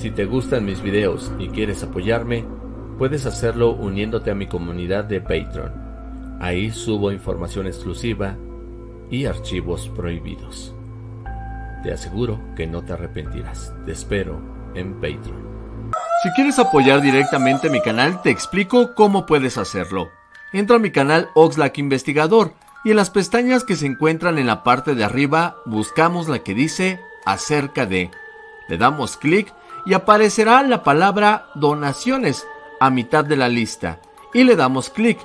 Si te gustan mis videos y quieres apoyarme, puedes hacerlo uniéndote a mi comunidad de Patreon. Ahí subo información exclusiva y archivos prohibidos. Te aseguro que no te arrepentirás. Te espero en Patreon. Si quieres apoyar directamente mi canal, te explico cómo puedes hacerlo. Entra a mi canal Oxlack Investigador y en las pestañas que se encuentran en la parte de arriba buscamos la que dice acerca de. Le damos clic y aparecerá la palabra donaciones a mitad de la lista y le damos clic.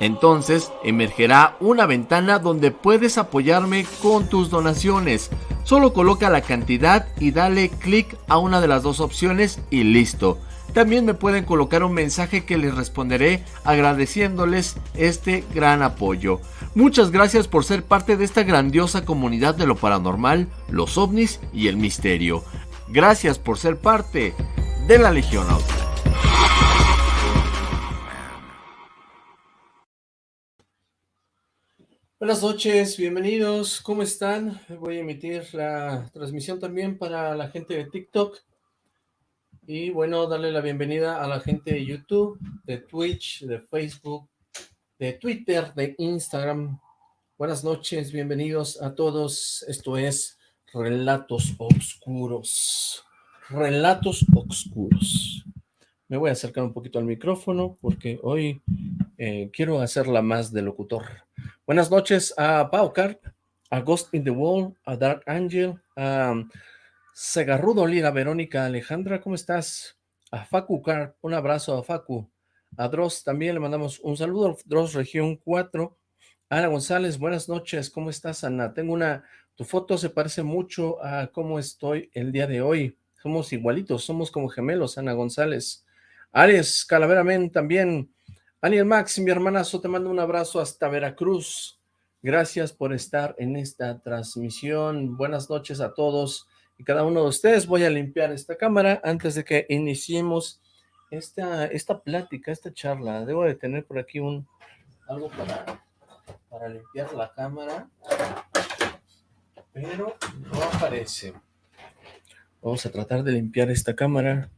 Entonces emergerá una ventana donde puedes apoyarme con tus donaciones. Solo coloca la cantidad y dale clic a una de las dos opciones y listo. También me pueden colocar un mensaje que les responderé agradeciéndoles este gran apoyo. Muchas gracias por ser parte de esta grandiosa comunidad de lo paranormal, los ovnis y el misterio. Gracias por ser parte de la Legión Auto. Buenas noches, bienvenidos, ¿cómo están? Voy a emitir la transmisión también para la gente de TikTok y bueno, darle la bienvenida a la gente de YouTube, de Twitch, de Facebook, de Twitter, de Instagram. Buenas noches, bienvenidos a todos, esto es Relatos Oscuros, Relatos Oscuros. Me voy a acercar un poquito al micrófono porque hoy eh, quiero hacerla más de locutor. Buenas noches a Pau Carp, a Ghost in the Wall, a Dark Angel, a Segarrudo Lira, Verónica Alejandra, ¿cómo estás? A Facu Carp, un abrazo a Facu. A Dross también le mandamos un saludo, Dross Región 4. Ana González, buenas noches, ¿cómo estás Ana? Tengo una, tu foto se parece mucho a cómo estoy el día de hoy. Somos igualitos, somos como gemelos, Ana González. Ares Calaveramen también, Aniel Max, mi hermanazo, te mando un abrazo hasta Veracruz. Gracias por estar en esta transmisión. Buenas noches a todos y cada uno de ustedes. Voy a limpiar esta cámara antes de que iniciemos esta, esta plática, esta charla. Debo de tener por aquí un algo para, para limpiar la cámara, pero no aparece. Vamos a tratar de limpiar esta cámara.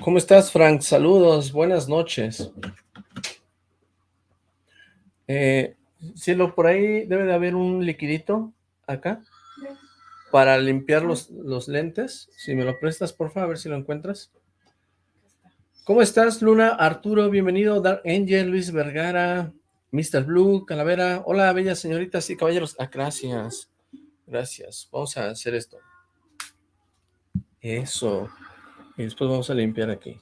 ¿Cómo estás, Frank? Saludos, buenas noches. Eh, Cielo, por ahí debe de haber un liquidito acá para limpiar los, los lentes. Si me lo prestas, por favor, a ver si lo encuentras. ¿Cómo estás, Luna? Arturo, bienvenido. Dark Angel, Luis Vergara, Mr. Blue, Calavera. Hola, bellas señoritas y caballeros. Ah, gracias. Gracias. Vamos a hacer esto. Eso. Y después vamos a limpiar aquí.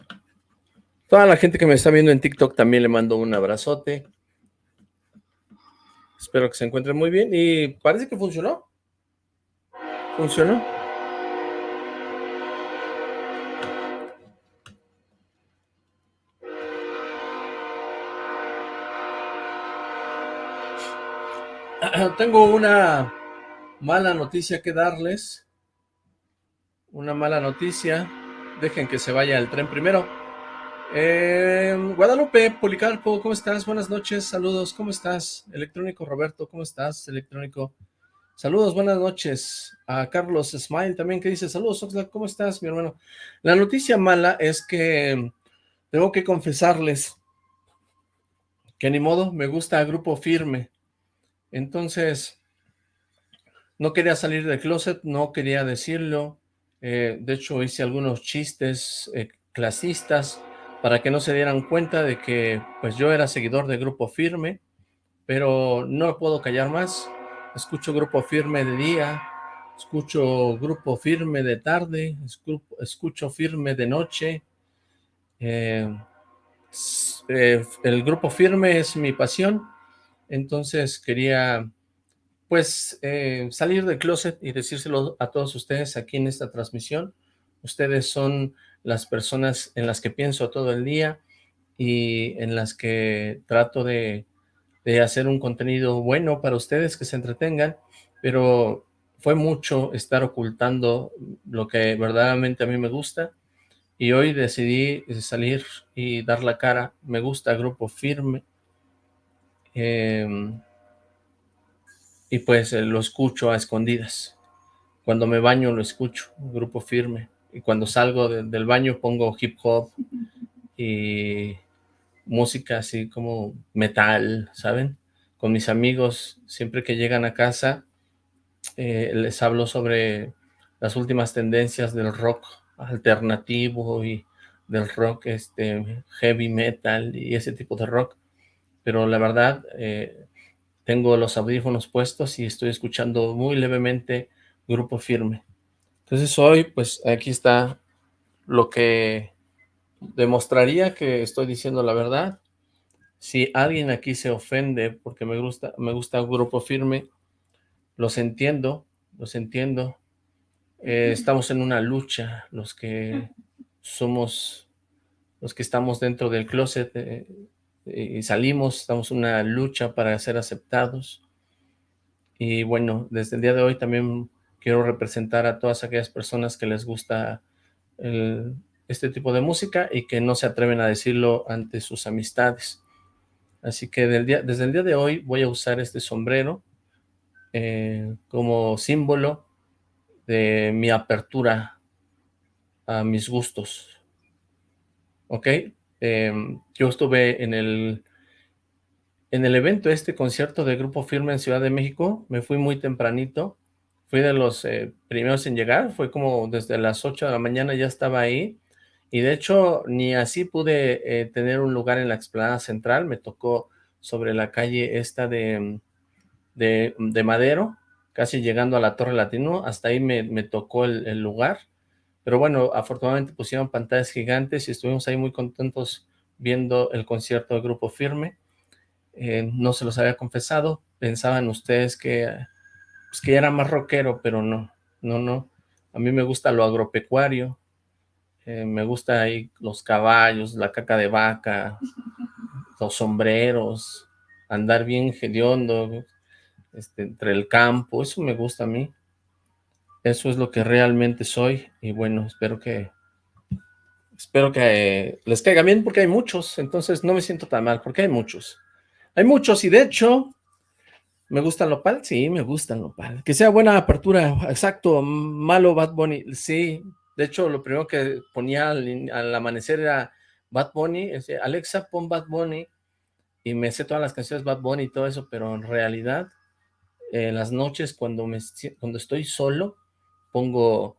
Toda la gente que me está viendo en TikTok también le mando un abrazote. Espero que se encuentren muy bien. Y parece que funcionó. ¿Funcionó? Tengo una mala noticia que darles. Una mala noticia dejen que se vaya el tren primero. Eh, Guadalupe, Policarpo, ¿cómo estás? Buenas noches, saludos, ¿cómo estás? Electrónico Roberto, ¿cómo estás? Electrónico, saludos, buenas noches. A Carlos Smile también que dice, saludos, Oxlack, ¿cómo estás, mi hermano? La noticia mala es que tengo que confesarles que ni modo, me gusta Grupo Firme. Entonces, no quería salir del closet, no quería decirlo, eh, de hecho, hice algunos chistes eh, clasistas para que no se dieran cuenta de que pues yo era seguidor de Grupo Firme, pero no puedo callar más. Escucho Grupo Firme de día, escucho Grupo Firme de tarde, escucho Firme de noche. Eh, el Grupo Firme es mi pasión, entonces quería pues eh, salir del closet y decírselo a todos ustedes aquí en esta transmisión. Ustedes son las personas en las que pienso todo el día y en las que trato de, de hacer un contenido bueno para ustedes, que se entretengan, pero fue mucho estar ocultando lo que verdaderamente a mí me gusta y hoy decidí salir y dar la cara. Me gusta Grupo Firme. Eh, y pues eh, lo escucho a escondidas. Cuando me baño lo escucho, Grupo Firme. Y cuando salgo del baño pongo hip hop y música así como metal, ¿saben? Con mis amigos, siempre que llegan a casa, eh, les hablo sobre las últimas tendencias del rock alternativo y del rock este heavy metal y ese tipo de rock. Pero la verdad, eh, tengo los audífonos puestos y estoy escuchando muy levemente Grupo Firme. Entonces hoy, pues aquí está lo que demostraría que estoy diciendo la verdad. Si alguien aquí se ofende porque me gusta, me gusta Grupo Firme, los entiendo, los entiendo. Eh, estamos en una lucha, los que somos, los que estamos dentro del closet eh, y salimos, estamos en una lucha para ser aceptados. Y bueno, desde el día de hoy también quiero representar a todas aquellas personas que les gusta este tipo de música y que no se atreven a decirlo ante sus amistades. Así que día, desde el día de hoy voy a usar este sombrero eh, como símbolo de mi apertura a mis gustos. ¿Ok? Em, yo estuve en el, en el evento, este concierto de Grupo Firme en Ciudad de México, me fui muy tempranito, fui de los eh, primeros en llegar, fue como desde las 8 de la mañana ya estaba ahí, y de hecho ni así pude eh, tener un lugar en la explanada central, me tocó sobre la calle esta de, de, Madero, casi llegando a la Torre Latino, hasta ahí me, me tocó el, lugar, pero bueno, afortunadamente pusieron pantallas gigantes y estuvimos ahí muy contentos viendo el concierto del Grupo Firme, eh, no se los había confesado, pensaban ustedes que, pues que era más rockero, pero no, no, no, a mí me gusta lo agropecuario, eh, me gusta ahí los caballos, la caca de vaca, los sombreros, andar bien hediondo, este, entre el campo, eso me gusta a mí. Eso es lo que realmente soy y bueno, espero que espero que les caiga bien porque hay muchos, entonces no me siento tan mal porque hay muchos. Hay muchos y de hecho, ¿me gusta lo pal? Sí, me gusta lo pal. Que sea buena apertura, exacto, malo Bad Bunny, sí. De hecho, lo primero que ponía al, amanecer era Bad Bunny, Alexa, pon Bad Bunny, y me sé todas las canciones Bad Bunny y todo eso, pero en realidad en las noches cuando, me, cuando estoy solo, pongo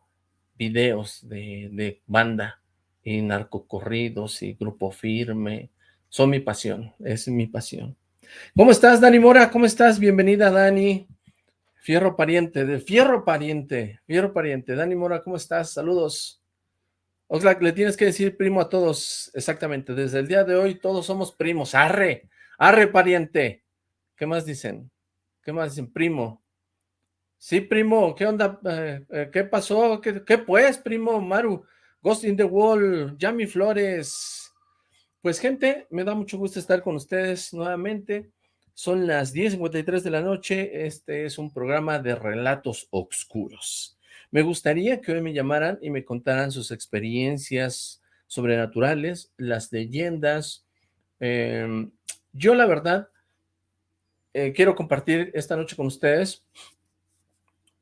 videos de, banda y narcocorridos y grupo firme. Son mi pasión, es mi pasión. ¿Cómo estás, Dani Mora? ¿Cómo estás? Bienvenida, Dani. Fierro pariente, de Fierro pariente, Fierro pariente. Dani Mora, ¿cómo estás? Saludos. Oxlack, le tienes que decir primo a todos, exactamente. Desde el día de hoy todos somos primos. Arre, arre pariente. ¿Qué más dicen? ¿Qué más dicen? Primo. Sí, primo, ¿qué onda? Eh, eh, ¿Qué pasó? ¿Qué, pues, primo? Maru, Ghost in the Wall, Yami Flores. Pues, gente, me da mucho gusto estar con ustedes nuevamente. Son las 10.53 de la noche. Este es un programa de relatos oscuros. Me gustaría que hoy me llamaran y me contaran sus experiencias sobrenaturales, las leyendas. Em, yo, la verdad, eh, quiero compartir esta noche con ustedes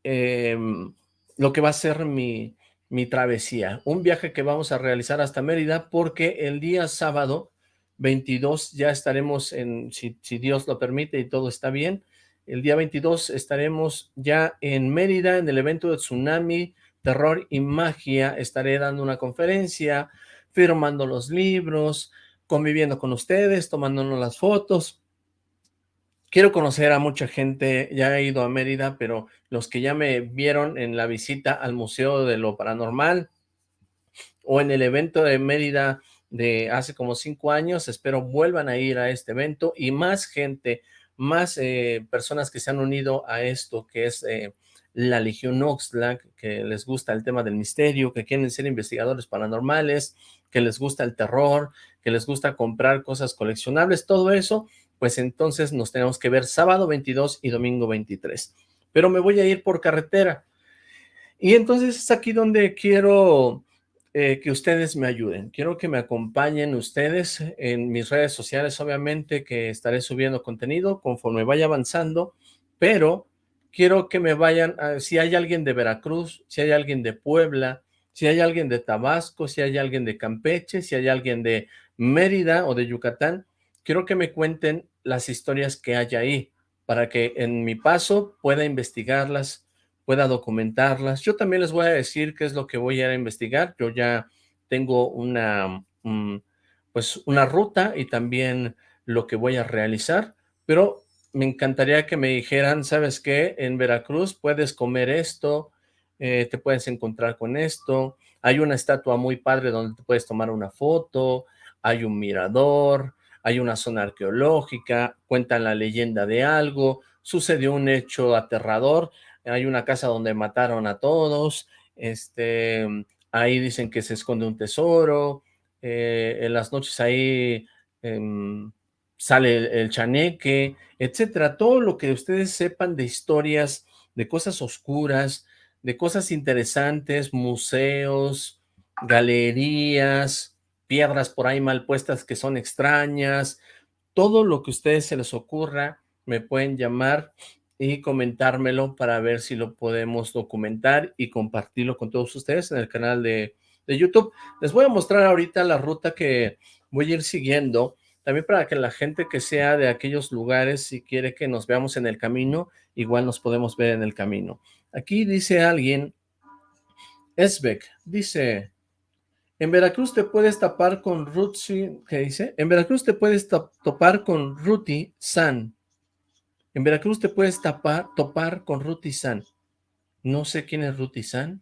em, lo que va a ser mi, mi travesía, un viaje que vamos a realizar hasta Mérida porque el día sábado 22 ya estaremos en, si, si, Dios lo permite y todo está bien, el día 22 estaremos ya en Mérida en el evento de Tsunami, Terror y Magia, estaré dando una conferencia, firmando los libros, conviviendo con ustedes, tomándonos las fotos, quiero conocer a mucha gente, ya he ido a Mérida, pero los que ya me vieron en la visita al Museo de lo Paranormal o en el evento de Mérida de hace como cinco años, espero vuelvan a ir a este evento y más gente, más eh, personas que se han unido a esto que es eh, la Legión Oxlack, que les gusta el tema del misterio, que quieren ser investigadores paranormales, que les gusta el terror, que les gusta comprar cosas coleccionables, todo eso, pues entonces nos tenemos que ver sábado 22 y domingo 23. Pero me voy a ir por carretera. Y entonces es aquí donde quiero eh, que ustedes me ayuden. Quiero que me acompañen ustedes en mis redes sociales, obviamente que estaré subiendo contenido conforme vaya avanzando, pero quiero que me vayan, si hay alguien de Veracruz, si hay alguien de Puebla, si hay alguien de Tabasco, si hay alguien de Campeche, si hay alguien de Mérida o de Yucatán, quiero que me cuenten las historias que hay ahí, para que en mi paso pueda investigarlas, pueda documentarlas. Yo también les voy a decir qué es lo que voy a investigar. Yo ya tengo una, mm, pues una ruta y también lo que voy a realizar, pero me encantaría que me dijeran, ¿sabes qué? En Veracruz puedes comer esto, eh, te puedes encontrar con esto, hay una estatua muy padre donde te puedes tomar una foto, hay un mirador, hay una zona arqueológica, cuentan la leyenda de algo, sucedió un hecho aterrador, hay una casa donde mataron a todos, este, ahí dicen que se esconde un tesoro, eh, en las noches ahí em, sale el, chaneque, etcétera, todo lo que ustedes sepan de historias, de cosas oscuras, de cosas interesantes, museos, galerías, piedras por ahí mal puestas que son extrañas, todo lo que a ustedes se les ocurra, me pueden llamar y comentármelo para ver si lo podemos documentar y compartirlo con todos ustedes en el canal de, de YouTube. Les voy a mostrar ahorita la ruta que voy a ir siguiendo, también para que la gente que sea de aquellos lugares, si quiere que nos veamos en el camino, igual nos podemos ver en el camino. Aquí dice alguien, Esbeck, dice, en Veracruz te puedes tapar con Ruti, ¿qué dice? En Veracruz te puedes topar con Ruti San. En Veracruz te puedes tapar, topar con Ruti San. No sé quién es Ruti San.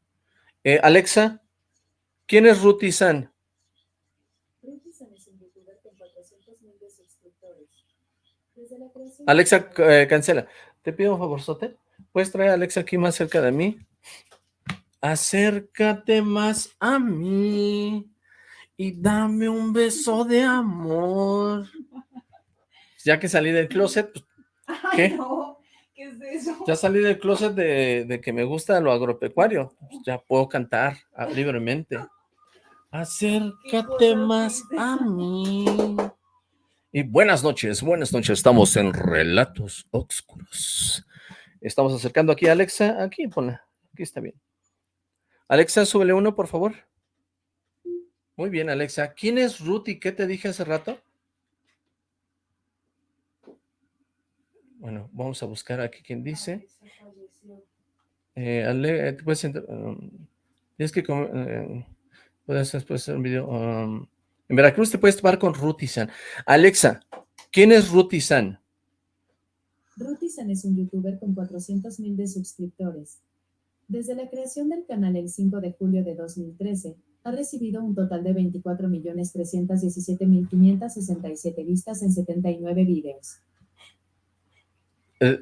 Eh, Alexa, ¿quién es Ruti San? Alexa, eh, cancela. Te pido un favor, Sote. ¿Puedes traer a Alexa aquí más cerca de mí? Acércate más a mí y dame un beso de amor. Ya que salí del closet, pues, ¿qué? ¿qué es eso? Ya salí del closet de, que me gusta lo agropecuario. Pues, ya puedo cantar ah, libremente. Acércate más a mí. Y buenas noches, buenas noches. Estamos en Relatos Oscuros. Estamos acercando aquí a Alexa. Aquí, ponla. Aquí está bien. Alexa, súbele uno, por favor. Muy bien, Alexa. ¿Quién es Ruti? ¿Qué te dije hace rato? Bueno, vamos a buscar aquí quién dice. Eh, Ale, puedes um, tienes que eh, puedes, hacer un video. Um, en Veracruz te puedes tomar con Ruti San. Alexa, ¿quién es Ruti San? Rutizan es un youtuber con 400.000 de suscriptores. Desde la creación del canal el 5 de julio de 2013, ha recibido un total de 24.317.567 vistas en 79 videos. Eh,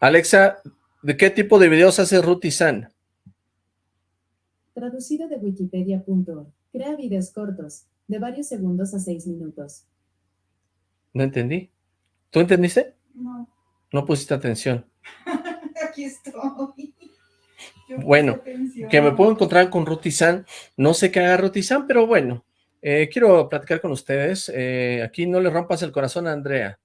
Alexa, ¿de qué tipo de videos hace Rutizan? Traducido de wikipedia.org. Crea videos cortos, de varios segundos a 6 minutos. No entendí. ¿Tú entendiste? No. No pusiste atención. Aquí estoy. Bueno, que me puedo encontrar con Rutizan. No sé qué haga Rutizan, pero bueno. Eh, quiero platicar con ustedes. Eh, aquí no le rompas el corazón a Andrea.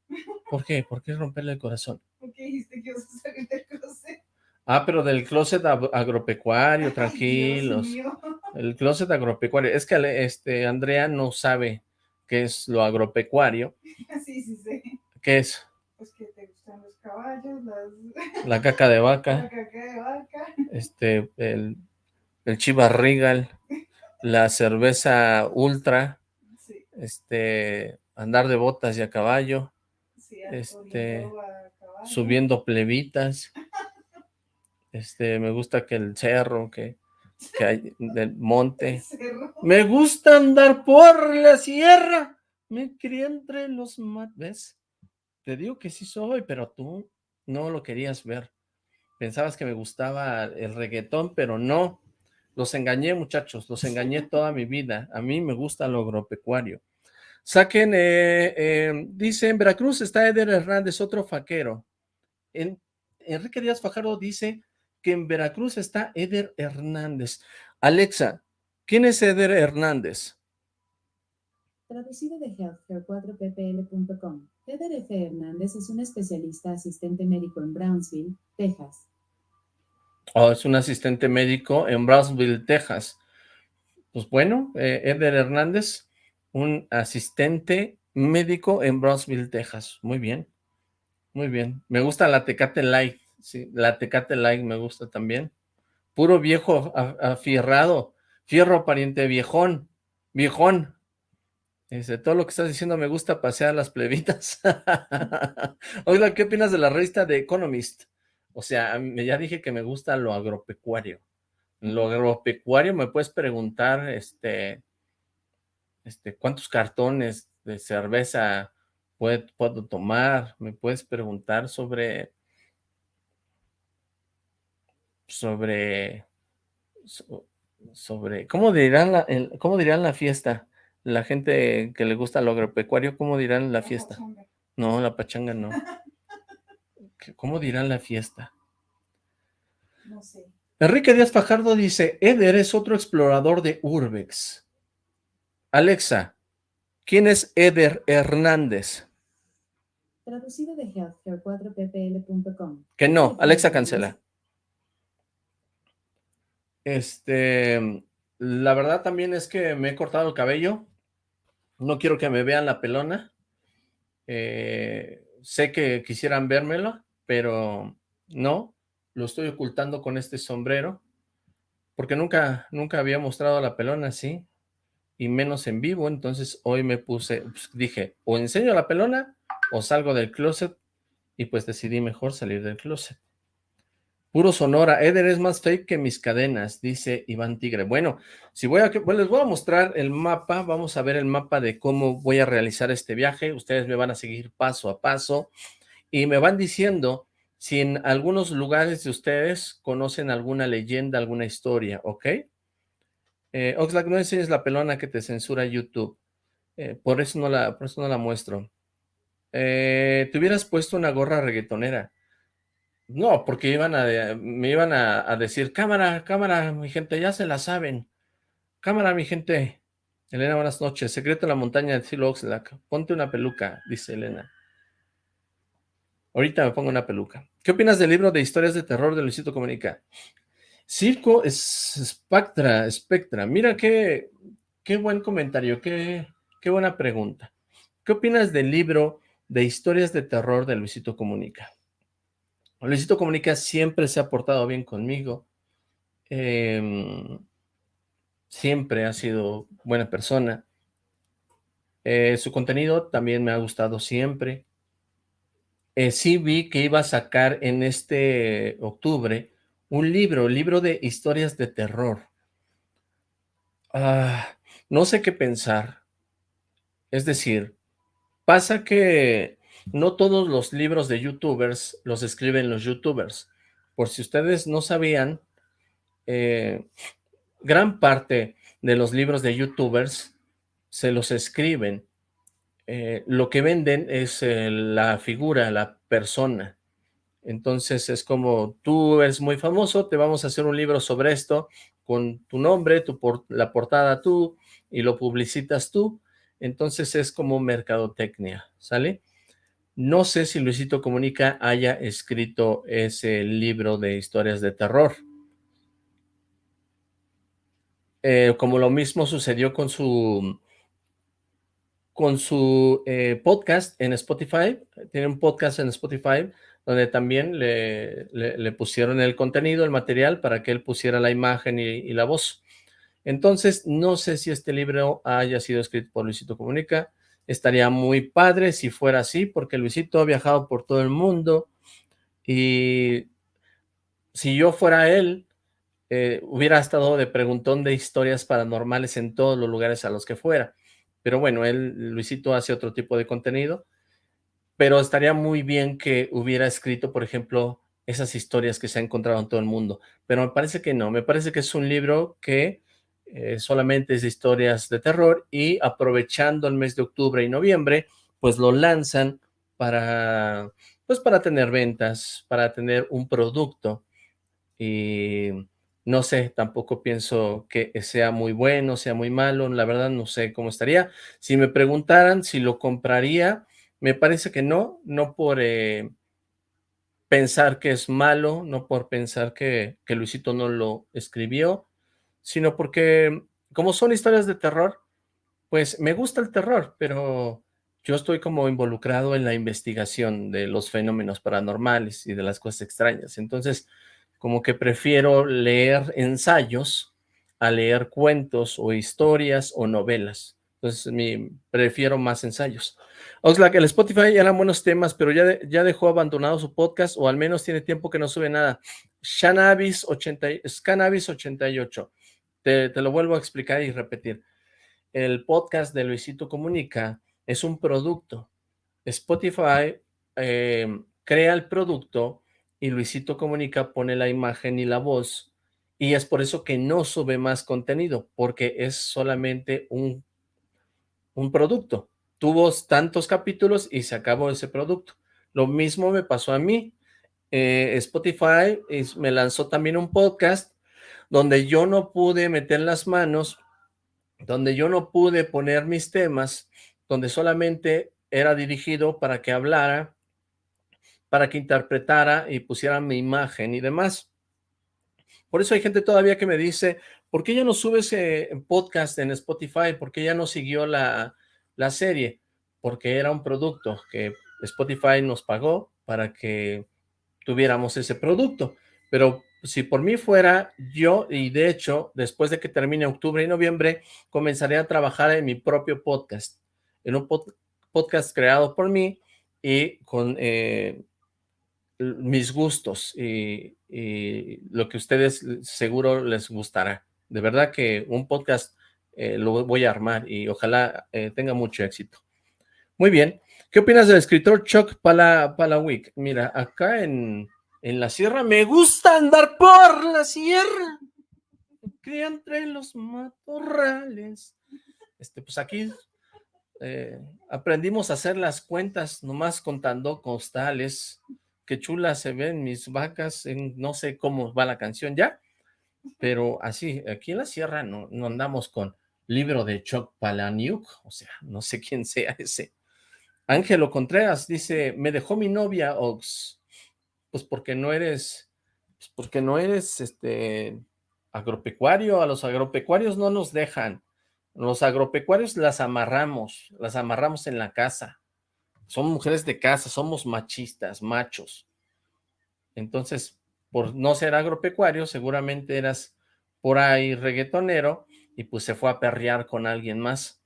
¿Por qué? ¿Por qué romperle el corazón? Porque dijiste que salir del closet. Ah, pero del closet agropecuario, tranquilos. el closet agropecuario. Es que este Andrea no sabe qué es lo agropecuario. Sí, sí, sí. ¿Qué es? Pues que te gustan los caballos, las... La caca de vaca. La caca de vaca. Este, el, el Chivas Regal, la cerveza Ultra, sí. este, andar de botas y a caballo, sí, este, a caballo. subiendo plebitas, este, me gusta que el cerro, que, que hay del monte, me gusta andar por la sierra, me crié entre los mates, te digo que sí soy, pero tú no lo querías ver. Pensabas que me gustaba el reggaetón, pero no. Los engañé, muchachos, los engañé toda mi vida. A mí me gusta lo agropecuario. Saquen, eh, eh, dice, en Veracruz está Eder Hernández, otro faquero. En, Enrique Díaz Fajardo dice que en Veracruz está Eder Hernández. Alexa, ¿quién es Eder Hernández? Traducido de healthcare4ppl.com. Eder F. Hernández es un especialista asistente médico en Brownsville, Texas. Oh, es un asistente médico en Brownsville, Texas. Pues bueno, eh, Hernández, un asistente médico en Brownsville, Texas. Muy bien, muy bien. Me gusta la Tecate Light, sí, la Tecate Light me gusta también. Puro viejo afierrado, fierro pariente viejón, viejón. Dice, todo lo que estás diciendo me gusta pasear las plebitas. Oiga, ¿qué opinas de la revista de Economist? O sea, ya dije que me gusta lo agropecuario. lo agropecuario me puedes preguntar, este, este, cuántos cartones de cerveza puedo, puedo tomar. Me puedes preguntar sobre, sobre, sobre, ¿cómo dirán la, cómo dirán la fiesta? La gente que le gusta lo agropecuario, ¿cómo dirán la fiesta? No, la pachanga no. ¿Cómo dirán la fiesta? No sé. Enrique Díaz Fajardo dice, Eder es otro explorador de Urbex. Alexa, ¿quién es Eder Hernández? Traducido de healthcare4ppl.com. Que no, Alexa cancela. Este, la verdad también es que me he cortado el cabello. No quiero que me vean la pelona. Eh, sé que quisieran vérmelo, pero no, lo estoy ocultando con este sombrero, porque nunca, nunca había mostrado la pelona así, y menos en vivo, entonces hoy me puse, pues, dije, o enseño la pelona, o salgo del closet, y pues decidí mejor salir del closet. Puro Sonora, Eder es más fake que mis cadenas, dice Iván Tigre. Bueno, si voy a, pues les voy a mostrar el mapa, vamos a ver el mapa de cómo voy a realizar este viaje, ustedes me van a seguir paso a paso, y me van diciendo si en algunos lugares de ustedes conocen alguna leyenda, alguna historia, ¿ok? Eh, Oxlack, no enseñes la pelona que te censura YouTube. Eh, por, eso no la, por eso no la muestro. Eh, te hubieras puesto una gorra reggaetonera. No, porque iban a, me iban a, decir, cámara, cámara, mi gente, ya se la saben. Cámara, mi gente. Elena, buenas noches. Secreto en la montaña de Silo Oxlack. Ponte una peluca, dice Elena. Ahorita me pongo una peluca. ¿Qué opinas del libro de historias de terror de Luisito Comunica? Circo Spectra, Spectra. Mira qué, qué buen comentario, qué, qué buena pregunta. ¿Qué opinas del libro de historias de terror de Luisito Comunica? Luisito Comunica siempre se ha portado bien conmigo. Em, siempre ha sido buena persona. Eh, su contenido también me ha gustado siempre. Eh, sí vi que iba a sacar en este octubre un libro, libro de historias de terror. Ah, no sé qué pensar. Es decir, pasa que no todos los libros de youtubers los escriben los youtubers. Por si ustedes no sabían, eh, gran parte de los libros de youtubers se los escriben eh, lo que venden es eh, la figura, la persona. Entonces es como, tú eres muy famoso, te vamos a hacer un libro sobre esto, con tu nombre, tu la portada tú, y lo publicitas tú. Entonces es como mercadotecnia, ¿sale? No sé si Luisito Comunica haya escrito ese libro de historias de terror. Eh, como lo mismo sucedió con su con su eh, podcast en Spotify, tiene un podcast en Spotify, donde también le, le, pusieron el contenido, el material, para que él pusiera la imagen y, la voz. Entonces, no sé si este libro haya sido escrito por Luisito Comunica, estaría muy padre si fuera así, porque Luisito ha viajado por todo el mundo, y si yo fuera él, eh, hubiera estado de preguntón de historias paranormales en todos los lugares a los que fuera. Pero bueno, él, Luisito, hace otro tipo de contenido. Pero estaría muy bien que hubiera escrito, por ejemplo, esas historias que se ha encontrado en todo el mundo. Pero me parece que no. Me parece que es un libro que eh, solamente es de historias de terror y aprovechando el mes de octubre y noviembre, pues lo lanzan para, pues para tener ventas, para tener un producto. Y no sé, tampoco pienso que sea muy bueno, sea muy malo, la verdad no sé cómo estaría. Si me preguntaran si lo compraría, me parece que no, no por, eh, pensar que es malo, no por pensar que, que Luisito no lo escribió, sino porque como son historias de terror, pues me gusta el terror, pero yo estoy como involucrado en la investigación de los fenómenos paranormales y de las cosas extrañas. Entonces, como que prefiero leer ensayos a leer cuentos o historias o novelas. Entonces, mi, prefiero más ensayos. Oxlack, el Spotify eran buenos temas, pero ya, ya dejó abandonado su podcast, o al menos tiene tiempo que no sube nada. Scanabis 88. Te, lo vuelvo a explicar y repetir. El podcast de Luisito Comunica es un producto. Spotify eh, crea el producto y Luisito Comunica pone la imagen y la voz y es por eso que no sube más contenido, porque es solamente un, un producto. Tuvo tantos capítulos y se acabó ese producto. Lo mismo me pasó a mí. Eh, Spotify me lanzó también un podcast donde yo no pude meter las manos, donde yo no pude poner mis temas, donde solamente era dirigido para que hablara, para que interpretara y pusiera mi imagen y demás. Por eso hay gente todavía que me dice, ¿por qué ya no sube ese podcast en Spotify? ¿Por qué ya no siguió la, la serie? Porque era un producto que Spotify nos pagó para que tuviéramos ese producto. Pero si por mí fuera, yo, y de hecho, después de que termine octubre y noviembre, comenzaré a trabajar en mi propio podcast en un podcast creado por mí y con eh, mis gustos y, lo que ustedes seguro les gustará. De verdad que un podcast eh, lo voy a armar y ojalá eh, tenga mucho éxito. Muy bien. ¿Qué opinas del escritor Chuck Palahniuk? Mira, acá en, en la sierra me gusta andar por la sierra. Que entre los matorrales. Este, pues aquí eh, aprendimos a hacer las cuentas nomás contando costales. Qué chulas se ven mis vacas, en, no sé cómo va la canción ya, pero así, aquí en la sierra no, no andamos con libro de Choc Palaniuk, o sea, no sé quién sea ese. Ángelo Contreras dice, me dejó mi novia, Ox, pues porque no eres, pues porque no eres, este, agropecuario, a los agropecuarios no nos dejan, los agropecuarios las amarramos, las amarramos en la casa. Son mujeres de casa, somos machistas, machos. Entonces, por no ser agropecuario, seguramente eras por ahí reggaetonero y pues se fue a perrear con alguien más.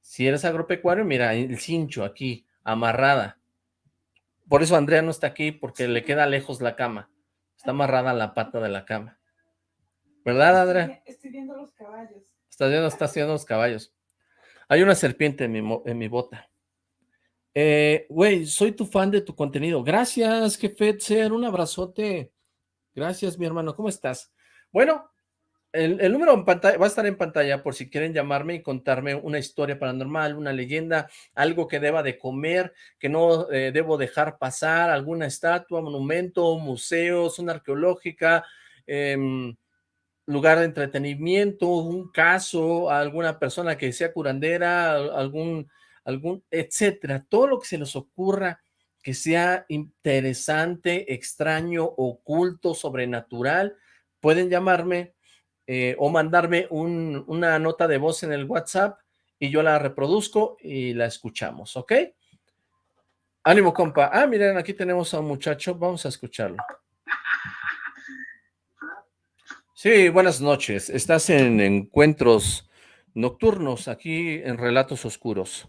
Si eres agropecuario, mira, el cincho aquí, amarrada. Por eso Andrea no está aquí, porque le queda lejos la cama. Está amarrada la pata de la cama. ¿Verdad, Andrea? Estoy viendo los caballos. Está viendo, está haciendo los caballos. Hay una serpiente en mi, en mi bota. Eh, güey, soy tu fan de tu contenido. Gracias, jefe Ser, un abrazote. Gracias, mi hermano. ¿Cómo estás? Bueno, el, número en pantalla, va a estar en pantalla por si quieren llamarme y contarme una historia paranormal, una leyenda, algo que deba de comer, que no eh, debo dejar pasar, alguna estatua, monumento, museo, zona arqueológica, eh, lugar de entretenimiento, un caso, alguna persona que sea curandera, algún, algún, etcétera, todo lo que se les ocurra que sea interesante, extraño, oculto, sobrenatural, pueden llamarme eh, o mandarme una nota de voz en el WhatsApp y yo la reproduzco y la escuchamos, ¿ok? Ánimo, compa. Ah, miren, aquí tenemos a un muchacho, vamos a escucharlo. Sí, buenas noches. Estás en Encuentros Nocturnos, aquí en Relatos Oscuros.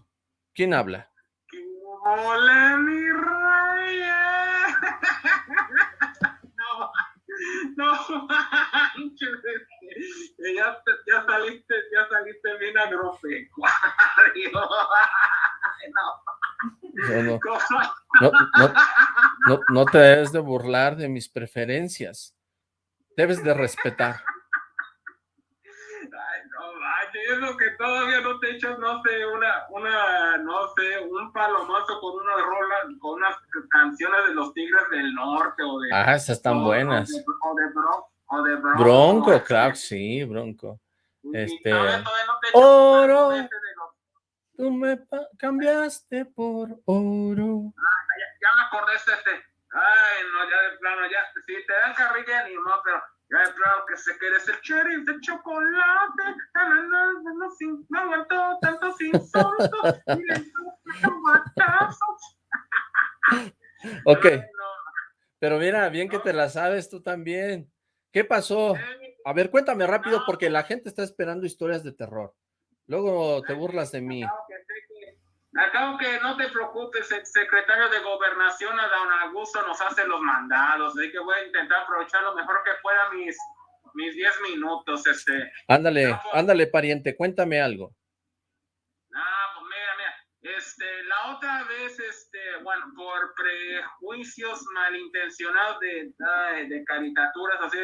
¿Quién habla? Hola, mi raya. No, no manches. Ya, ya, saliste, ya saliste bien agropecuario. No. No, no, no, no, no te debes de burlar de mis preferencias. Debes de respetar. Es lo que todavía no te echas, no sé, una, una, no sé, un palomazo con una rola, con unas canciones de los Tigres del Norte o de... Ah, esas están buenas. O de, bro, o de Bronco. Bronco, claro, sí, Bronco. Este... oro, tú me cambiaste por oro. Ah, ya, ya, me acordé este, este Ay, no, ya de plano, ya, si te dan carrilla, ni modo, pero ya de plano que se quede ese cherry de chocolate, no, no, no, no, sin, no aguanto tantos insultos, Ok, pero mira, bien que te la sabes tú también. ¿Qué pasó? A ver, cuéntame rápido porque la gente está esperando historias de terror. Luego te burlas de mí. Acabo que no te preocupes, el secretario de Gobernación, Adán Augusto, nos hace los mandados, así que voy a intentar aprovechar lo mejor que pueda mis mis 10 minutos, este. Ándale, ándale, pariente, cuéntame algo. Ah, pues mira, mira, este, la otra vez, este, bueno, por prejuicios malintencionados de, de caricaturas, así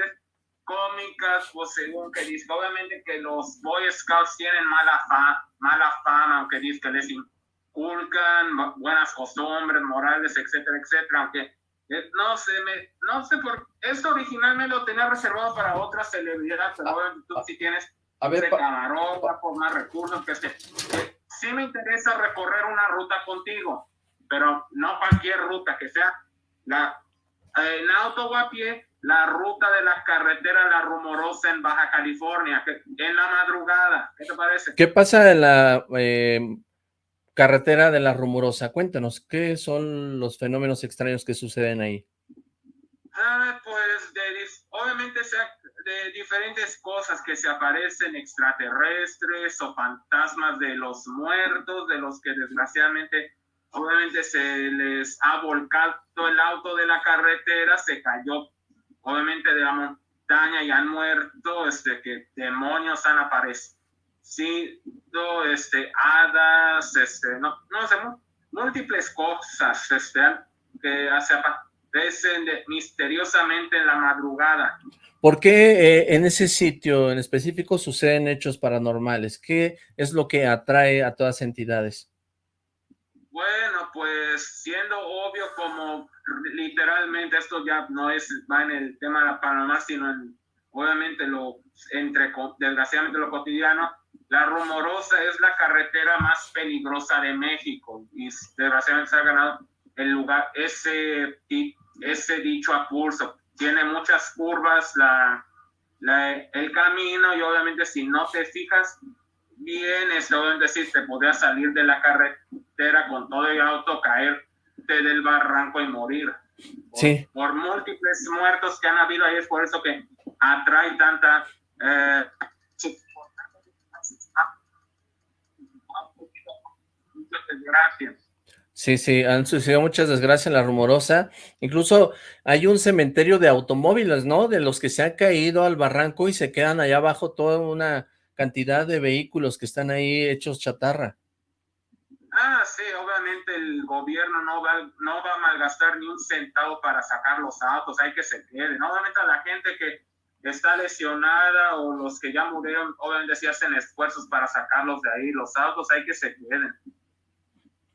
cómicas, pues según que dice, obviamente que los Boy Scouts tienen mala, fa mala fama, aunque dice que les inculcan buenas costumbres, morales, etcétera, etcétera, aunque eh, no sé, me, no sé por esto originalmente lo tenía reservado para otras celebridades, pero ah, tú si tienes a ver, por más recursos, que, este, que sí me interesa recorrer una ruta contigo, pero no cualquier ruta, que sea la en auto o a pie, la ruta de la carretera La Rumorosa en Baja California, que, en la madrugada. ¿Qué te parece? ¿Qué pasa en la eh, carretera de La Rumorosa? Cuéntanos, ¿qué son los fenómenos extraños que suceden ahí? Ah, pues de, obviamente de diferentes cosas que se aparecen extraterrestres o fantasmas de los muertos, de los que desgraciadamente obviamente se les ha volcado el auto de la carretera, se cayó obviamente de la montaña y han muerto, este, que demonios han aparecido, este, hadas, este, no, no sé, múltiples cosas, este, que aparecen misteriosamente en la madrugada. ¿Por qué eh, en ese sitio en específico suceden hechos paranormales? ¿Qué es lo que atrae a todas entidades? Bueno, pues siendo obvio como literalmente esto ya no es, va en el tema de la Panamá, sino en, obviamente lo, entre, desgraciadamente lo cotidiano, la rumorosa es la carretera más peligrosa de México y desgraciadamente se ha ganado el lugar, ese, ese dicho a pulso. Tiene muchas curvas la, la, el camino y obviamente si no te fijas bien, es obviamente si te podría salir de la carretera con todo el auto, caerte del barranco y morir. Por, sí. por múltiples muertos que han habido ahí, es por eso que atrae tanta... Eh, Sí, sí, han sucedido muchas desgracias en la rumorosa. Incluso hay un cementerio de automóviles, ¿no? De los que se han caído al barranco y se quedan allá abajo toda una cantidad de vehículos que están ahí hechos chatarra. Ah, sí, obviamente el gobierno no va, no va a malgastar ni un centavo para sacar los autos, hay que se queden. Obviamente a la gente que está lesionada o los que ya murieron, obviamente si hacen esfuerzos para sacarlos de ahí, los autos hay que se queden.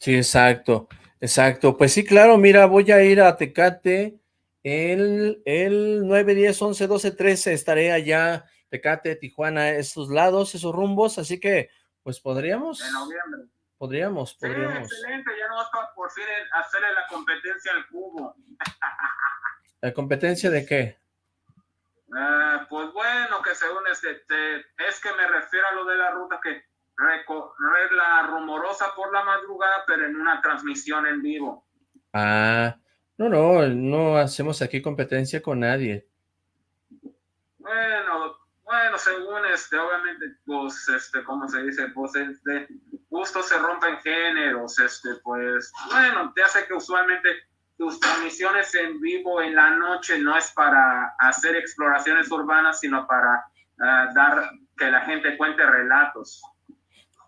Sí, exacto, exacto. Pues sí, claro, mira, voy a ir a Tecate el, el 9, 10, 11, 12, 13, estaré allá, Tecate, Tijuana, esos lados, esos rumbos, así que pues podríamos... En noviembre. Podríamos, podríamos. Sí, excelente, ya no vas a por fin hacerle la competencia al cubo. ¿La competencia de qué? Uh, pues bueno, que según este, te, es que me refiero a lo de la ruta que recorrer la rumorosa por la madrugada, pero en una transmisión en vivo. Ah, no, no, no hacemos aquí competencia con nadie. Bueno, bueno, según este, obviamente, pues, este, ¿cómo se dice? Pues, este, justo se rompen géneros, este, pues, bueno, te hace que usualmente tus transmisiones en vivo en la noche no es para hacer exploraciones urbanas, sino para ah, dar que la gente cuente relatos.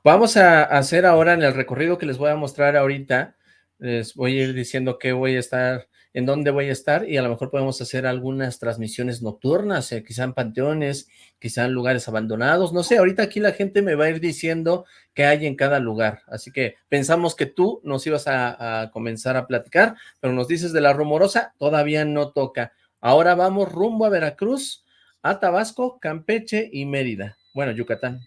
Vamos a hacer ahora en el recorrido que les voy a mostrar ahorita, les voy a ir diciendo que voy a estar en dónde voy a estar y a lo mejor podemos hacer algunas transmisiones nocturnas, eh, quizá en panteones, quizá en lugares abandonados, no sé, ahorita aquí la gente me va a ir diciendo qué hay en cada lugar, así que pensamos que tú nos ibas a, comenzar a platicar, pero nos dices de la rumorosa, todavía no toca. Ahora vamos rumbo a Veracruz, a Tabasco, Campeche y Mérida. Bueno, Yucatán.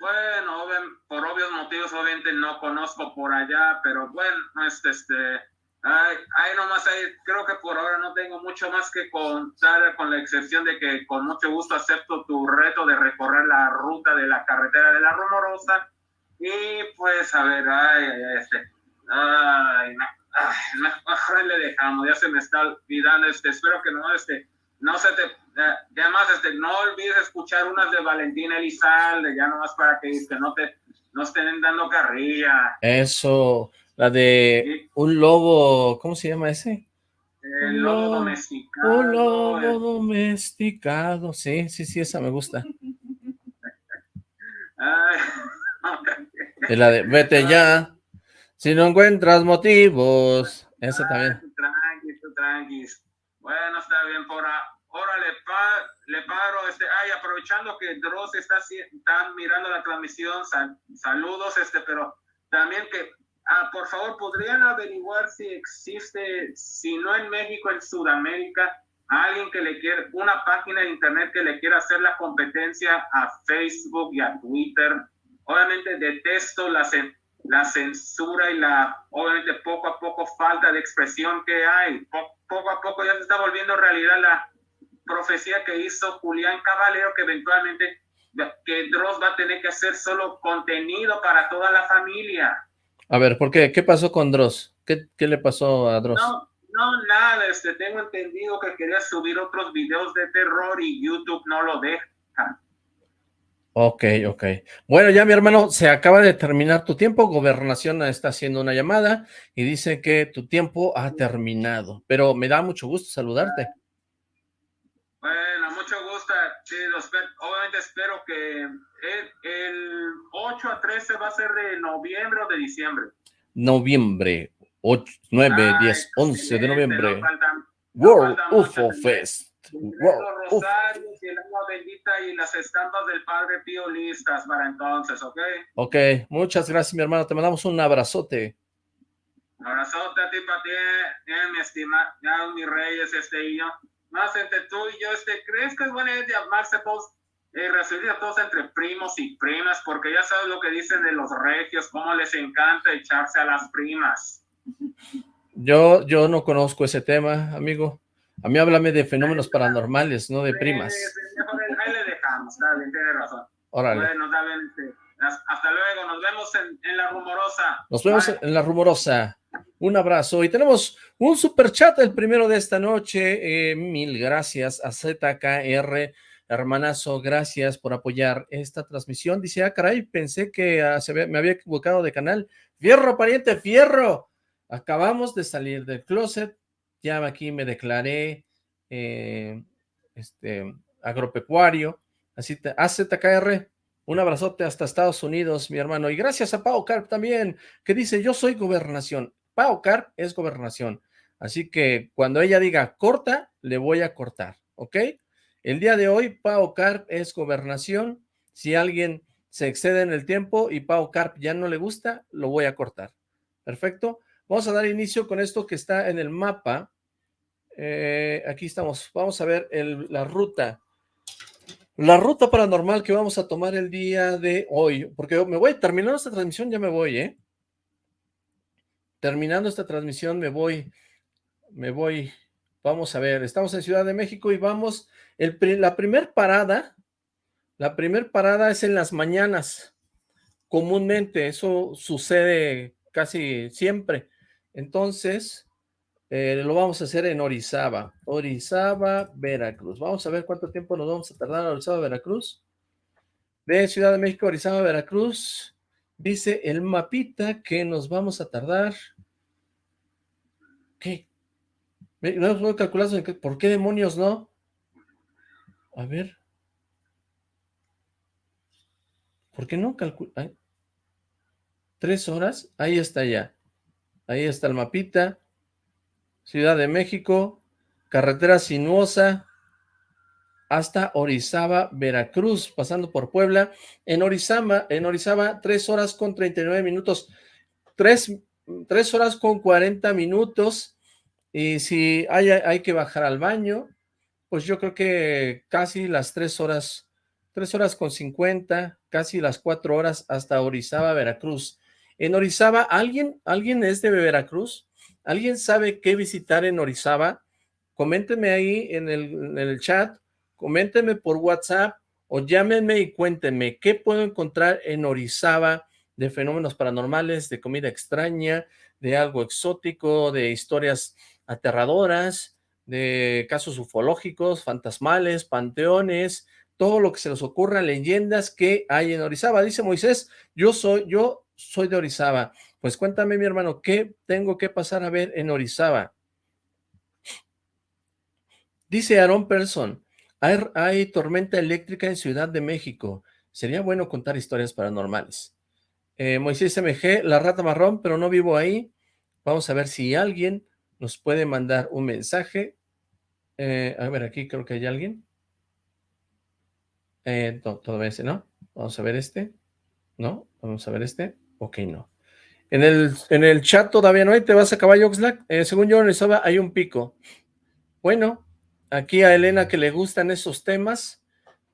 Bueno, por obvios motivos obviamente no conozco por allá, pero bueno, este, este Ay, nomás ahí, creo que por ahora no tengo mucho más que contar, con la excepción de que con mucho gusto acepto tu reto de recorrer la ruta de la carretera de la Rumorosa. Y pues, a ver, ay, este, ay, no, ay, le dejamos, ya se me está olvidando, este, espero que no, este, no se te, eh, además, este, no olvides escuchar unas de Valentina Elizalde, ya nomás para que, que no te, no estén dando carrilla. Eso, la de un lobo, ¿cómo se llama ese? El lobo domesticado. Un lobo domesticado, sí, sí, sí, esa me gusta. Y la de vete ya, si no encuentras motivos, esa también. Tranqui, tranqui. Bueno, está bien, por ahora le, le paro, este, ay, aprovechando que Dross está, está mirando la transmisión, saludos, este, pero también que Ah, por favor, ¿podrían averiguar si existe, si no en México, en Sudamérica, alguien que le quiera, una página de internet que le quiera hacer la competencia a Facebook y a Twitter? Obviamente detesto la, la censura y la, obviamente, poco a poco falta de expresión que hay. poco a poco ya se está volviendo realidad la profecía que hizo Julián Caballero, que eventualmente que Dross va a tener que hacer solo contenido para toda la familia. A ver, ¿por qué? ¿Qué pasó con Dross? ¿Qué, qué le pasó a Dross? No, no, nada, este, tengo entendido que quería subir otros videos de terror y YouTube no lo deja. Ok, ok. Bueno, ya mi hermano, se acaba de terminar tu tiempo, Gobernación está haciendo una llamada y dice que tu tiempo ha terminado, pero me da mucho gusto saludarte. Sí, obviamente espero que el, 8 a 13 va a ser de noviembre o de diciembre. Noviembre, 8, 9, 10, 11 de noviembre. World UFO Fest. World Rosarios y el agua bendita y las estampas del Padre Pío listas para entonces, ¿ok? Ok, muchas gracias mi hermano, te mandamos un abrazote. Un abrazote a ti, para ti, eh, mi estimado, mi reyes, este y yo más entre tú y yo, este, ¿crees que es buena idea llamarse todos, eh, a todos entre primos y primas? Porque ya sabes lo que dicen de los regios, cómo les encanta echarse a las primas. Yo, yo no conozco ese tema, amigo. A mí háblame de fenómenos paranormales, no de primas. ahí le dejamos, está bien, tiene razón. Órale. Bueno, este, hasta luego, nos vemos en, La Rumorosa. Nos vemos en La Rumorosa. Un abrazo. Y tenemos un super chat, el primero de esta noche. Eh, mil gracias a ZKR. Hermanazo, gracias por apoyar esta transmisión. Dice, ah, caray, pensé que ah, se me había equivocado de canal. Fierro, pariente, fierro. Acabamos de salir del closet. Ya aquí me declaré eh, este, agropecuario. Así te, AZKR, un abrazote hasta Estados Unidos, mi hermano. Y gracias a Pau Carp también, que dice, yo soy gobernación. Pau Carp es gobernación. Así que cuando ella diga corta, le voy a cortar, ¿ok? El día de hoy, Pau Carp es gobernación. Si alguien se excede en el tiempo y Pau Carp ya no le gusta, lo voy a cortar. ¿Perfecto? Vamos a dar inicio con esto que está en el mapa. Eh, aquí estamos. Vamos a ver la ruta. La ruta paranormal que vamos a tomar el día de hoy, porque me voy, terminando esta transmisión ya me voy, ¿eh? Terminando esta transmisión me voy, me voy, vamos a ver, estamos en Ciudad de México y vamos, la primer parada, la primer parada es en las mañanas, comúnmente, eso sucede casi siempre, entonces eh, lo vamos a hacer en Orizaba. Orizaba, Veracruz. Vamos a ver cuánto tiempo nos vamos a tardar en Orizaba, Veracruz. De Ciudad de México, Orizaba, Veracruz. Dice el mapita que nos vamos a tardar. ¿Qué? No puedo calcular por qué demonios no. A ver. ¿Por qué no calcula? Tres horas. Ahí está ya. Ahí está el mapita. Ciudad de México, carretera sinuosa hasta Orizaba, Veracruz, pasando por Puebla. En Orizaba, en Orizaba, 3 horas con 39 minutos, 3, horas con 40 minutos. Y si hay, hay que bajar al baño, pues yo creo que casi las 3 horas, 3 horas con 50, casi las 4 horas hasta Orizaba, Veracruz. En Orizaba, ¿alguien, ¿alguien es de Veracruz? ¿Alguien sabe qué visitar en Orizaba? Coméntenme ahí en el, en el chat, coméntenme por WhatsApp o llámenme y cuéntenme qué puedo encontrar en Orizaba de fenómenos paranormales, de comida extraña, de algo exótico, de historias aterradoras, de casos ufológicos, fantasmales, panteones, todo lo que se les ocurra, leyendas que hay en Orizaba. Dice Moisés, yo soy, yo soy de Orizaba. Pues cuéntame, mi hermano, ¿qué tengo que pasar a ver en Orizaba? Dice Aaron Person, hay, hay tormenta eléctrica en Ciudad de México. Sería bueno contar historias paranormales. Eh, Moisés MG, la rata marrón, pero no vivo ahí. Vamos a ver si alguien nos puede mandar un mensaje. Eh, a ver, aquí creo que hay alguien. Eh, todo ese, ¿no? Vamos a ver este. ¿No? Vamos a ver este. Ok, no. En el, en el chat todavía no hay, te vas a caballo Oxlack. Eh, según yo en hay un pico. Bueno, aquí a Elena que le gustan esos temas,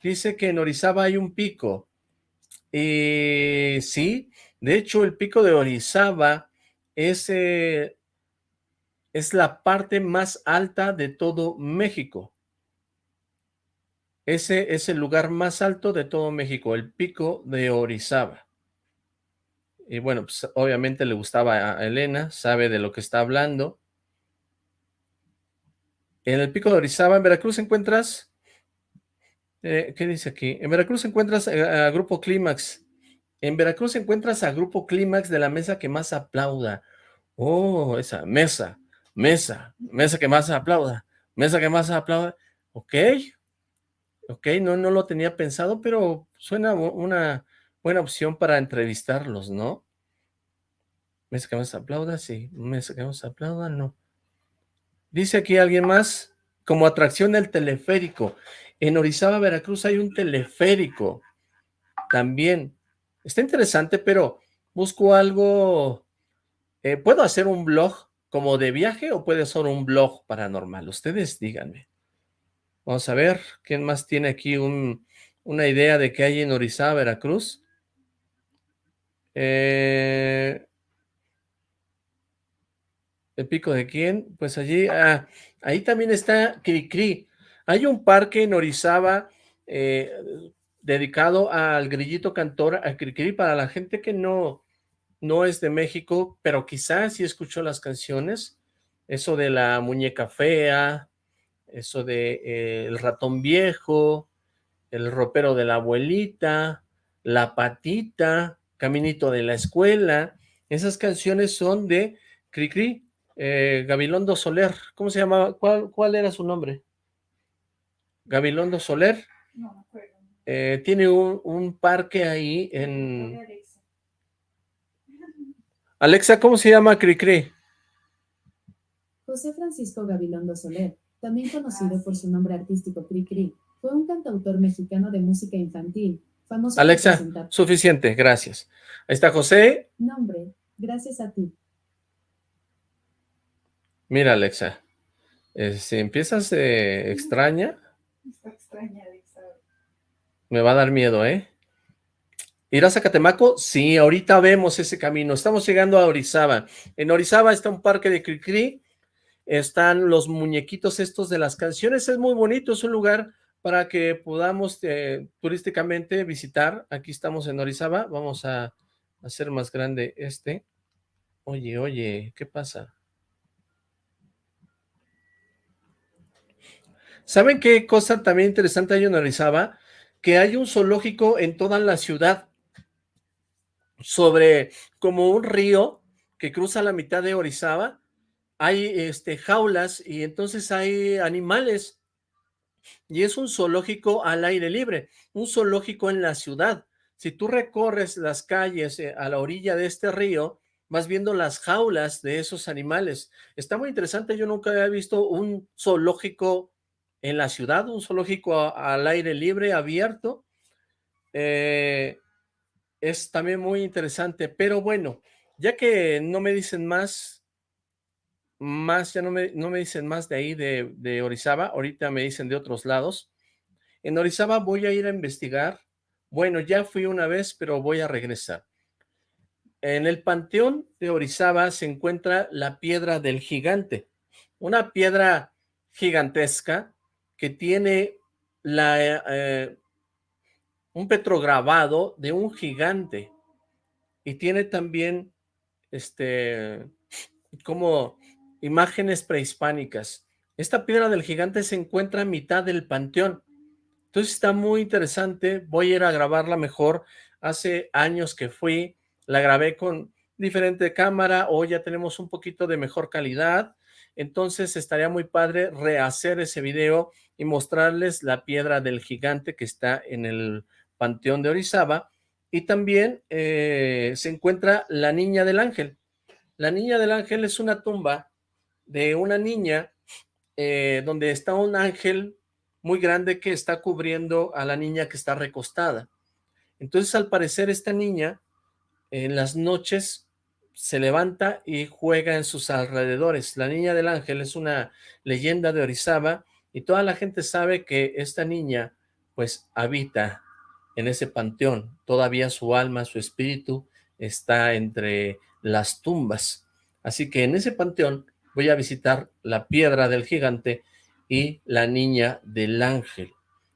dice que en Orizaba hay un pico. Y sí, de hecho el pico de Orizaba es, eh, es la parte más alta de todo México. Ese es el lugar más alto de todo México, el pico de Orizaba. Y bueno, pues obviamente le gustaba a Elena, sabe de lo que está hablando. En el pico de Orizaba, en Veracruz encuentras eh, ¿Qué dice aquí? En Veracruz encuentras eh, a, Grupo Clímax. En Veracruz encuentras a Grupo Clímax de la mesa que más aplauda. Oh, esa mesa, mesa, mesa que más aplauda, mesa que más aplauda. Ok, ok, no, no lo tenía pensado, pero suena una buena opción para entrevistarlos, ¿no? Mesa que más aplauda, sí. Mesa que más aplauda, no. Dice aquí alguien más, como atracción del teleférico. En Orizaba, Veracruz hay un teleférico también. Está interesante, pero busco algo... Eh, ¿Puedo hacer un blog como de viaje o puede ser un blog paranormal? Ustedes díganme. Vamos a ver, ¿quién más tiene aquí una idea de qué hay en Orizaba, Veracruz? Eh, ¿El pico de quién? Pues allí, ah, ahí también está Cricri. Hay un parque en Orizaba eh, dedicado al grillito cantor, a Cricri, para la gente que no, no es de México, pero quizás sí escuchó las canciones, eso de la muñeca fea, eso de eh, el ratón viejo, el ropero de la abuelita, la patita, caminito de la escuela, esas canciones son de Cricri, eh, Gabilondo Soler, ¿cómo se llamaba? ¿Cuál, ¿Cuál era su nombre? Gabilondo Soler. Eh, tiene un, parque ahí en... Alexa, ¿cómo se llama Cricri? José Francisco Gabilondo Soler, también conocido por su nombre artístico Cricri, fue un cantautor mexicano de música infantil, famoso Alexa, suficiente, gracias. Ahí está José. Nombre, gracias a ti. Mira, Alexa, eh, si empiezas eh, extraña, Me va a dar miedo, ¿eh? ¿Irás a Catemaco? Sí, ahorita vemos ese camino. Estamos llegando a Orizaba. En Orizaba está un parque de Cricri. Están los muñequitos estos de las canciones. Es muy bonito, es un lugar para que podamos eh, turísticamente visitar. Aquí estamos en Orizaba. Vamos a hacer más grande este. Oye, oye, ¿qué pasa? ¿Saben qué cosa también interesante hay en Orizaba? Que hay un zoológico en toda la ciudad sobre como un río que cruza la mitad de Orizaba. Hay este, jaulas y entonces hay animales. Y es un zoológico al aire libre, un zoológico en la ciudad. Si tú recorres las calles eh, a la orilla de este río, vas viendo las jaulas de esos animales. Está muy interesante, yo nunca había visto un zoológico en la ciudad, un zoológico al aire libre, abierto. Eh, es también muy interesante, pero bueno, ya que no me dicen más, más, ya no me, no me dicen más de ahí, de, de Orizaba, ahorita me dicen de otros lados. En Orizaba voy a ir a investigar, bueno, ya fui una vez, pero voy a regresar. en el panteón de Orizaba se encuentra la piedra del gigante, una piedra gigantesca que tiene eh, un petrograbado de un gigante y tiene también este como imágenes prehispánicas. Esta piedra del gigante se encuentra a mitad del panteón. Entonces está muy interesante. Voy a ir a grabarla mejor. Hace años que fui, la grabé con diferente cámara. Hoy ya tenemos un poquito de mejor calidad. Entonces estaría muy padre rehacer ese video y mostrarles la piedra del gigante que está en el panteón de Orizaba. Y también eh, se encuentra la Niña del Ángel. La Niña del Ángel es una tumba de una niña eh, donde está un ángel muy grande que está cubriendo a la niña que está recostada. Entonces, al parecer, esta niña en las noches se levanta y juega en sus alrededores. La niña del ángel es una leyenda de Orizaba y toda la gente sabe que esta niña pues habita en ese panteón. Todavía su alma, su espíritu está entre las tumbas. Así que en ese panteón voy a visitar la piedra del gigante y la niña del ángel.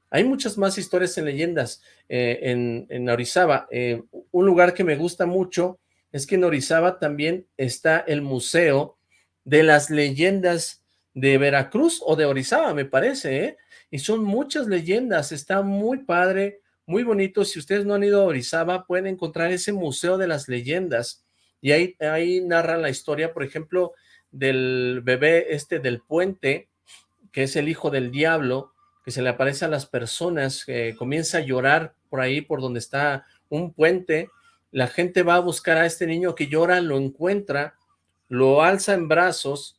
Hay muchas más historias en leyendas eh, en, Orizaba. Eh, un lugar que me gusta mucho es que en Orizaba también está el Museo de las Leyendas de Veracruz o de Orizaba, me parece, ¿eh? Y son muchas leyendas, está muy padre, muy bonito. Si ustedes no han ido a Orizaba, pueden encontrar ese Museo de las Leyendas. Y ahí, ahí narran la historia, por ejemplo, del bebé este del puente, que es el hijo del diablo, que se le aparece a las personas, que comienza a llorar por ahí, por donde está un puente, la gente va a buscar a este niño que llora, lo encuentra, lo alza en brazos,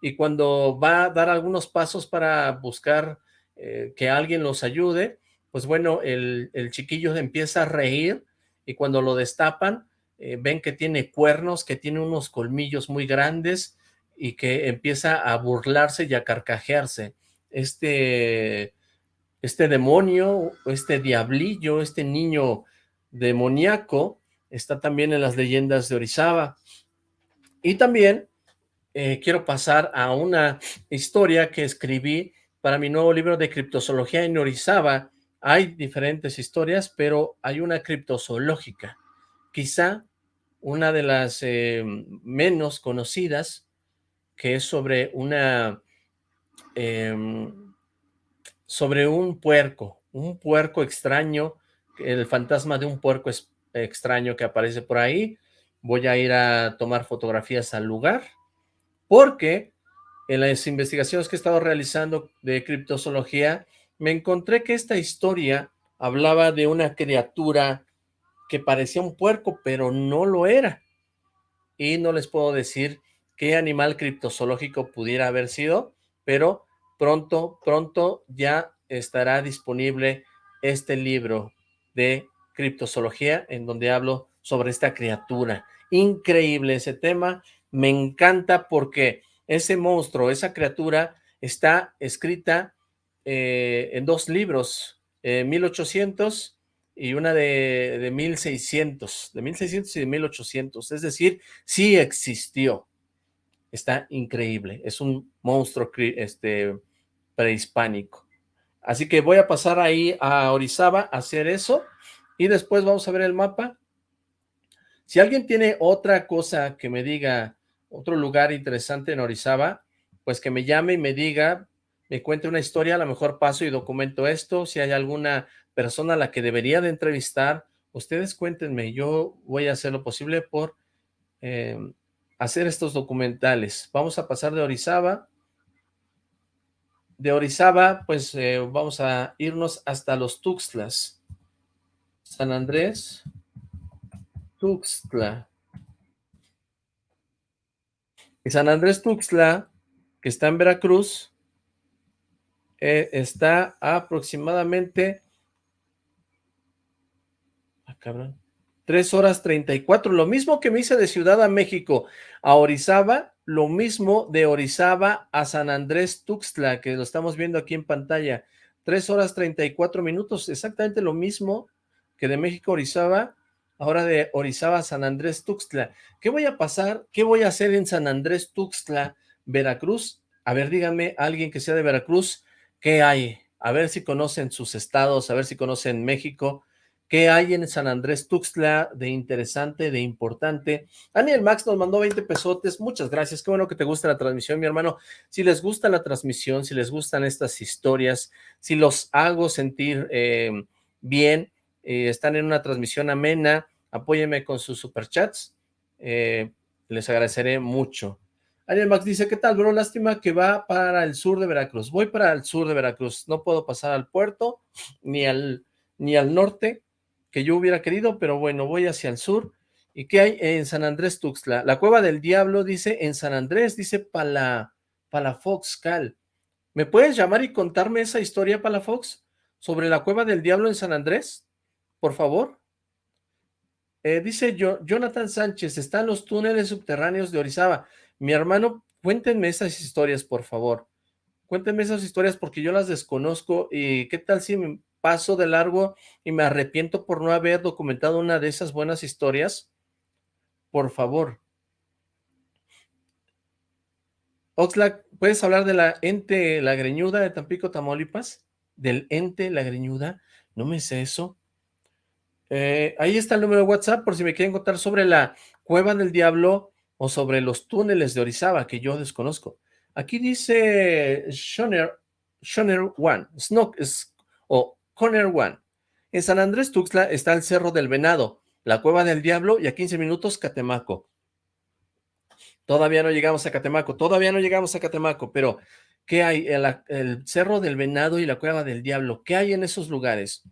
y cuando va a dar algunos pasos para buscar eh, que alguien los ayude, pues bueno, el, chiquillo empieza a reír, y cuando lo destapan, eh, ven que tiene cuernos, que tiene unos colmillos muy grandes, y que empieza a burlarse y a carcajearse. Este, este demonio, este diablillo, este niño demoníaco, está también en las leyendas de Orizaba. Y también eh, quiero pasar a una historia que escribí para mi nuevo libro de criptozoología en Orizaba. Hay diferentes historias, pero hay una criptozoológica. Quizá una de las eh, menos conocidas, que es sobre una... Em, sobre un puerco, un puerco extraño, el fantasma de un puerco extraño que aparece por ahí. Voy a ir a tomar fotografías al lugar, porque en las investigaciones que he estado realizando de criptozoología, me encontré que esta historia hablaba de una criatura que parecía un puerco, pero no lo era. Y no les puedo decir qué animal criptozoológico pudiera haber sido, pero pronto, pronto ya estará disponible este libro de criptozoología en donde hablo sobre esta criatura. Increíble ese tema, me encanta porque ese monstruo, esa criatura está escrita eh, en dos libros, 1800 y una de, de 1600, de 1600 y de 1800, es decir, sí existió está increíble, es un monstruo este, prehispánico. Así que voy a pasar ahí a Orizaba a hacer eso, y después vamos a ver el mapa. Si alguien tiene otra cosa que me diga, otro lugar interesante en Orizaba, pues que me llame y me diga, me cuente una historia, a lo mejor paso y documento esto, si hay alguna persona a la que debería de entrevistar, ustedes cuéntenme, yo voy a hacer lo posible por eh, hacer estos documentales. Vamos a pasar de Orizaba. De Orizaba, pues eh, vamos a irnos hasta los Tuxtlas. San Andrés, Tuxtla. Y San Andrés Tuxtla, que está en Veracruz, eh, está aproximadamente... Ah, cabrón. 3 horas 34, lo mismo que me hice de Ciudad a México a Orizaba, lo mismo de Orizaba a San Andrés Tuxtla, que lo estamos viendo aquí en pantalla, 3 horas 34 minutos, exactamente lo mismo que de México a Orizaba, ahora de Orizaba, San Andrés, Tuxtla. ¿Qué voy a pasar? ¿Qué voy a hacer en San Andrés, Tuxtla, Veracruz? A ver, díganme, alguien que sea de Veracruz, ¿qué hay? A ver si conocen sus estados, a ver si conocen México, ¿Qué hay en San Andrés Tuxtla de interesante, de importante? Daniel Max nos mandó 20 pesotes, muchas gracias, qué bueno que te gusta la transmisión, mi hermano. Si les gusta la transmisión, si les gustan estas historias, si los hago sentir eh, bien, eh, están en una transmisión amena, apóyenme con sus superchats, eh, les agradeceré mucho. Daniel Max dice, ¿qué tal, bro? Lástima que va para el sur de Veracruz. Voy para el sur de Veracruz, no puedo pasar al puerto, ni al, ni al norte, que yo hubiera querido, pero bueno, voy hacia el sur. ¿Y qué hay en San Andrés Tuxtla? La Cueva del Diablo dice en San Andrés, dice Pala, Palafox Cal. ¿Me puedes llamar y contarme esa historia, Palafox, sobre la Cueva del Diablo en San Andrés? Por favor. Eh, dice Jonathan Sánchez, están los túneles subterráneos de Orizaba. Mi hermano, cuéntenme esas historias, por favor. Cuéntenme esas historias porque yo las desconozco y qué tal si me paso de largo y me arrepiento por no haber documentado una de esas buenas historias? Por favor. Oxlack, ¿puedes hablar de la ente la greñuda de Tampico, Tamaulipas? ¿Del ente la greñuda? No me sé eso. Eh, ahí está el número de WhatsApp por si me quieren contar sobre la Cueva del Diablo o sobre los túneles de Orizaba que yo desconozco. Aquí dice Shoner, Shoner One, Snook, o Corner One. En San Andrés Tuxtla está el Cerro del Venado, la Cueva del Diablo y a 15 minutos Catemaco. Todavía no llegamos a Catemaco, todavía no llegamos a Catemaco, pero ¿qué hay? El Cerro del Venado y la Cueva del Diablo, ¿qué hay en esos lugares?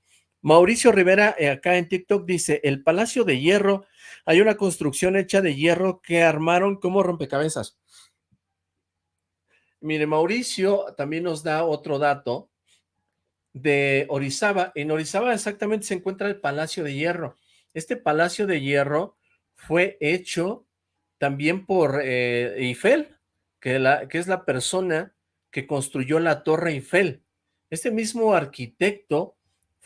Mauricio Rivera, eh, acá en TikTok, dice, el Palacio de Hierro, hay una construcción hecha de hierro que armaron como rompecabezas. Mire, Mauricio también nos da otro dato, de Orizaba. En Orizaba exactamente se encuentra el Palacio de Hierro. Este Palacio de Hierro fue hecho también por eh, Eiffel, que, que es la persona que construyó la Torre Eiffel. Este mismo arquitecto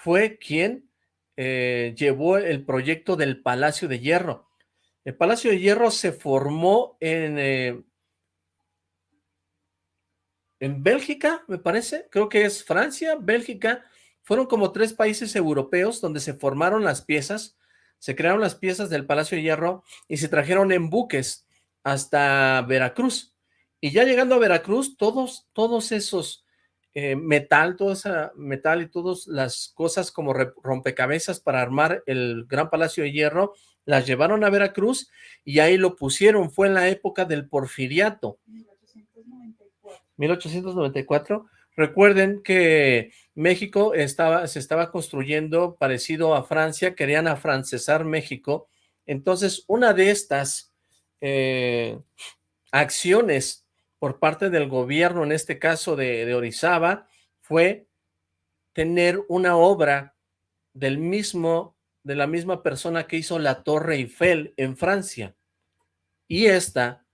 fue quien eh, llevó el proyecto del Palacio de Hierro. El Palacio de Hierro se formó en, eh, en Bélgica, me parece, creo que es Francia, Bélgica, fueron como tres países europeos donde se formaron las piezas, se crearon las piezas del Palacio de Hierro y se trajeron en buques hasta Veracruz. Y ya llegando a Veracruz, todos, todos esos eh, metal, todo ese metal y todas las cosas como rompecabezas para armar el Gran Palacio de Hierro, las llevaron a Veracruz y ahí lo pusieron. Fue en la época del porfiriato. 1894. Recuerden que México estaba, se estaba construyendo parecido a Francia, querían afrancesar México. Entonces, una de estas eh, acciones por parte del gobierno, en este caso de, Orizaba, fue tener una obra del mismo, de la misma persona que hizo la Torre Eiffel en Francia. Y esta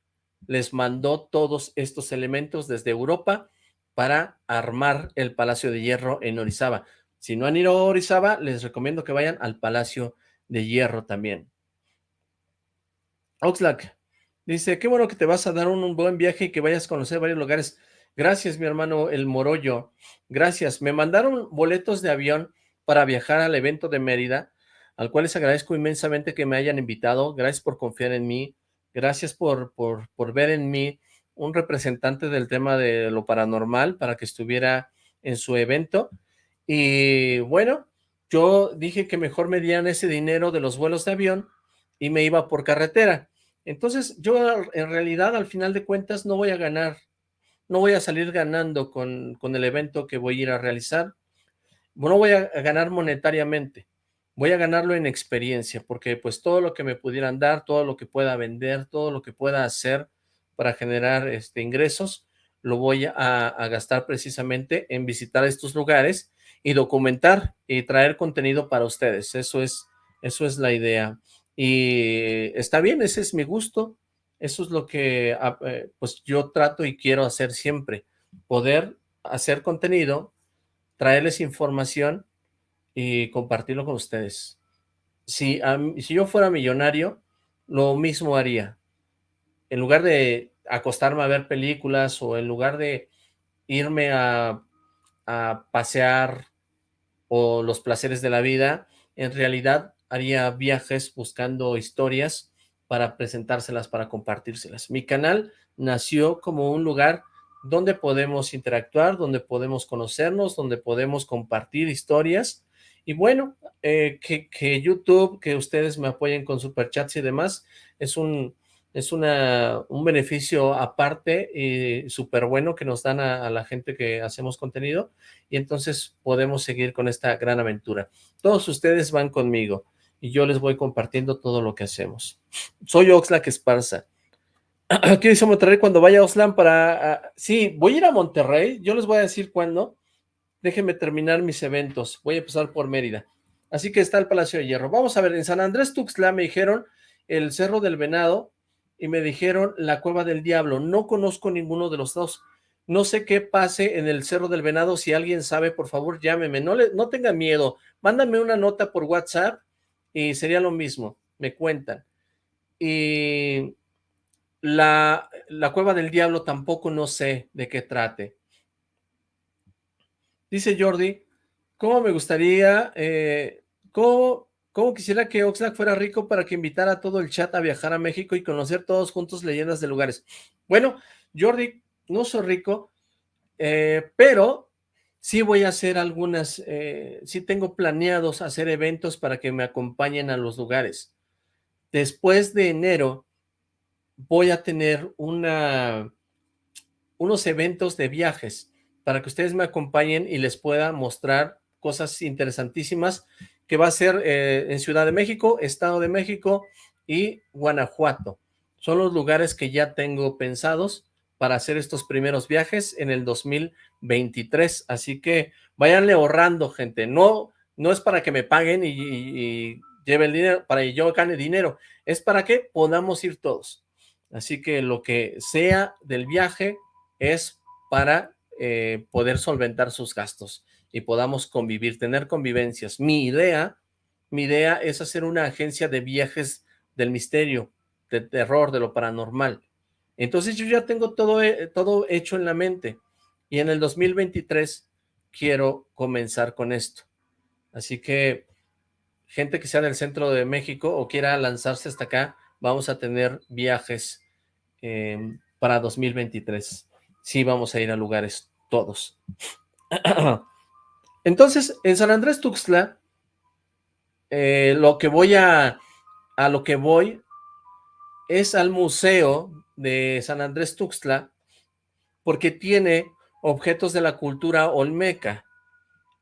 les mandó todos estos elementos desde Europa para armar el Palacio de Hierro en Orizaba. Si no han ido a Orizaba, les recomiendo que vayan al Palacio de Hierro también. Oxlack dice, qué bueno que te vas a dar un, buen viaje y que vayas a conocer varios lugares. Gracias, mi hermano El Morollo. Gracias. Me mandaron boletos de avión para viajar al evento de Mérida, al cual les agradezco inmensamente que me hayan invitado. Gracias por confiar en mí. Gracias por, por, por ver en mí un representante del tema de lo paranormal para que estuviera en su evento. Y bueno, yo dije que mejor me dieran ese dinero de los vuelos de avión y me iba por carretera. Entonces yo en realidad al final de cuentas no voy a ganar, no voy a salir ganando con, con el evento que voy a ir a realizar. No voy a ganar monetariamente voy a ganarlo en experiencia, porque pues todo lo que me pudieran dar, todo lo que pueda vender, todo lo que pueda hacer para generar este, ingresos, lo voy a, gastar precisamente en visitar estos lugares y documentar y traer contenido para ustedes. Eso es, eso es la idea. Y está bien, ese es mi gusto. Eso es lo que ah, eh, pues yo trato y quiero hacer siempre. Poder hacer contenido, traerles información y compartirlo con ustedes. si, si yo fuera millonario, lo mismo haría. En lugar de acostarme a ver películas o en lugar de irme a, a pasear o los placeres de la vida, en realidad haría viajes buscando historias para presentárselas, para compartírselas. Mi canal nació como un lugar donde podemos interactuar, donde podemos conocernos, donde podemos compartir historias. Y bueno, eh, que, YouTube, que ustedes me apoyen con superchats y demás, es un, es una, un beneficio aparte y súper bueno que nos dan a, la gente que hacemos contenido y entonces podemos seguir con esta gran aventura. Todos ustedes van conmigo y yo les voy compartiendo todo lo que hacemos. Soy Oxlack Esparza. ¿Qué dice Monterrey cuando vaya a Oslan para...? Uh, sí, voy a ir a Monterrey, yo les voy a decir cuándo. Déjenme terminar mis eventos, voy a pasar por Mérida. Así que está el Palacio de Hierro. Vamos a ver, en San Andrés Tuxtla me dijeron el Cerro del Venado y me dijeron la Cueva del Diablo. No conozco ninguno de los dos. No sé qué pase en el Cerro del Venado. Si alguien sabe, por favor, llámeme. No, le, no tengan miedo. Mándame una nota por WhatsApp y sería lo mismo. Me cuentan. Y la, la Cueva del Diablo tampoco no sé de qué trate. Dice Jordi, ¿cómo me gustaría, eh, cómo, cómo, quisiera que Oxlack fuera rico para que invitara a todo el chat a viajar a México y conocer todos juntos leyendas de lugares? Bueno, Jordi, no soy rico, eh, pero sí voy a hacer algunas, eh, sí tengo planeados hacer eventos para que me acompañen a los lugares. Después de enero voy a tener unos eventos de viajes para que ustedes me acompañen y les pueda mostrar cosas interesantísimas que va a ser eh, en Ciudad de México, Estado de México y Guanajuato. Son los lugares que ya tengo pensados para hacer estos primeros viajes en el 2023, así que váyanle ahorrando, gente, no, no es para que me paguen y, lleve el dinero, para que yo gane dinero, es para que podamos ir todos. Así que lo que sea del viaje es para eh, poder solventar sus gastos y podamos convivir, tener convivencias. Mi idea, mi idea es hacer una agencia de viajes del misterio, de terror, de lo paranormal. Entonces yo ya tengo todo, eh, todo hecho en la mente y en el 2023 quiero comenzar con esto. Así que gente que sea del centro de México o quiera lanzarse hasta acá, vamos a tener viajes eh, para 2023. Sí, vamos a ir a lugares todos. Entonces, en San Andrés Tuxtla, eh, lo que voy a, a lo que voy es al museo de San Andrés Tuxtla, porque tiene objetos de la cultura olmeca.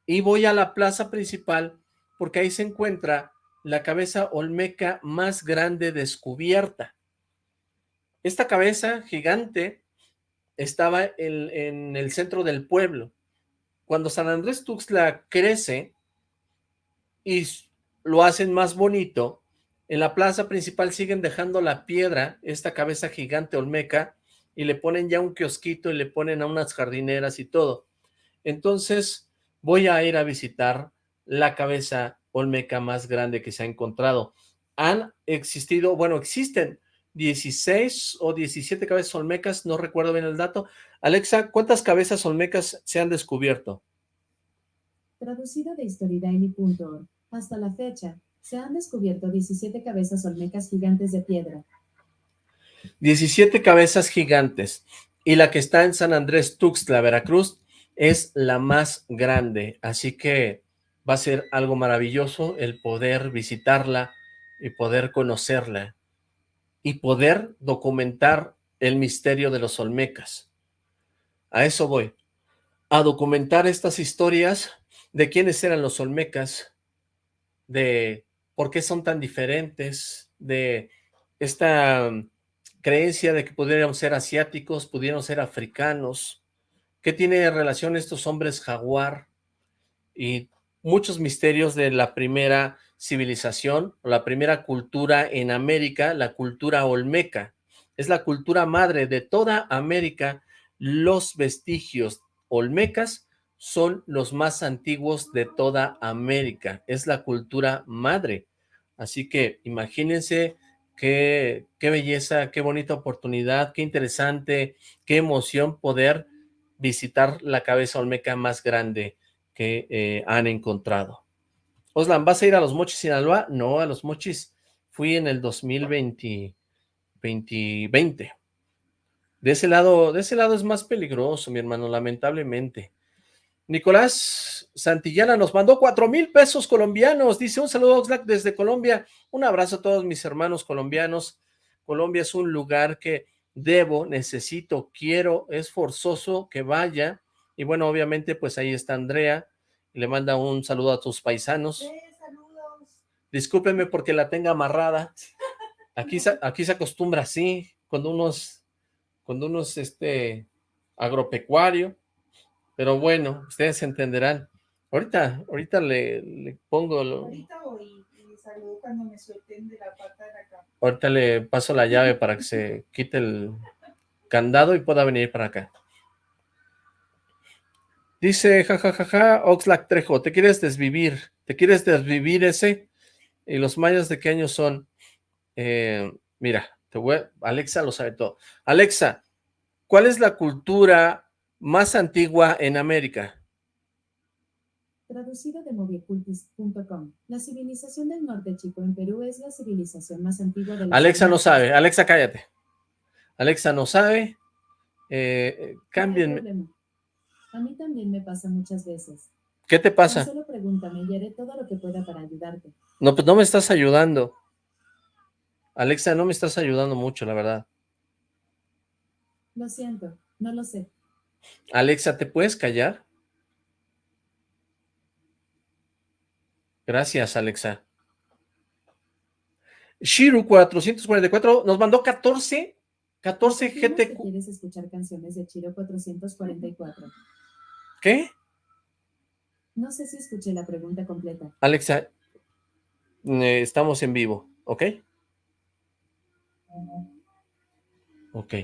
Y voy a la plaza principal, porque ahí se encuentra la cabeza olmeca más grande descubierta. Esta cabeza gigante estaba en, el centro del pueblo. Cuando San Andrés Tuxtla crece y lo hacen más bonito, en la plaza principal siguen dejando la piedra, esta cabeza gigante olmeca, y le ponen ya un kiosquito y le ponen a unas jardineras y todo. Entonces voy a ir a visitar la cabeza olmeca más grande que se ha encontrado. Han existido, bueno, existen 16 o 17 cabezas olmecas, no recuerdo bien el dato. Alexa, ¿cuántas cabezas olmecas se han descubierto? Traducido de historidaily.org. Hasta la fecha, se han descubierto 17 cabezas olmecas gigantes de piedra. 17 cabezas gigantes. Y la que está en San Andrés Tuxtla, Veracruz, es la más grande. Así que va a ser algo maravilloso el poder visitarla y poder conocerla y poder documentar el misterio de los Olmecas. A eso voy, a documentar estas historias de quiénes eran los Olmecas, de por qué son tan diferentes, de esta creencia de que pudieran ser asiáticos, pudieron ser africanos, qué tiene relación estos hombres jaguar y muchos misterios de la primera civilización, o la primera cultura en América, la cultura olmeca. Es la cultura madre de toda América. Los vestigios olmecas son los más antiguos de toda América. Es la cultura madre. Así que imagínense qué, qué belleza, qué bonita oportunidad, qué interesante, qué emoción poder visitar la cabeza olmeca más grande que eh, han encontrado. Oslan, ¿vas a ir a los Mochis Sinaloa? No, a los Mochis fui en el 2020. 2020. De ese lado, de ese lado es más peligroso, mi hermano, lamentablemente. Nicolás Santillana nos mandó cuatro mil pesos colombianos. Dice, un saludo Oxlack desde Colombia. Un abrazo a todos mis hermanos colombianos. Colombia es un lugar que debo, necesito, quiero, es forzoso que vaya. Y bueno, obviamente, pues ahí está Andrea. Le manda un saludo a tus paisanos. Sí, saludos. Discúlpeme porque la tenga amarrada. Aquí, aquí se acostumbra así, cuando unos, cuando unos, este, agropecuario pero bueno, ustedes entenderán. Ahorita, ahorita le, pongo... Lo... Ahorita saludo cuando me suelten de la pata de. Ahorita le paso la llave para que se quite el candado y pueda venir para acá. Dice, jajajaja, ja, ja, ja, Oxlack Trejo, ¿te quieres desvivir? ¿Te quieres desvivir ese? ¿Y los mayas de qué año son? Eh, mira, te voy Alexa lo sabe todo. Alexa, ¿cuál es la cultura más antigua en América? Traducido de moviecultis.com. La civilización del norte chico en Perú es la civilización más antigua del Alexa no sabe. Alexa, cállate. Alexa no sabe. Eh, cámbienme. A mí también me pasa muchas veces. ¿Qué te pasa? solo pregúntame y haré todo lo que pueda para ayudarte. No, pues no me estás ayudando. Alexa, no me estás ayudando mucho, la verdad. Lo siento, no lo sé. Alexa, ¿te puedes callar? Gracias, Alexa. Shiru 444 nos mandó 14, 14 GT. ¿Quieres escuchar canciones de Shiro 444? ¿Qué? No sé si escuché la pregunta completa. Alexa, eh, estamos en vivo, ¿ok? Ok.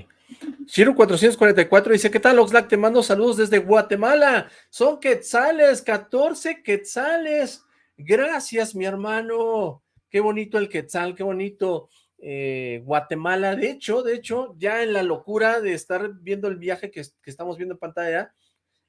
Shiro 444 dice, ¿qué tal Oxlack? Te mando saludos desde Guatemala. Son quetzales, 14 quetzales. Gracias, mi hermano. Qué bonito el quetzal, qué bonito eh, Guatemala. De hecho, de hecho, ya en la locura de estar viendo el viaje que, que estamos viendo en pantalla,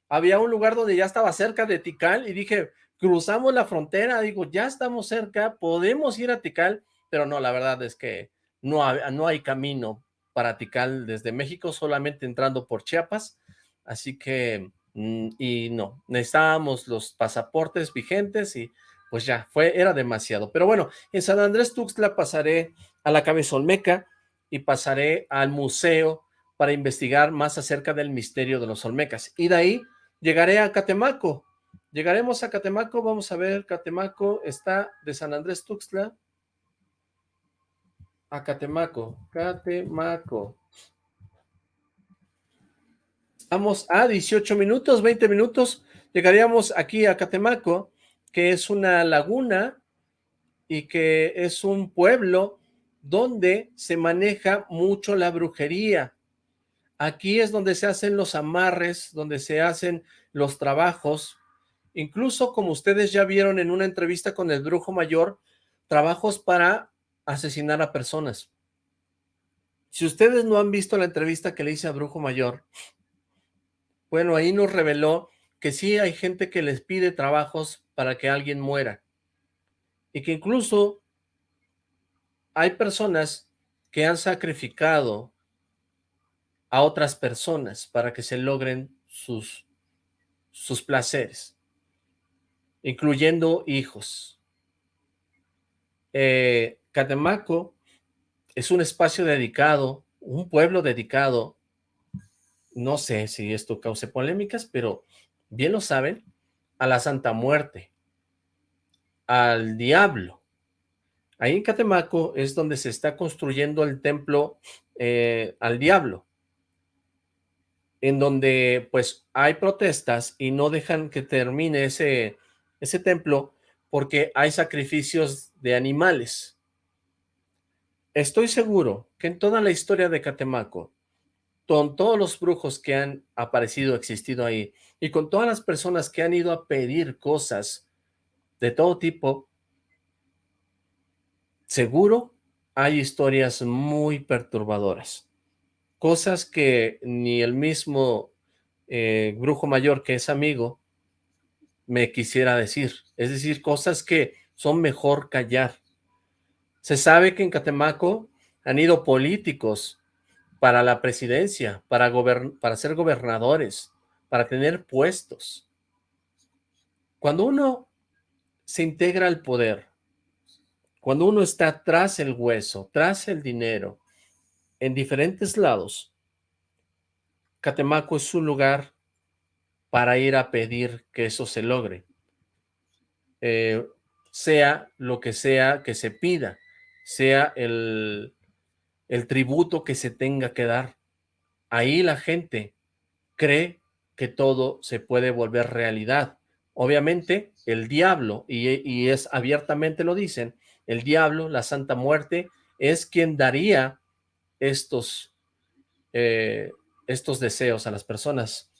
había un lugar donde ya estaba cerca de Tikal y dije, cruzamos la frontera, digo, ya estamos cerca, podemos ir a Tikal, pero no, la verdad es que no, no hay camino para Tikal desde México, solamente entrando por Chiapas, así que, mm, y no, necesitábamos los pasaportes vigentes y pues ya, fue, era demasiado. Pero bueno, en San Andrés Tuxtla pasaré a la Cabeza Olmeca y pasaré al museo para investigar más acerca del misterio de los Olmecas. Y de ahí llegaré a Catemaco. Llegaremos a Catemaco, vamos a ver, Catemaco está de San Andrés Tuxtla a Catemaco. Catemaco. Vamos a 18 minutos, 20 minutos. Llegaríamos aquí a Catemaco, que es una laguna y que es un pueblo donde se maneja mucho la brujería. Aquí es donde se hacen los amarres, donde se hacen los trabajos. Incluso como ustedes ya vieron en una entrevista con el brujo mayor, trabajos para asesinar a personas. Si ustedes no han visto la entrevista que le hice a Brujo Mayor, bueno, ahí nos reveló que sí hay gente que les pide trabajos para que alguien muera. Y que incluso hay personas que han sacrificado a otras personas para que se logren sus, sus placeres, incluyendo hijos. Eh, Catemaco es un espacio dedicado, un pueblo dedicado, no sé si esto cause polémicas, pero bien lo saben, a la Santa Muerte, al diablo. Ahí en Catemaco es donde se está construyendo el templo eh, al diablo, en donde pues hay protestas y no dejan que termine ese, ese templo porque hay sacrificios de animales. Estoy seguro que en toda la historia de Catemaco, con todos los brujos que han aparecido, existido ahí, y con todas las personas que han ido a pedir cosas de todo tipo, seguro hay historias muy perturbadoras. Cosas que ni el mismo eh, brujo mayor que es amigo me quisiera decir. Es decir, cosas que son mejor callar. Se sabe que en Catemaco han ido políticos para la presidencia, para, para ser gobernadores, para tener puestos. Cuando uno se integra al poder, cuando uno está tras el hueso, tras el dinero, en diferentes lados, Catemaco es un lugar para ir a pedir que eso se logre. Eh, sea lo que sea que se pida, sea el, el tributo que se tenga que dar. Ahí la gente cree que todo se puede volver realidad. Obviamente, el diablo, y, y es abiertamente lo dicen, el diablo, la Santa Muerte, es quien daría estos, eh, estos deseos a las personas.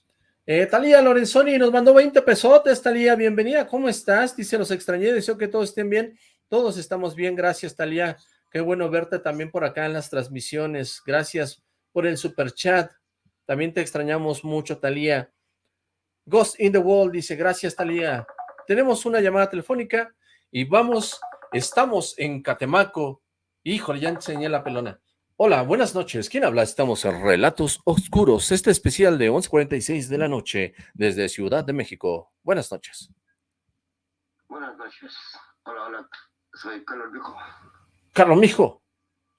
Eh, Talía Lorenzoni nos mandó 20 pesotes, Talía, bienvenida, ¿cómo estás? Dice, los extrañé, deseo que todos estén bien. Todos estamos bien, gracias, Talía. Qué bueno verte también por acá en las transmisiones. Gracias por el super chat. También te extrañamos mucho, Talía. Ghost in the Wall dice, gracias, Talía. Tenemos una llamada telefónica y vamos Estamos en Catemaco. Híjole, ya enseñé la pelona. Hola, buenas noches. ¿Quién habla? Estamos en Relatos Oscuros, este especial de 11.46 de la noche desde Ciudad de México. Buenas noches. Buenas noches. Hola, hola. Soy Carlos Mijo. Carlos Mijo,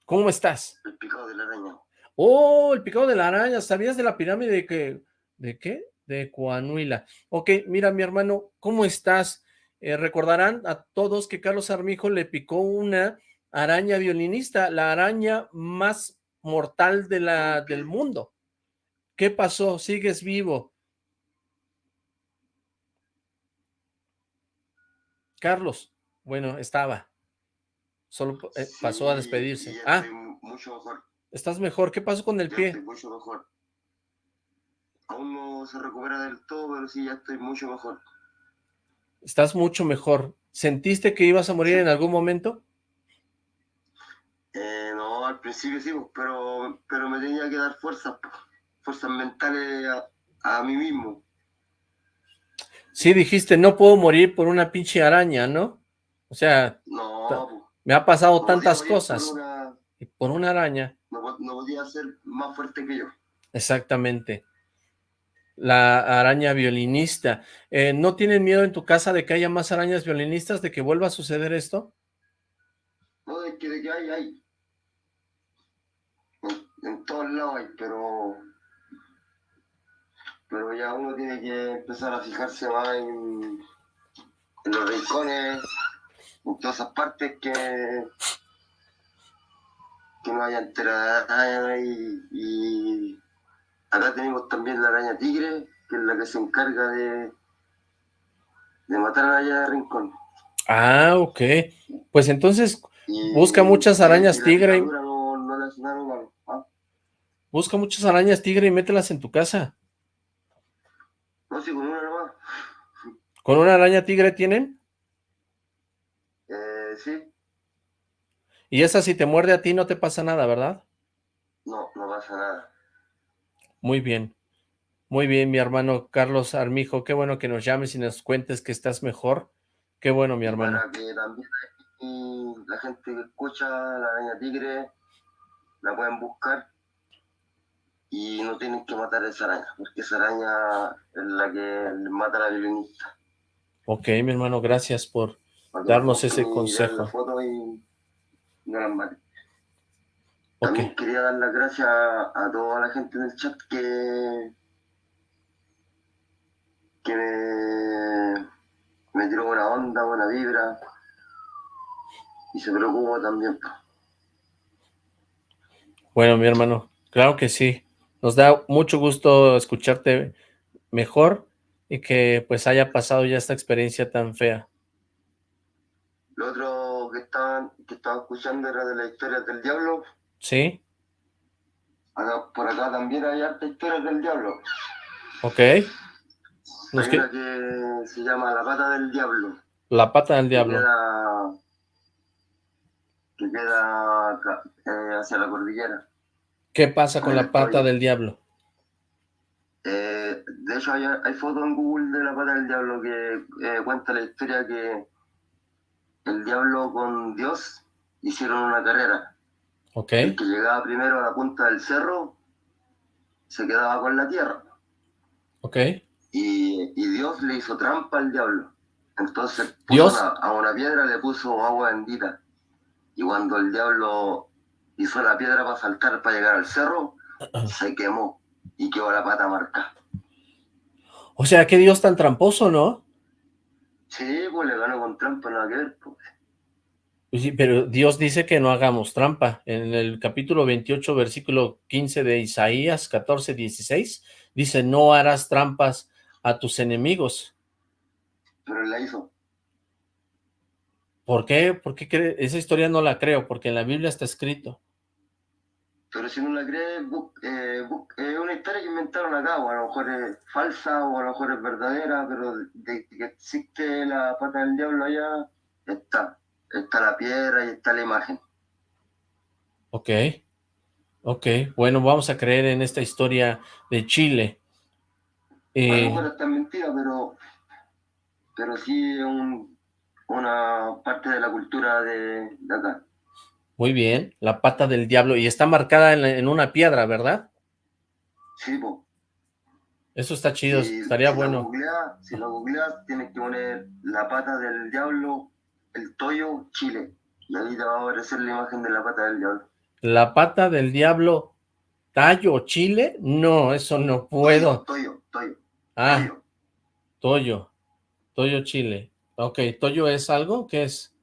¿cómo estás? El picado de la araña. Oh, el picado de la araña. ¿Sabías de la pirámide de que... ¿De qué? De Coanuila. Ok, mira, mi hermano, ¿cómo estás? Eh, recordarán a todos que Carlos Armijo le picó una araña violinista, la araña más mortal de la, del mundo. ¿Qué pasó? ¿Sigues vivo? Carlos, bueno, estaba. Solo eh, pasó a despedirse. Ah, mucho mejor. ¿Estás mejor? ¿Qué pasó con el pie? Estoy mucho mejor. Aún no se recupera del todo, pero sí, ya estoy mucho mejor. Estás mucho mejor. ¿Sentiste que ibas a morir en algún momento? Eh, no, al principio sí, pues, pero, pero me tenía que dar fuerzas, fuerzas mentales a, mí mismo. Sí, dijiste, no puedo morir por una pinche araña, ¿no? O sea, no, pues. me ha pasado tantas cosas. y por una araña. No, no podía ser más fuerte que yo. Exactamente la araña violinista. Eh, ¿No tienen miedo en tu casa de que haya más arañas violinistas, de que vuelva a suceder esto? No, de que, de que hay, hay. En, todos lados hay, pero... Pero ya uno tiene que empezar a fijarse más en, los rincones, en todas esas partes que que no haya enterada y, y Acá tenemos también la araña tigre, que es la que se encarga de, de matar a la araña de rincón. Ah, ok. Pues entonces busca muchas arañas tigre. ¿ah? Busca muchas arañas tigre y mételas en tu casa. No, sí, con una nomás. ¿Con una araña tigre tienen? Eh, sí. Y esa si te muerde a ti no te pasa nada, ¿verdad? No, no pasa nada. Muy bien. Muy bien, mi hermano Carlos Armijo. Qué bueno que nos llames y nos cuentes que estás mejor. Qué bueno, mi hermano. Para que también la gente que escucha la araña tigre la pueden buscar y no tienen que matar a esa araña, porque esa araña es la que mata a la violinista. Ok, mi hermano, gracias por darnos ese consejo. Foto y también quería dar las gracias a, toda la gente del chat que, que me, me tiró buena onda, buena vibra y se preocupó también. Bueno, mi hermano, claro que sí. Nos da mucho gusto escucharte mejor y que pues haya pasado ya esta experiencia tan fea. Lo otro estaba, escuchando era de la historia del diablo. Sí. por acá también hay harta historias del diablo. Ok. Hay que... que se llama La Pata del Diablo. La Pata del Diablo. Que que queda eh, hacia la cordillera. ¿Qué pasa con la pata del diablo? Eh, de hecho, hay, hay fotos en Google de la pata del diablo que eh, cuenta la historia que el diablo con Dios hicieron una carrera. El que llegaba primero a la punta del cerro se quedaba con la tierra. Ok. Y, y Dios le hizo trampa al diablo. Entonces Dios. a una piedra le puso agua bendita. Y cuando el diablo hizo la piedra para saltar, para llegar al cerro, se quemó y quedó la pata marcada. O sea, qué Dios tan tramposo, ¿no? Sí, pues le ganó con trampa, nada que ver. Pues. Sí, pero Dios dice que no hagamos trampa. En el capítulo 28, versículo 15 de Isaías 14, 16, dice, no harás trampas a tus enemigos. Pero él la hizo. ¿Por qué? ¿Por qué Esa historia no la creo, porque en la Biblia está escrito. Pero si no la crees, eh, es una historia que inventaron acá, o a lo mejor es falsa, o a lo mejor es verdadera, pero de que existe la pata del diablo allá, está. Está la piedra y está la imagen. Ok, ok, bueno, vamos a creer en esta historia de Chile. Eh, a lo está mentira, pero, pero sí es una parte de la cultura de acá. Muy bien, la pata del diablo. Y está marcada en, una piedra, ¿verdad? Sí, po. Eso está chido, estaría bueno. si lo googleas, tienes que poner la pata del diablo, el Toyo, Chile. Y ahí te va a aparecer la imagen de la pata del diablo. La pata del diablo, Tallo, Chile? No, eso no puedo. Toyo, Toyo. Ah, Toyo. Toyo, Chile. Ok, ¿Toyo es algo? ¿Qué es?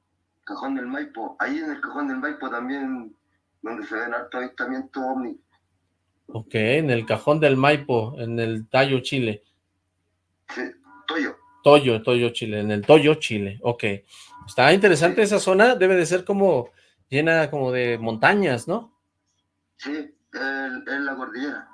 Cajón del Maipo. Ahí en el Cajón del Maipo también, donde se ven harto avistamiento ovni. Ok, en el Cajón del Maipo, en el Tallo, Chile. Sí, Toyo. Toyo, Toyo, Chile, en el Toyo, Chile. Ok. Está interesante esa zona, debe de ser como llena como de montañas, ¿no? Sí, es la cordillera.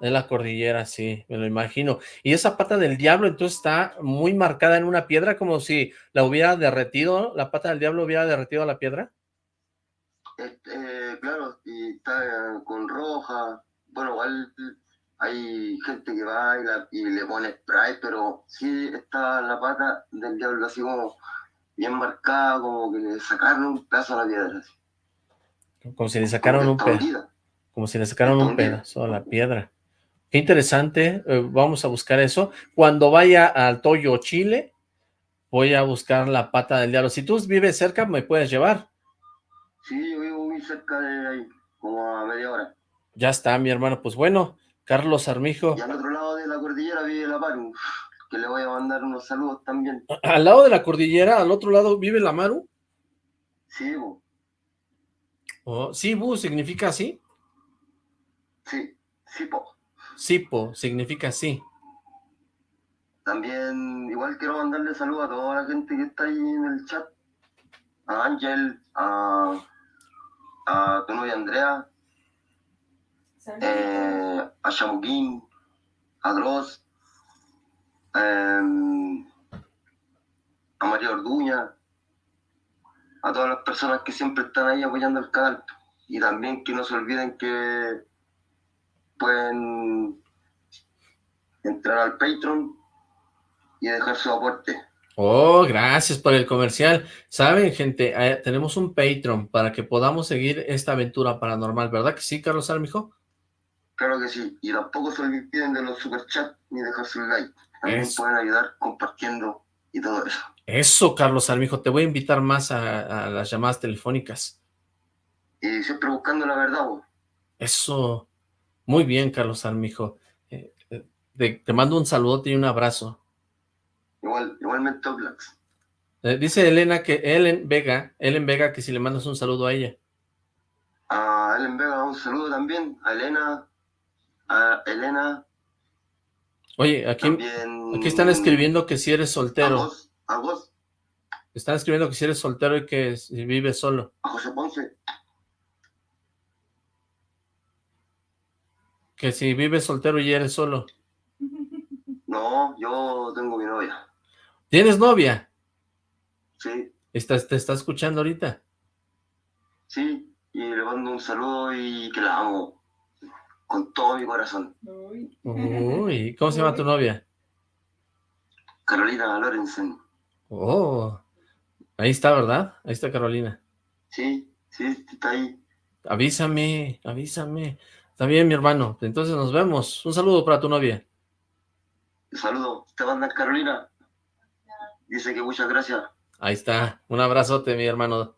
En la cordillera, sí, me lo imagino. Y esa pata del diablo entonces está muy marcada en una piedra, como si la hubiera derretido, la pata del diablo hubiera derretido la piedra. Este, claro, y está con roja. Bueno, igual hay gente que va y, le pone spray, pero sí está la pata del diablo así como bien marcada, como que le sacaron un pedazo a la piedra. Como si le sacaron un pedazo. Como si le sacaron un pedazo a la piedra. Qué interesante, eh, vamos a buscar eso. Cuando vaya al Toyo, Chile, voy a buscar la pata del diablo. Si tú vives cerca, ¿me puedes llevar? Sí, yo vivo muy cerca de ahí, como a media hora. Ya está, mi hermano. Pues bueno, Carlos Armijo. Y al otro lado de la cordillera vive la Maru, que le voy a mandar unos saludos también. ¿Al lado de la cordillera, al otro lado, vive la Maru? Sí, bu. Oh, sí, bu, ¿significa así? Sí, sí, po. Sipo, significa sí. También, igual quiero mandarle saludos a toda la gente que está ahí en el chat. A Ángel, a, a tu novia Andrea, eh, a Shamuquín, a Dross, em, a María Orduña, a todas las personas que siempre están ahí apoyando el canal. Y también que no se olviden que pueden entrar al Patreon y dejar su aporte. Oh, gracias por el comercial. Saben, gente, eh, tenemos un Patreon para que podamos seguir esta aventura paranormal, ¿verdad que sí, Carlos Armijo? Claro que sí, y tampoco se olviden de los superchats ni dejar su like. También pueden ayudar compartiendo y todo eso. Eso, Carlos Armijo, te voy a invitar más a, las llamadas telefónicas. Y siempre buscando la verdad, vos. Eso, muy bien, Carlos Armijo. Eh, eh, te, mando un saludote y un abrazo. Igual, igualmente, Oblax. Eh, dice Elena que Ellen Vega, Ellen Vega, que si le mandas un saludo a ella. A Ellen Vega, un saludo también. A Elena, a Elena. Oye, aquí, aquí están escribiendo que si eres soltero. ¿A vos? ¿A vos? Están escribiendo que si eres soltero y que si vives solo. A José Ponce. Que si vives soltero y eres solo. No, yo tengo mi novia. ¿Tienes novia? Sí. ¿Estás, ¿Te está escuchando ahorita? Sí, y le mando un saludo y que la amo con todo mi corazón. Uy, ¿cómo se llama tu novia? Carolina Lorenzen. Oh, ahí está, ¿verdad? Ahí está Carolina. Sí, sí, está ahí. Avísame, avísame. Está bien, mi hermano. Entonces nos vemos. Un saludo para tu novia. Un saludo. Te manda Carolina. Dice que muchas gracias. Ahí está. Un abrazote, mi hermano.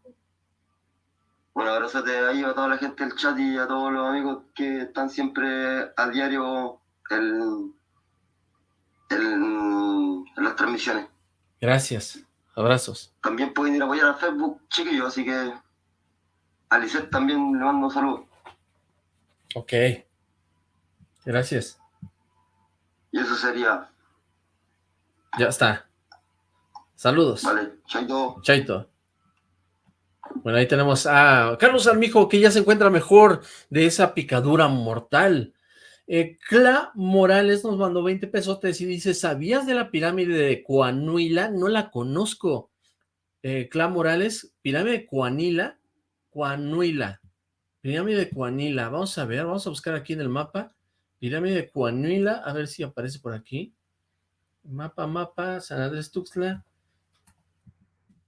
Un abrazote ahí a toda la gente del chat y a todos los amigos que están siempre a diario en, en las transmisiones. Gracias. Abrazos. También pueden ir a apoyar a Facebook, chiquillos, así que a Lisette también le mando un saludo. Ok. Gracias. Y eso sería. Ya está. Saludos. Vale, chaito. Chaito. Bueno, ahí tenemos a Carlos Armijo, que ya se encuentra mejor de esa picadura mortal. Eh, Cla Morales nos mandó 20 pesotes y dice, ¿sabías de la pirámide de Coanuila? No la conozco. Eh, Cla Morales, pirámide de Coanila, Coanuila. Pirámide de Coanila. Vamos a ver, vamos a buscar aquí en el mapa. Pirámide de Coanuila, a ver si aparece por aquí. Mapa, mapa, San Andrés Tuxtla.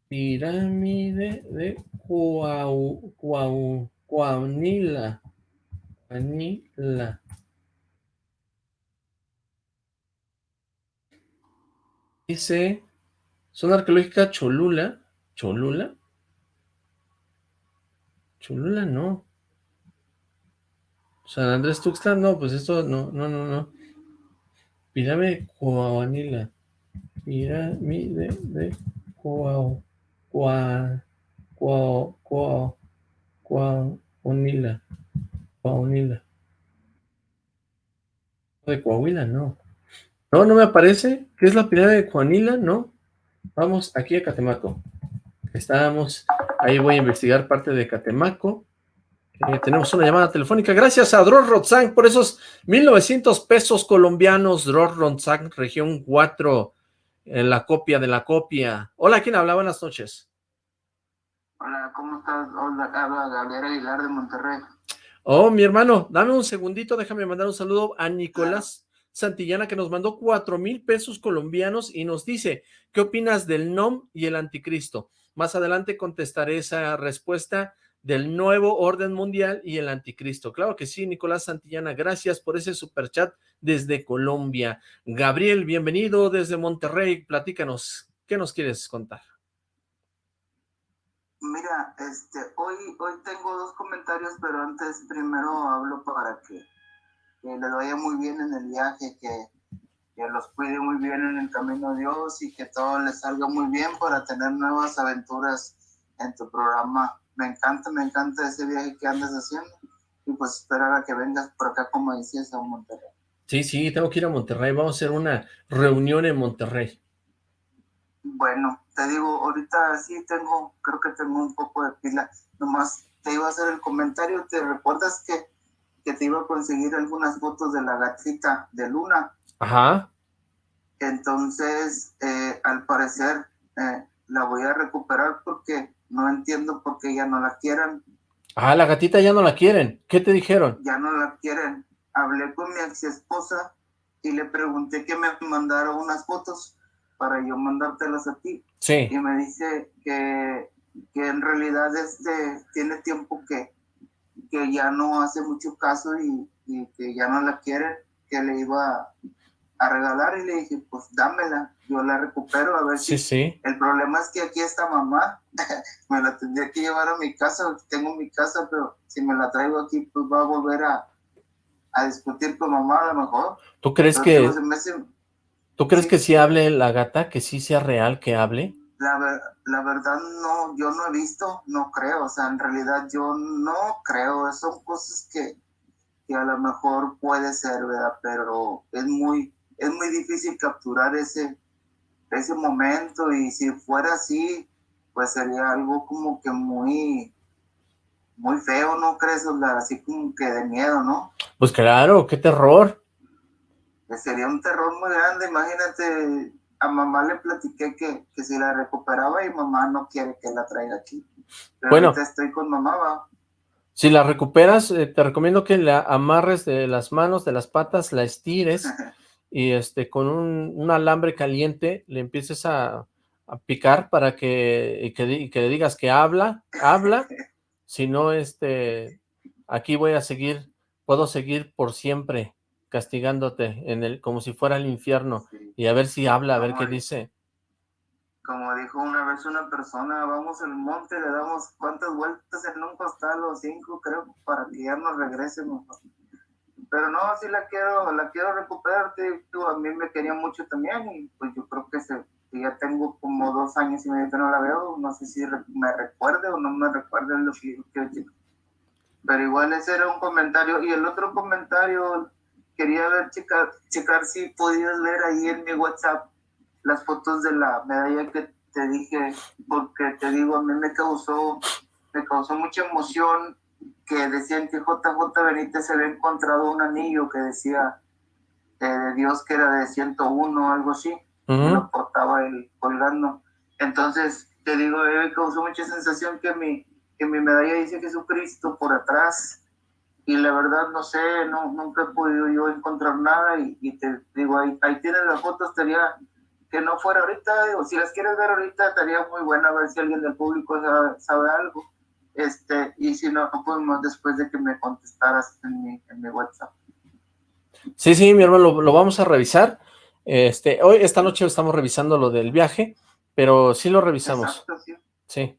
Pirámide de Coahuila. Coahuila. Dice, zona arqueológica Cholula. ¿Cholula? Cholula no. San Andrés Tuxtla, no, pues esto no, no, no, no. Pirámide Coahuila. Pirámide de Coahuila. Coa, Coa, Coa, Coahuila. Coahuila. De Coahuila, no. No, no me aparece. ¿Qué es la pirámide de Coahuila? No. Vamos aquí a Catemaco. Estábamos, ahí voy a investigar parte de Catemaco. Eh, tenemos una llamada telefónica. Gracias a Dror Rotzang por esos 1900 pesos colombianos. Dror Rotzang, región 4, en la copia de la copia. Hola, ¿quién habla? Buenas noches. Hola, ¿cómo estás? Hola, habla Gabriel Aguilar de Monterrey. Oh, mi hermano, dame un segundito, déjame mandar un saludo a Nicolás Santillana que nos mandó cuatro mil pesos colombianos y nos dice, ¿qué opinas del NOM y el anticristo? Más adelante contestaré esa respuesta del nuevo orden mundial y el anticristo. Claro que sí, Nicolás Santillana, gracias por ese superchat desde Colombia. Gabriel, bienvenido desde Monterrey, platícanos, ¿qué nos quieres contar? Mira, este, hoy, hoy tengo dos comentarios, pero antes primero hablo para que, le vaya muy bien en el viaje, que, que los cuide muy bien en el camino de Dios y que todo les salga muy bien para tener nuevas aventuras en tu programa. Me encanta, me encanta ese viaje que andas haciendo y pues esperar a que vengas por acá, como decías, a Monterrey. Sí, sí, tengo que ir a Monterrey, vamos a hacer una reunión en Monterrey. Bueno, te digo, ahorita sí tengo, creo que tengo un poco de pila. Nomás te iba a hacer el comentario. ¿Te recuerdas que, que te iba a conseguir algunas fotos de la gatita de Luna? Ajá. Entonces, eh, al parecer, eh, la voy a recuperar porque no entiendo por qué ya no la quieren. Ah, la gatita ya no la quieren. ¿Qué te dijeron? Ya no la quieren. Hablé con mi ex esposa y le pregunté que me mandara unas fotos para yo mandártelas a ti. Sí. Y me dice que, que en realidad este, tiene tiempo que, que ya no hace mucho caso y, y que ya no la quiere, que le iba a regalar y le dije, pues dámela, yo la recupero a ver Sí, si... sí. El problema es que aquí esta mamá me la tendría que llevar a mi casa, tengo mi casa, pero si me la traigo aquí, pues va a volver a, a discutir con mamá a lo mejor. ¿Tú crees Entonces, que, hace- tú crees sí. que sí hable la gata, que sí sea real que hable? La, ver- la verdad no, yo no he visto, no creo, o sea, en realidad yo no creo, son cosas que, que a lo mejor puede ser, ¿verdad? Pero es muy, es muy difícil capturar ese, ese momento y si fuera así, pues sería algo como que muy, muy feo, ¿no crees? O sea, así como que de miedo, ¿no? Pues claro, qué terror. que sería un terror muy grande. Imagínate, a mamá le platiqué que, que si la recuperaba y mamá no quiere que la traiga aquí. bueno. estoy con mamá, Si la recuperas, eh, te recomiendo que la amarres de las manos, de las patas, la estires y este con un, alambre caliente le empieces a, picar para que, que, que le digas que habla, habla, si no, este, aquí voy a seguir, puedo seguir por siempre castigándote en el, como si fuera el infierno y a ver si habla, a ver qué dice. como dijo una vez una persona, vamos al monte, le damos cuántas vueltas en un costal o cinco, creo, para que ya nos regresemos. Pero no, sí la quiero, la quiero recuperar, tú, a mí me quería mucho también y pues yo creo que, se, ya tengo como dos años y medio que no la veo, no sé si me recuerde o no me recuerde lo que quiero Pero igual ese era un comentario y el otro comentario quería ver, checar, checar si podías ver ahí en mi WhatsApp las fotos de la medalla que te dije, porque te digo, a mí me causó, me causó mucha emoción que decían que JJ Benítez se había encontrado un anillo que decía eh, de Dios que era de 101 o algo así, y lo portaba él colgando. Entonces, te digo, mí me causó mucha sensación que mi, que mi medalla dice Jesucristo por atrás, y la verdad no sé, no, nunca he podido yo encontrar nada, y, te digo, ahí, ahí tienes las fotos, estaría que no fuera ahorita, o si las quieres ver ahorita, estaría muy buena a ver si alguien del público sabe, algo. Este, y si no, podemos después de que me contestaras en mi, en mi WhatsApp. Sí, sí, mi hermano, lo, vamos a revisar. Este, hoy, esta noche estamos revisando lo del viaje, pero sí lo revisamos. sí. sí.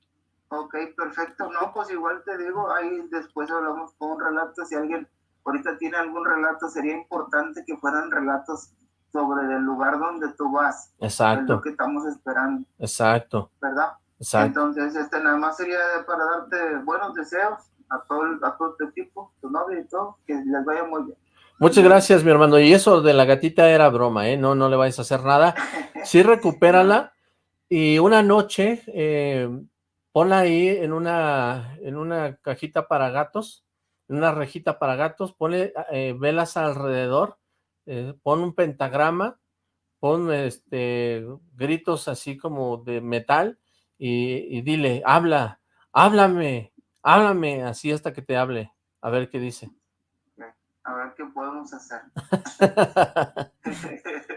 Ok, perfecto. No, pues igual te digo, ahí después hablamos con un relato. Si alguien ahorita tiene algún relato, sería importante que fueran relatos sobre el lugar donde tú vas. Exacto. Es lo que estamos esperando. Exacto. ¿Verdad? Exacto. Entonces, este nada más sería para darte buenos deseos a todo, a todo tu equipo, tu novio y todo, que les vaya muy bien. Muchas gracias, mi hermano. Y eso de la gatita era broma, ¿eh? No, no le vais a hacer nada. Sí, recupérala. Y una noche, eh, ponla ahí en una, en una cajita para gatos, en una rejita para gatos, ponle eh, velas alrededor eh, pon un pentagrama, pon este gritos así como de metal y, dile, habla, háblame, háblame, así hasta que te hable, a ver qué dice. A ver qué podemos hacer.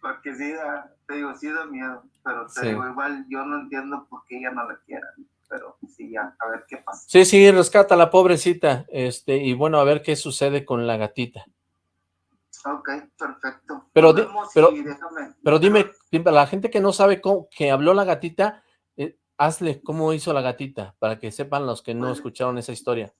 Porque sí da, te digo, sí da miedo, pero te digo, igual yo no entiendo por qué ella no la quiera, pero sí, ya, a ver qué pasa. Sí, sí, rescata a la pobrecita, este, y bueno, a ver qué sucede con la gatita. Ok, perfecto. Pero, pero, dime, la gente que no sabe cómo, que habló la gatita, hazle cómo hizo la gatita, para que sepan los que no pues, escucharon esa historia.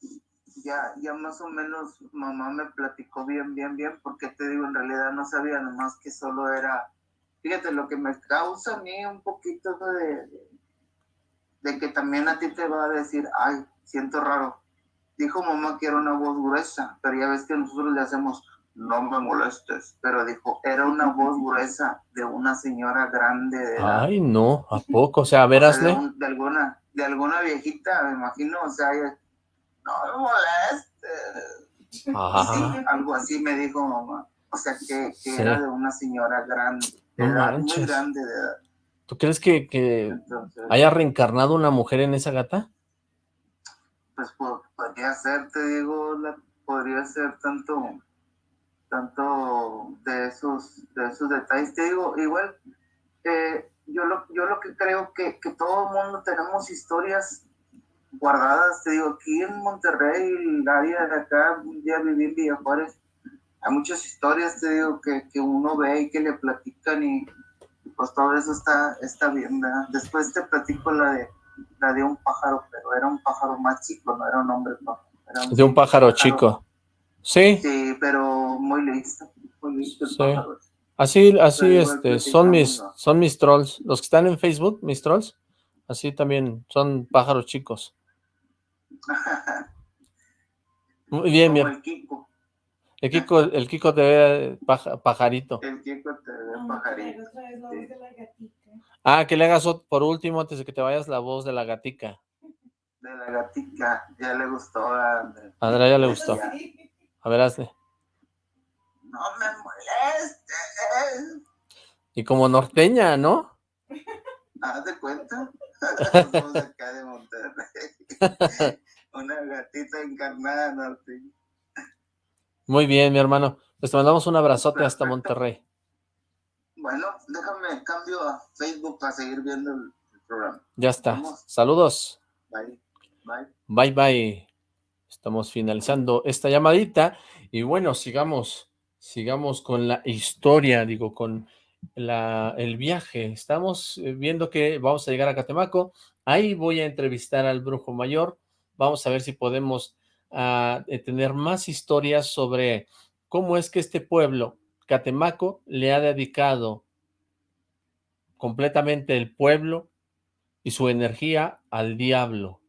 Ya, ya más o menos mamá me platicó bien, bien, bien, porque te digo, en realidad no sabía nomás que solo era, fíjate, lo que me causa a mí un poquito de, de que también a ti te va a decir, ay, siento raro. Dijo mamá que era una voz gruesa, pero ya ves que nosotros le hacemos no me molestes, pero dijo, era una voz gruesa de una señora grande. Ay, no, ¿a poco? O sea, a ver, hazle. De, alguna, de alguna viejita, me imagino, o sea, no me molestes. algo así me dijo mamá. O sea, que, era de una señora grande, muy grande de edad. ¿Tú crees que, que haya reencarnado una mujer en esa gata? Pues podría ser, te digo, podría ser tanto tanto de esos, de esos detalles. Te digo, igual, eh, yo, lo, yo lo que creo que, que todo el mundo tenemos historias guardadas, te digo, aquí en Monterrey, el área de acá, un día viví en Villa Juárez, hay muchas historias, te digo, que, que uno ve y que le platican y pues todo eso está, está bien, ¿verdad? Después te platico la de, la de un pájaro, pero era un pájaro más chico, no era un hombre, no. de un pájaro chico. Sí. Sí, pero muy listo, muy listo Así, así este, son mis, son mis trolls. Los que están en Facebook, mis trolls, así también son pájaros chicos. Muy bien, bien. El Kiko. El Kiko, el Kiko te ve pajarito. El Kiko te ve pajarito. Ah, que le hagas por último, antes de que te vayas, la voz de la gatica. De la gatica, ya le gustó a Andrea. Andrea ya le gustó. Ver, hazle. No me molestes. Y como norteña, ¿no? Haz de cuenta. Somos acá de Monterrey. Una gatita encarnada norte. Muy bien, mi hermano. Pues te mandamos un abrazote hasta Monterrey. Bueno, déjame cambio a Facebook para seguir viendo el, el programa. Ya está. Vamos. Saludos. Bye. Bye. Bye, bye. Estamos finalizando esta llamadita. Y bueno, sigamos, sigamos con la historia, digo, con la, el viaje. Estamos eh, viendo que vamos a llegar a Catemaco. Ahí voy a entrevistar al brujo mayor. Vamos a ver si podemos ah, eh, tener más historias sobre cómo es que este pueblo, Catemaco, le ha dedicado completamente el pueblo y su energía al diablo.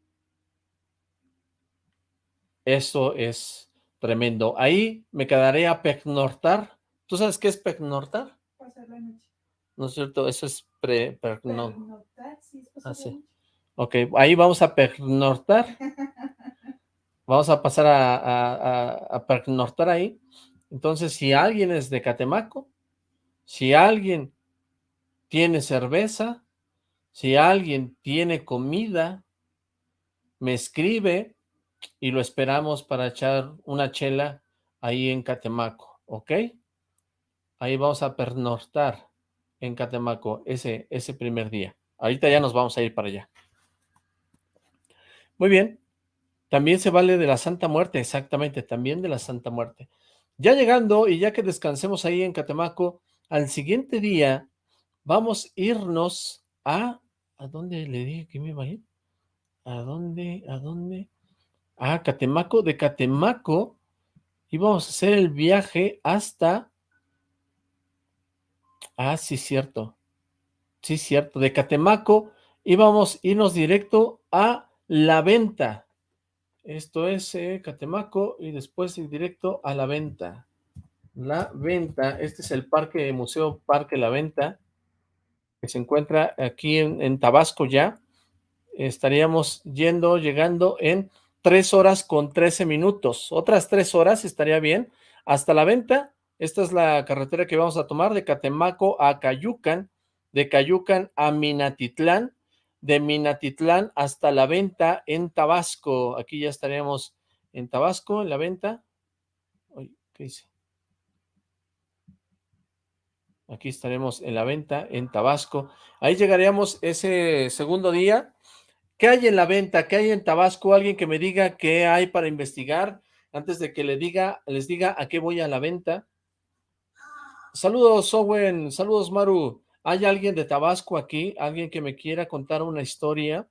Eso es tremendo. Ahí me quedaré a pecnortar. ¿Tú sabes qué es pecnortar? Pasar la noche. ¿No es cierto? Eso es pre, Pernoctar, sí, es pasar Ah, sí. Ok, ahí vamos a pernoctar. Vamos a pasar a, a, a- ahí. Entonces, si alguien es de Catemaco, si alguien tiene cerveza, si alguien tiene comida, me escribe y lo esperamos para echar una chela ahí en Catemaco, ¿ok? Ahí vamos a pernoctar en Catemaco ese, ese primer día. Ahorita ya nos vamos a ir para allá. Muy bien. También se vale de la Santa Muerte, exactamente, también de la Santa Muerte. Ya llegando y ya que descansemos ahí en Catemaco, al siguiente día vamos a irnos a... ¿A dónde le dije que me iba a ir? ¿A dónde? ¿A dónde? A Catemaco. De Catemaco íbamos a hacer el viaje hasta... Ah, sí, cierto. Sí, cierto. De Catemaco íbamos a irnos directo a La Venta. Esto es eh, Catemaco y después ir directo a La Venta. La Venta, este es el parque, Museo Parque La Venta, que se encuentra aquí en, en Tabasco ya. Estaríamos yendo, llegando en 3 horas con 13 minutos. Otras 3 horas estaría bien. Hasta La Venta, esta es la carretera que vamos a tomar de Catemaco a Cayucan, de Cayucan a Minatitlán, de Minatitlán hasta La Venta en Tabasco. Aquí ya estaríamos en Tabasco, en La Venta. ¿qué dice? Aquí estaremos en La Venta, en Tabasco. Ahí llegaríamos ese segundo día. ¿Qué hay en La Venta? ¿Qué hay en Tabasco? Alguien que me diga qué hay para investigar antes de que le diga, les diga a qué voy a La Venta. Saludos, Owen. Saludos, Maru. ¿Hay alguien de Tabasco aquí? ¿Alguien que me quiera contar una historia?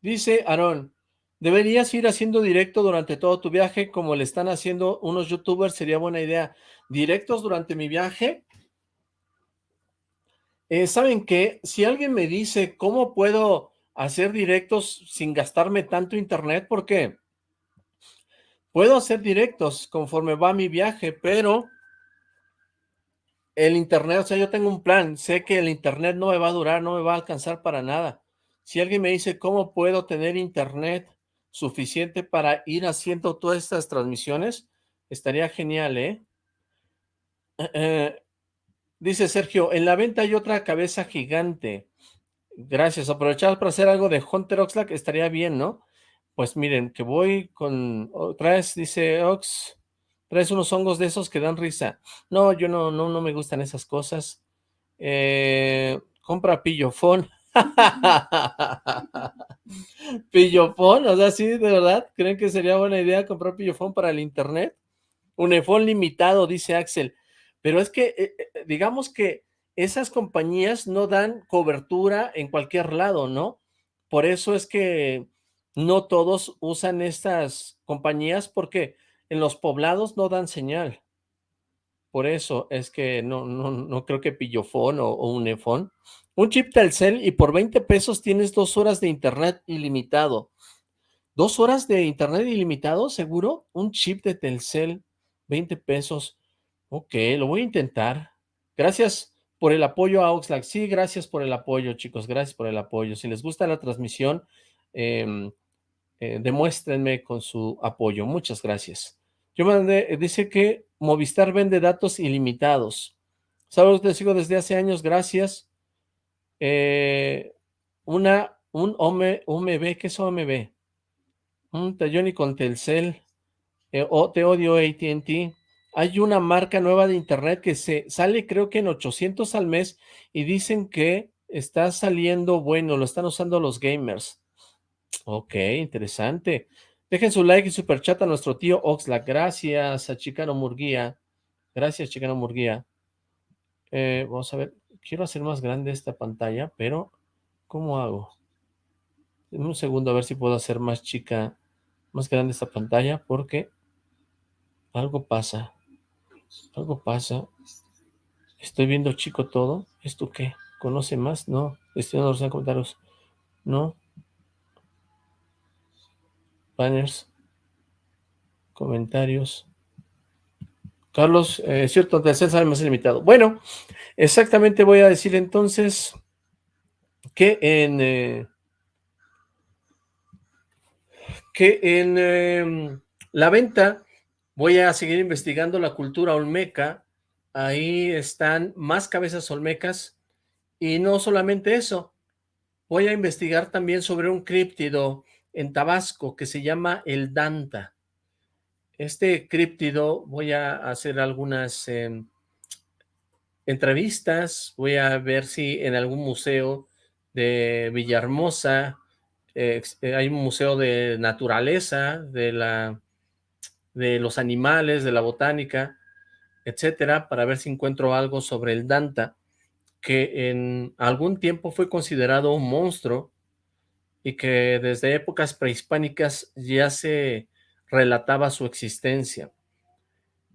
Dice Aarón, deberías ir haciendo directo durante todo tu viaje como le están haciendo unos youtubers, sería buena idea. ¿Directos durante mi viaje? Eh, ¿Saben qué? Si alguien me dice cómo puedo hacer directos sin gastarme tanto internet, porque puedo hacer directos conforme va mi viaje, pero el internet, o sea, yo tengo un plan, sé que el internet no me va a durar, no me va a alcanzar para nada. Si alguien me dice cómo puedo tener internet suficiente para ir haciendo todas estas transmisiones, estaría genial, ¿eh? Eh, Dice Sergio, en la venta hay otra cabeza gigante. Gracias, aprovechar para hacer algo de Hunter Oxlack estaría bien, ¿no? Pues miren, que voy con... traes, dice Ox, traes unos hongos de esos que dan risa. No, yo no, no, no me gustan esas cosas. Eh, compra pillofón. pillofón, o sea, sí, de verdad, ¿creen que sería buena idea comprar pillofón para el internet? Un iPhone limitado, dice Axel. Pero es que, eh, eh, digamos que esas compañías no dan cobertura en cualquier lado, ¿no? Por eso es que no todos usan estas compañías porque en los poblados no dan señal. Por eso es que no, no, no creo que Pillofón o, o Unifón. Un chip Telcel y por 20 pesos tienes dos horas de internet ilimitado. ¿Dos horas de internet ilimitado, seguro? Un chip de Telcel, 20 pesos. Ok, lo voy a intentar. Gracias por el apoyo a Oxlack. Sí, gracias por el apoyo, chicos. Gracias por el apoyo. Si les gusta la transmisión, eh, eh, demuéstrenme con su apoyo. Muchas gracias. Yo mandé, dice que Movistar vende datos ilimitados. Saludos, te sigo desde hace años, gracias. Eh, una, un OMB, ¿qué es OMB? Un Talloni con Telcel, eh, o te odio AT&T, hay una marca nueva de internet que se sale creo que en 800 al mes y dicen que está saliendo bueno, lo están usando los gamers. Ok, interesante. Dejen su like y super chat a nuestro tío Oxlack. Gracias a Chicano Murguía. Gracias, Chicano Murguía. Eh, vamos a ver. Quiero hacer más grande esta pantalla, pero ¿cómo hago? En un segundo a ver si puedo hacer más chica, más grande esta pantalla, porque algo pasa. Algo pasa. Estoy viendo chico todo. ¿Esto qué? ¿Conoce más? No. En los comentarios. No. Banners. Comentarios. Carlos, eh, cierto, de sale más limitado. Bueno, exactamente voy a decir entonces que en eh, que en em, la venta voy a seguir investigando la cultura olmeca, ahí están más cabezas olmecas. Y no solamente eso, voy a investigar también sobre un críptido en Tabasco que se llama el Danta. Este críptido voy a hacer algunas em, entrevistas, voy a ver si en algún museo de Villahermosa, eh, eh, hay un museo de naturaleza, de, la, de los animales, de la botánica, etcétera, para ver si encuentro algo sobre el Danta, que en algún tiempo fue considerado un monstruo y que desde épocas prehispánicas ya se relataba su existencia,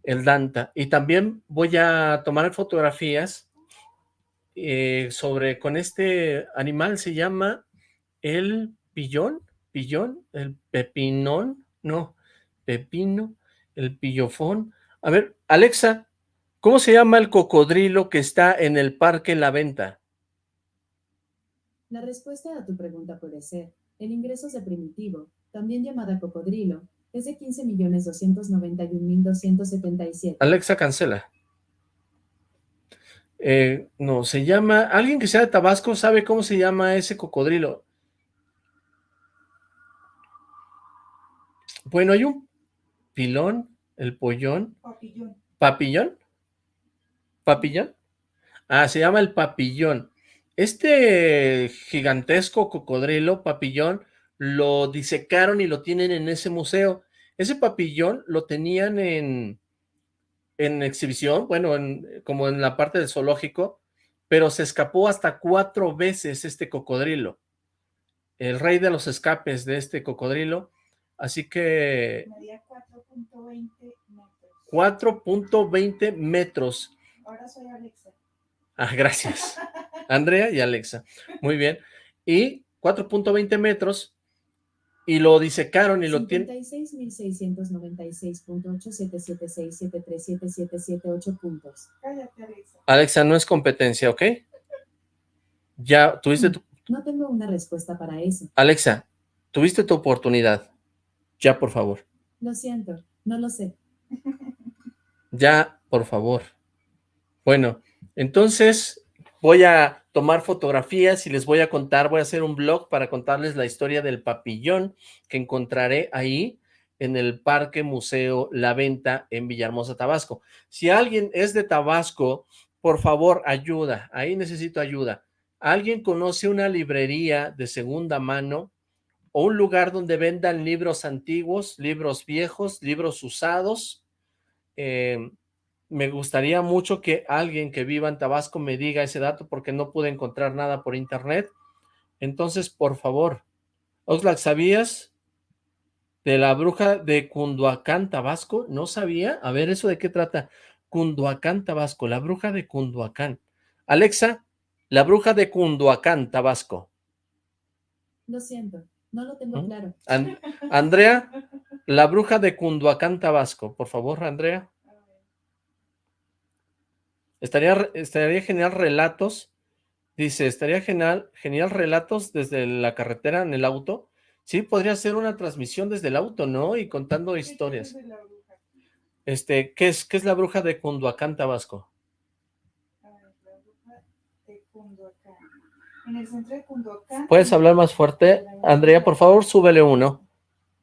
el Danta. Y también voy a tomar fotografías eh, sobre, con este animal, se llama el pillón, pillón, el pepinón, no, pepino, el pillofón. A ver, Alexa, ¿cómo se llama el cocodrilo que está en el parque La Venta? La respuesta a tu pregunta puede ser, el ingreso de primitivo, también llamada cocodrilo, es de 15.291.277. Alexa, cancela. Eh, no, se llama, alguien que sea de Tabasco sabe cómo se llama ese cocodrilo. Bueno, hay un pilón, el pollón. Papillón. ¿Papillón? ¿Papillón? Ah, se llama el papillón. Este gigantesco cocodrilo, papillón, lo disecaron y lo tienen en ese museo. Ese papillón lo tenían en, en exhibición, bueno, como en la parte del zoológico, pero se escapó hasta cuatro veces este cocodrilo. El rey de los escapes de este cocodrilo. Así que... Medía 4.20 metros. 4.20 metros. Ahora soy Alexa. Ah, gracias. Andrea y Alexa. Muy bien. Y 4.20 metros y lo disecaron y lo tienen... 56.696.8776737778 puntos. Cállate, Alexa. Alexa, no es competencia, ¿ok? Ya, tuviste tu... No tengo una respuesta para eso. Alexa, tuviste tu oportunidad. Ya, por favor. Lo siento, no lo sé. Ya, por favor. Bueno, entonces voy a tomar fotografías y les voy a contar, voy a hacer un blog para contarles la historia del papillón que encontraré ahí en el Parque Museo La Venta en Villahermosa, Tabasco. Si alguien es de Tabasco, por favor, ayuda, ahí necesito ayuda. ¿Alguien conoce una librería de segunda mano o un lugar donde vendan libros antiguos, libros viejos, libros usados? Eh, me gustaría mucho que alguien que viva en Tabasco me diga ese dato porque no pude encontrar nada por internet. Entonces, por favor, Oxlack, ¿sabías de la bruja de Cunduacán, Tabasco? ¿No sabía? A ver, ¿eso de qué trata? Cunduacán, Tabasco, la bruja de Cunduacán. Alexa, la bruja de Cunduacán, Tabasco. Lo siento, no lo tengo ¿Mm? claro. An- Andrea, la bruja de Cunduacán, Tabasco. Por favor, Andrea. Estaría, estaría genial relatos, dice, estaría genial, genial relatos desde la carretera en el auto. Sí, podría ser una transmisión desde el auto, ¿no? Y contando ¿Qué historias. la bruja? Este, ¿qué es, qué es la bruja de Cunduacán, Tabasco? A ver, la bruja de Cunduacán. En el centro de Cunduacán. ¿Puedes hablar más fuerte? Andrea, por favor, súbele uno.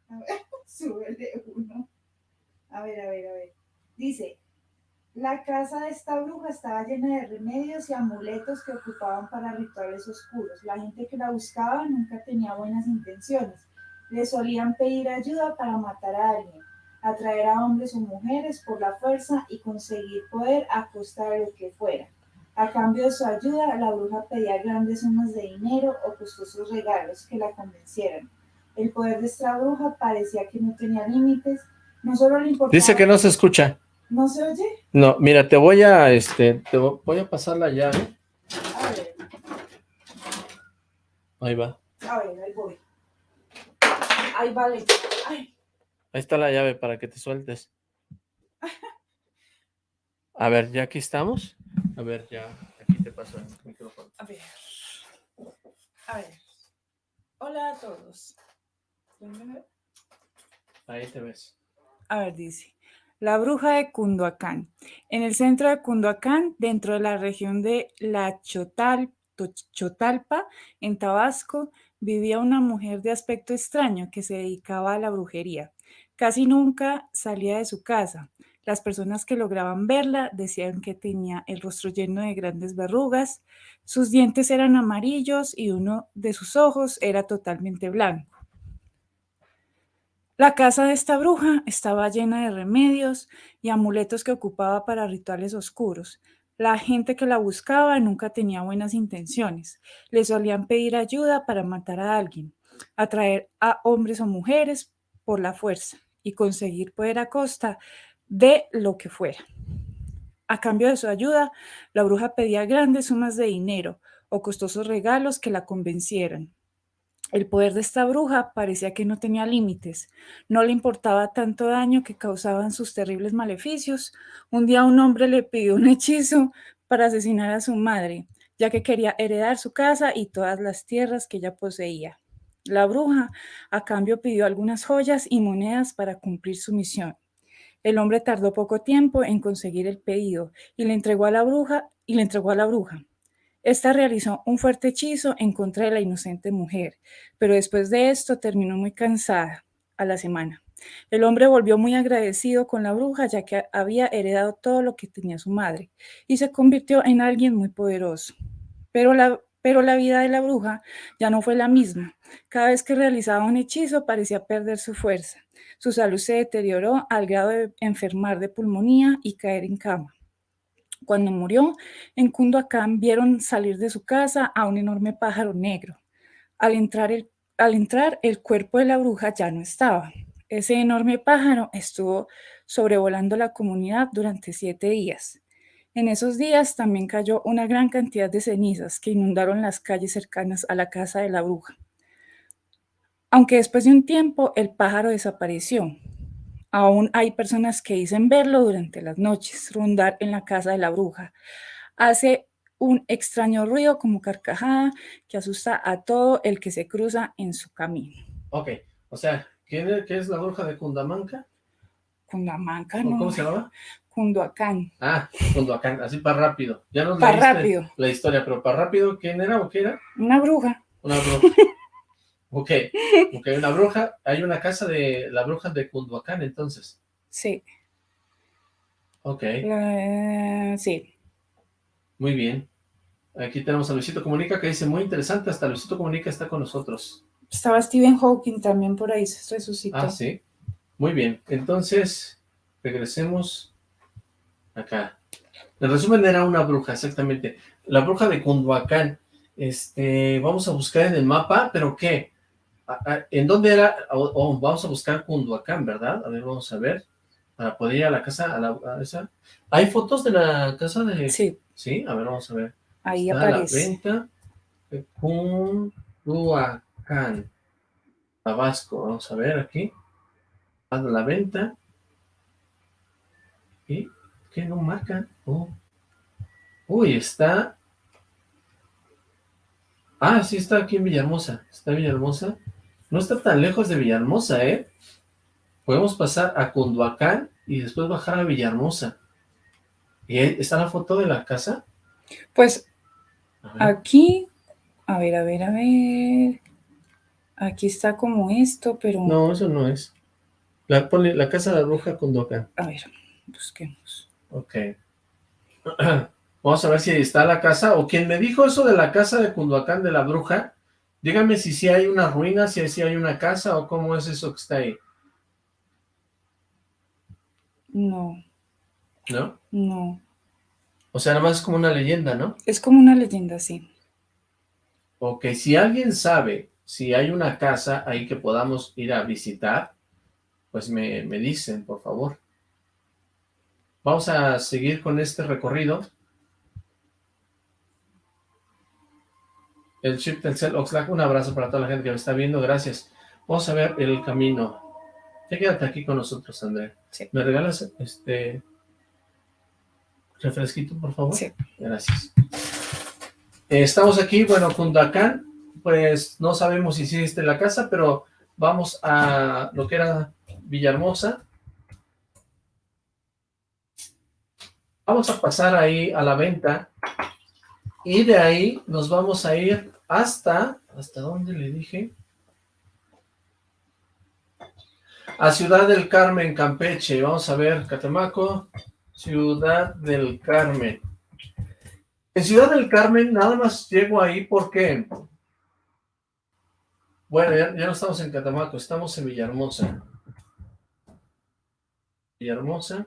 A ver, súbele uno. A ver, a ver, a ver. Dice, la casa de esta bruja estaba llena de remedios y amuletos que ocupaban para rituales oscuros. La gente que la buscaba nunca tenía buenas intenciones. Le solían pedir ayuda para matar a alguien, atraer a hombres o mujeres por la fuerza y conseguir poder a costa de lo que fuera. A cambio de su ayuda, la bruja pedía grandes sumas de dinero o costosos regalos que la convencieran. El poder de esta bruja parecía que no tenía límites, no solo le importaba... Dice que no se escucha. ¿No se oye? No, mira, te voy a, este, te vo- voy a pasar la llave. A ver, Ahí va. a ver, ahí voy. Ahí vale. Ay, Ahí está la llave para que te sueltes. A ver, ya aquí estamos. A ver, ya, aquí te paso el micrófono. a ver. A ver. Hola a todos. Ahí te ves. A ver, dice. La bruja de Cunduacán. En el centro de Cunduacán, dentro de la región de La Chotal, Chotalpa, en Tabasco, vivía una mujer de aspecto extraño que se dedicaba a la brujería. Casi nunca salía de su casa. Las personas que lograban verla decían que tenía el rostro lleno de grandes verrugas, sus dientes eran amarillos y uno de sus ojos era totalmente blanco. La casa de esta bruja estaba llena de remedios y amuletos que ocupaba para rituales oscuros. La gente que la buscaba nunca tenía buenas intenciones. Le solían pedir ayuda para matar a alguien, atraer a hombres o mujeres por la fuerza y conseguir poder a costa de lo que fuera. A cambio de su ayuda, la bruja pedía grandes sumas de dinero o costosos regalos que la convencieran. El poder de esta bruja parecía que no tenía límites. No le importaba tanto daño que causaban sus terribles maleficios. Un día un hombre le pidió un hechizo para asesinar a su madre, ya que quería heredar su casa y todas las tierras que ella poseía. La bruja, a cambio, pidió algunas joyas y monedas para cumplir su misión. El hombre tardó poco tiempo en conseguir el pedido y le entregó a la bruja y le entregó a la bruja. Esta realizó un fuerte hechizo en contra de la inocente mujer, pero después de esto terminó muy cansada a la semana. El hombre volvió muy agradecido con la bruja ya que había heredado todo lo que tenía su madre y se convirtió en alguien muy poderoso. Pero la, pero la vida de la bruja ya no fue la misma. Cada vez que realizaba un hechizo parecía perder su fuerza. Su salud se deterioró al grado de enfermar de pulmonía y caer en cama. Cuando murió, en Cunduacán vieron salir de su casa a un enorme pájaro negro. Al entrar, el, al entrar, el cuerpo de la bruja ya no estaba. Ese enorme pájaro estuvo sobrevolando la comunidad durante siete días. En esos días también cayó una gran cantidad de cenizas que inundaron las calles cercanas a la casa de la bruja. Aunque después de un tiempo el pájaro desapareció, Aún hay personas que dicen verlo durante las noches, rondar en la casa de la bruja. Hace un extraño ruido como carcajada que asusta a todo el que se cruza en su camino. Ok, o sea, ¿quién es, ¿qué es la bruja de Cundamanca? Cundamanca, ¿O no. ¿Cómo se llamaba? Cunduacán. Ah, Cunduacán, así para rápido. Ya nos Pa' leíste rápido. la historia, pero para rápido, ¿quién era o qué era? Una bruja. Una bruja. ok, ok, una bruja, hay una casa de la bruja de Cunduacán, entonces. Sí. Ok, La- sí. muy bien. Aquí tenemos a Luisito Comunica que dice, muy interesante, hasta Luisito Comunica está con nosotros. Estaba Stephen Hawking también por ahí, se resucitó. Ah, sí. Muy bien. Entonces, regresemos acá. En resumen, era una bruja, exactamente. La bruja de Cunduacán. Este, vamos a buscar en el mapa, pero ¿qué? ¿En dónde era? Oh, vamos a buscar Cunduacán, ¿verdad? A ver, vamos a ver. Para poder ir a la casa, a la, a esa. ¿Hay fotos de la casa de...? Sí, Sí, a ver, vamos a ver. ahí Está a la aparece. venta de Cunduacán, Tabasco. Vamos a ver aquí. A la venta. ¿Y qué no marca? Oh. Uy, está... Ah, sí, está aquí en Villahermosa. Está en Villahermosa. No está tan lejos de Villahermosa, ¿eh? Podemos pasar a Cunduacán y después bajar a Villahermosa. ¿Y ahí está la foto de la casa? Pues A aquí, A ver, a ver, a ver. Aquí está como esto, pero... No, eso no es. La, ponle, la casa de la bruja Cunduacán. A ver, busquemos. Ok. Vamos a ver si está la casa, o quien me dijo eso de la casa de Cunduacán de la bruja, dígame si sí hay una ruina, si sí hay una casa, o cómo es eso que está ahí. No, ¿No? no. O sea, nada más es como una leyenda, ¿no? Es como una leyenda, sí. Ok, si alguien sabe si hay una casa ahí que podamos ir a visitar, pues me, me dicen, por favor. Vamos a seguir con este recorrido. El chip Telcel Oxlack, un abrazo para toda la gente que me está viendo, gracias. Vamos a ver el camino. Ya quédate aquí con nosotros, André. Sí. ¿Me regalas este refresquito, por favor? Sí. Gracias. Eh, estamos aquí, bueno, Cundacán, pues no sabemos si existe la casa, pero vamos a lo que era Villahermosa. Vamos a pasar ahí a la venta y de ahí nos vamos a ir hasta, ¿hasta dónde le dije? A Ciudad del Carmen, Campeche. Vamos a ver, Catemaco, Ciudad del Carmen. En Ciudad del Carmen nada más llego ahí porque... Bueno, ya, ya no estamos en Catemaco, estamos en Villahermosa. Villahermosa.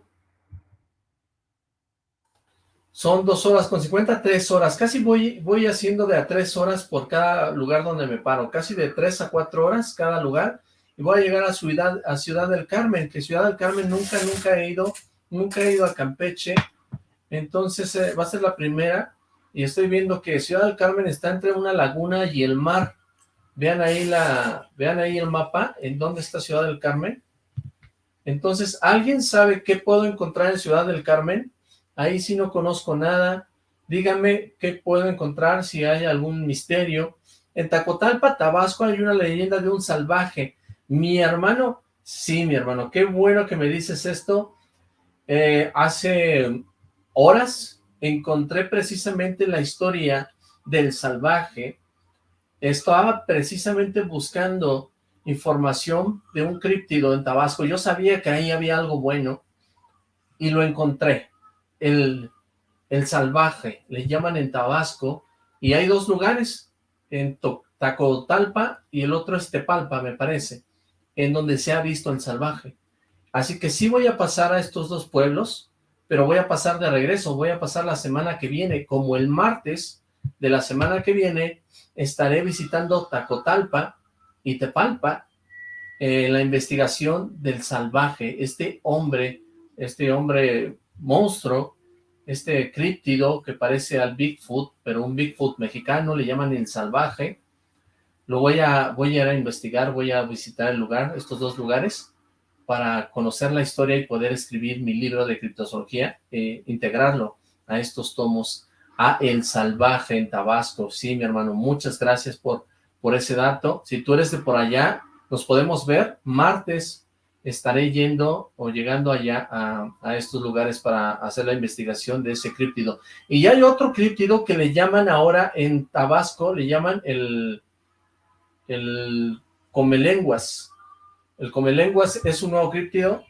Son dos horas con 50, tres horas. Casi voy, voy haciendo de a tres horas por cada lugar donde me paro. Casi de tres a cuatro horas cada lugar. Y voy a llegar a Ciudad, a Ciudad del Carmen, que Ciudad del Carmen nunca, nunca he ido. Nunca he ido a Campeche. Entonces eh, va a ser la primera. Y estoy viendo que Ciudad del Carmen está entre una laguna y el mar. Vean ahí la, vean ahí el mapa, en dónde está Ciudad del Carmen. Entonces, ¿alguien sabe qué puedo encontrar en Ciudad del Carmen? Ahí sí no conozco nada. Díganme qué puedo encontrar, si hay algún misterio. En Tacotalpa, Tabasco, hay una leyenda de un salvaje. Mi hermano, sí, mi hermano, qué bueno que me dices esto. Eh, hace horas encontré precisamente la historia del salvaje. Estaba precisamente buscando información de un críptido en Tabasco. Yo sabía que ahí había algo bueno y lo encontré. El, el salvaje, le llaman en Tabasco, y hay dos lugares, en Tacotalpa y el otro es Tepalpa, me parece, en donde se ha visto el salvaje. Así que sí voy a pasar a estos dos pueblos, pero voy a pasar de regreso, voy a pasar la semana que viene, como el martes de la semana que viene, estaré visitando Tacotalpa y Tepalpa, eh, la investigación del salvaje, este hombre, este hombre monstruo, este críptido que parece al Bigfoot, pero un Bigfoot mexicano, le llaman el salvaje, lo voy a, voy a a investigar, voy a visitar el lugar, estos dos lugares, para conocer la historia y poder escribir mi libro de criptozoología, e integrarlo a estos tomos, a El Salvaje en Tabasco. Sí, mi hermano, muchas gracias por, por ese dato. Si tú eres de por allá, nos podemos ver martes, estaré yendo o llegando allá a, estos lugares para hacer la investigación de ese críptido. Y ya hay otro críptido que le llaman ahora en Tabasco, le llaman el, el comelenguas. El comelenguas es un nuevo críptido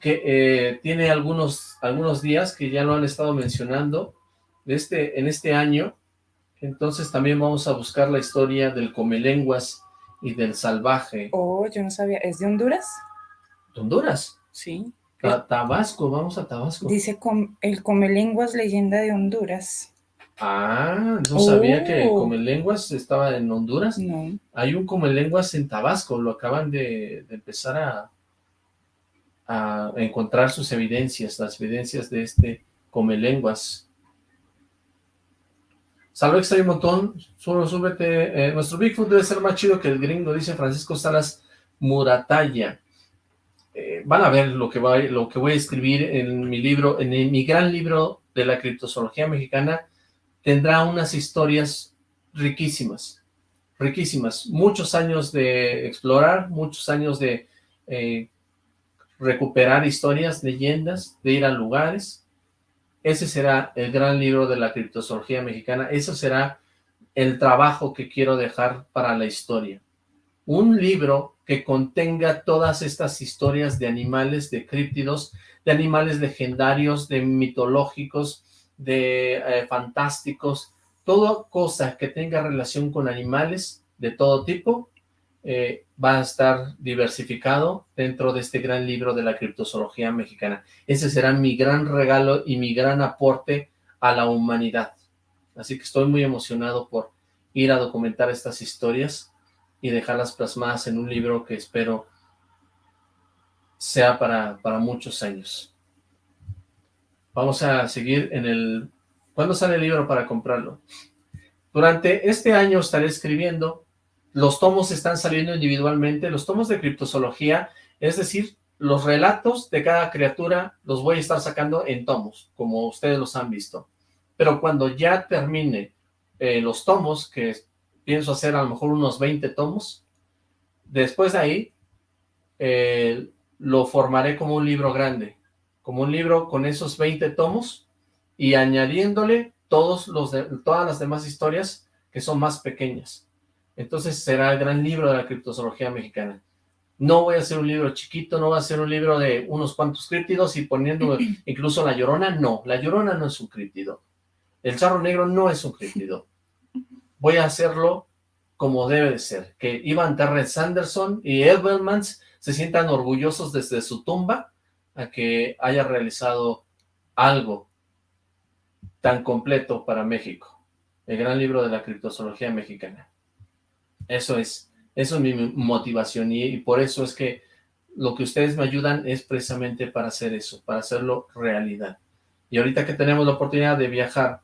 que eh, tiene algunos, algunos días que ya lo han estado mencionando este, en este año. Entonces también vamos a buscar la historia del comelenguas y del salvaje. Oh, yo no sabía. ¿Es de Honduras? ¿De Honduras? Sí. Ta Tabasco, vamos a Tabasco. Dice com el Comelenguas, leyenda de Honduras. Ah, no sabía Oh. que Comelenguas estaba en Honduras. No. Hay un Comelenguas en Tabasco, lo acaban de, de empezar a, a encontrar sus evidencias, las evidencias de este Comelenguas. Salve extra un montón, solo súbete, eh, nuestro Bigfoot debe ser más chido que el gringo, dice Francisco Salas Murataya. Eh, van a ver lo que, va, lo que voy a escribir en mi libro, en mi gran libro de la criptozoología mexicana, tendrá unas historias riquísimas, riquísimas, muchos años de explorar, muchos años de eh, recuperar historias, leyendas, de ir a lugares, ese será el gran libro de la criptozoología mexicana, eso será el trabajo que quiero dejar para la historia. Un libro que contenga todas estas historias de animales, de críptidos, de animales legendarios, de mitológicos, de eh, fantásticos, toda cosa que tenga relación con animales de todo tipo, eh, va a estar diversificado dentro de este gran libro de la criptozoología mexicana. Ese será mi gran regalo y mi gran aporte a la humanidad. Así que estoy muy emocionado por ir a documentar estas historias y dejarlas plasmadas en un libro que espero sea para, para muchos años. Vamos a seguir en el... ¿Cuándo sale el libro para comprarlo? Durante este año estaré escribiendo, los tomos están saliendo individualmente, los tomos de criptozoología, es decir, los relatos de cada criatura los voy a estar sacando en tomos, como ustedes los han visto. Pero cuando ya termine eh, los tomos, que pienso hacer a lo mejor unos 20 tomos, después de ahí eh, lo formaré como un libro grande, como un libro con esos 20 tomos y añadiéndole todos los de, todas las demás historias que son más pequeñas. Entonces será el gran libro de la criptozoología mexicana. No voy a hacer un libro chiquito, no voy a hacer un libro de unos cuantos críptidos y poniendo incluso la llorona, no, la llorona no es un críptido. El charro negro no es un críptido. Voy a hacerlo como debe de ser, que Ivan Terrence Sanderson y Edelmans se sientan orgullosos desde su tumba a que haya realizado algo tan completo para México, el gran libro de la criptozoología mexicana. Eso es, eso es mi motivación y, por eso es que lo que ustedes me ayudan es precisamente para hacer eso, para hacerlo realidad. Y ahorita que tenemos la oportunidad de viajar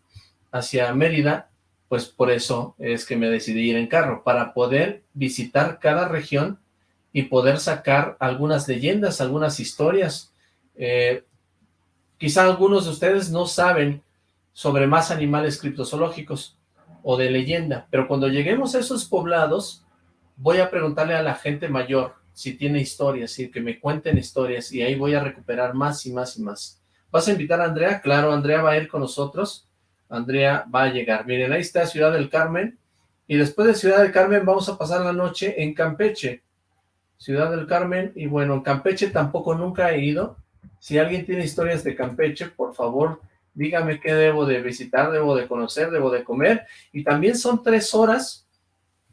hacia Mérida, pues por eso es que me decidí ir en carro, para poder visitar cada región y poder sacar algunas leyendas, algunas historias. Eh, quizá algunos de ustedes no saben sobre más animales criptozoológicos o de leyenda, pero cuando lleguemos a esos poblados, voy a preguntarle a la gente mayor si tiene historias, y que me cuenten historias, y ahí voy a recuperar más y más y más. ¿Vas a invitar a Andrea? Claro, Andrea va a ir con nosotros. Andrea va a llegar. Miren, ahí está Ciudad del Carmen, y después de Ciudad del Carmen vamos a pasar la noche en Campeche. Ciudad del Carmen, y bueno, en Campeche tampoco nunca he ido. Si alguien tiene historias de Campeche, por favor, dígame qué debo de visitar, debo de conocer, debo de comer, y también son tres horas,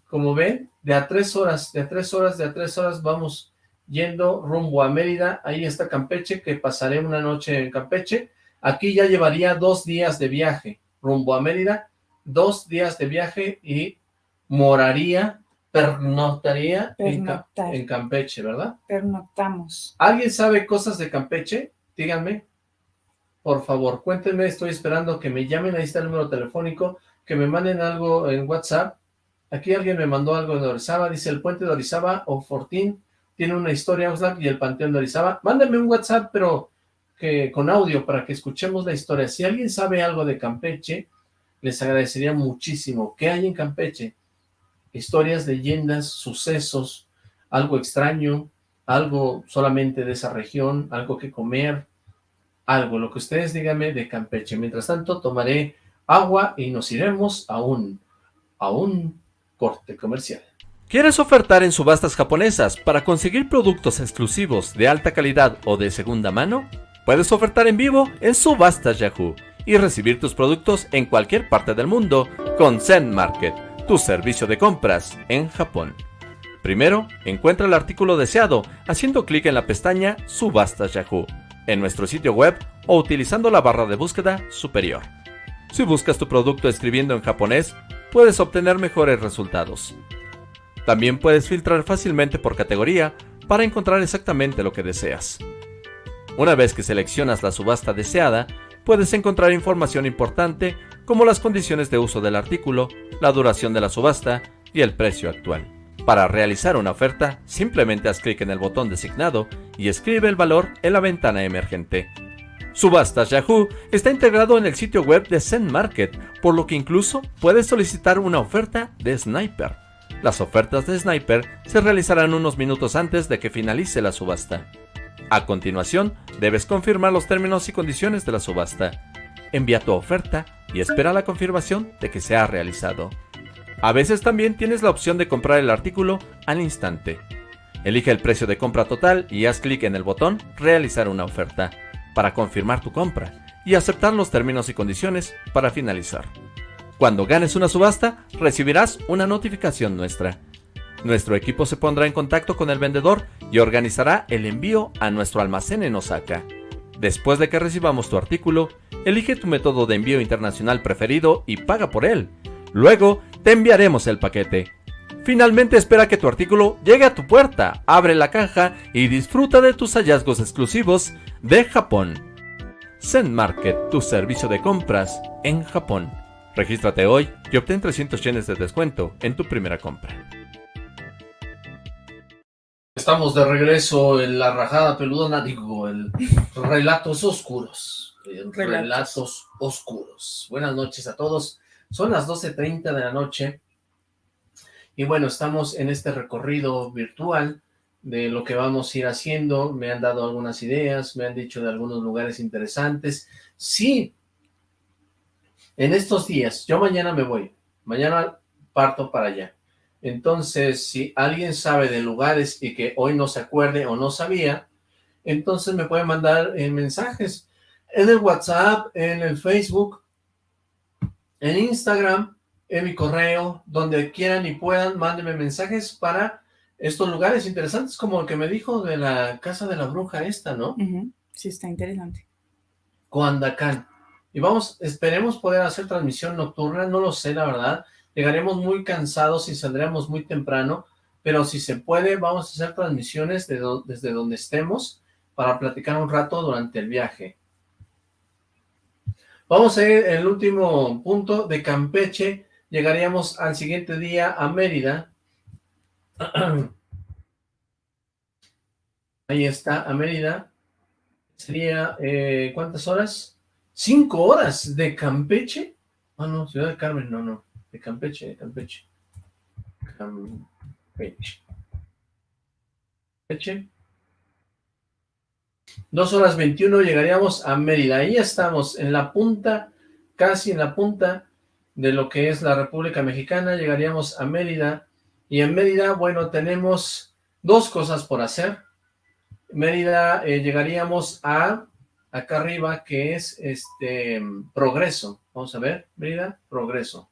como ven, de a tres horas, de a tres horas, de a tres horas vamos yendo rumbo a Mérida, ahí está Campeche, que pasaré una noche en Campeche, aquí ya llevaría dos días de viaje, rumbo a Mérida, dos días de viaje y moraría, pernoctaría en, en Campeche, ¿verdad? Pernoctamos. ¿Alguien sabe cosas de Campeche? Díganme por favor, cuéntenme, estoy esperando que me llamen, ahí está el número telefónico, que me manden algo en WhatsApp. Aquí alguien me mandó algo de Orizaba, dice el puente de Orizaba o Fortín tiene una historia Oxlack y el panteón de Orizaba. Mándenme un WhatsApp, pero que con audio para que escuchemos la historia. Si alguien sabe algo de Campeche, les agradecería muchísimo. ¿Qué hay en Campeche? Historias, leyendas, sucesos, algo extraño, algo solamente de esa región, algo que comer, algo, lo que ustedes díganme de Campeche. Mientras tanto, tomaré agua y nos iremos a un, a un corte comercial. ¿Quieres ofertar en subastas japonesas para conseguir productos exclusivos de alta calidad o de segunda mano? Puedes ofertar en vivo en Subastas Yahoo y recibir tus productos en cualquier parte del mundo con Zen Market, tu servicio de compras en Japón. Primero, encuentra el artículo deseado haciendo clic en la pestaña Subastas Yahoo en nuestro sitio web o utilizando la barra de búsqueda superior. Si buscas tu producto escribiendo en japonés, puedes obtener mejores resultados. También puedes filtrar fácilmente por categoría para encontrar exactamente lo que deseas. Una vez que seleccionas la subasta deseada, puedes encontrar información importante como las condiciones de uso del artículo, la duración de la subasta y el precio actual. Para realizar una oferta, simplemente haz clic en el botón designado y escribe el valor en la ventana emergente. Subastas Yahoo está integrado en el sitio web de Zen Market, por lo que incluso puedes solicitar una oferta de Sniper. Las ofertas de Sniper se realizarán unos minutos antes de que finalice la subasta. A continuación, debes confirmar los términos y condiciones de la subasta. Envía tu oferta y espera la confirmación de que se ha realizado. A veces también tienes la opción de comprar el artículo al instante. Elige el precio de compra total y haz clic en el botón Realizar una oferta para confirmar tu compra y aceptar los términos y condiciones para finalizar. Cuando ganes una subasta, recibirás una notificación nuestra. Nuestro equipo se pondrá en contacto con el vendedor y organizará el envío a nuestro almacén en Osaka. Después de que recibamos tu artículo, elige tu método de envío internacional preferido y paga por él. Luego, te enviaremos el paquete. Finalmente espera que tu artículo llegue a tu puerta, abre la caja y disfruta de tus hallazgos exclusivos de Japón. Zen Market, tu servicio de compras en Japón. Regístrate hoy y obtén 300 yenes de descuento en tu primera compra. Estamos de regreso en la rajada peludona, digo, el Relatos Oscuros. Relatos. Oscuros. Buenas noches a todos. Son las 12.30 de la noche. Y bueno, estamos en este recorrido virtual de lo que vamos a ir haciendo. Me han dado algunas ideas, me han dicho de algunos lugares interesantes. Sí, en estos días, yo mañana me voy. Mañana parto para allá entonces, si alguien sabe de lugares y que hoy no se acuerde o no sabía, entonces me puede mandar en mensajes en el WhatsApp, en el Facebook, en Instagram, en mi correo, donde quieran y puedan, mándenme mensajes para estos lugares interesantes, como el que me dijo de la casa de la bruja esta, ¿no? Sí, está interesante. Coandacán. Y vamos, esperemos poder hacer transmisión nocturna, no lo sé, la verdad, llegaremos muy cansados y saldremos muy temprano, pero si se puede, vamos a hacer transmisiones desde donde estemos para platicar un rato durante el viaje. Vamos a ir el último punto de Campeche, llegaríamos al siguiente día a Mérida. Ahí está, a Mérida. Sería, eh, ¿cuántas horas? ¿Cinco horas de Campeche? Ah, no, Ciudad de Carmen, no, no de Campeche, de Campeche. Campeche. Campeche. Dos horas 21 llegaríamos a Mérida. Ahí estamos, en la punta, casi en la punta de lo que es la República Mexicana. Llegaríamos a Mérida. Y en Mérida, bueno, tenemos dos cosas por hacer. Mérida eh, llegaríamos a acá arriba, que es este Progreso. Vamos a ver, Mérida, Progreso.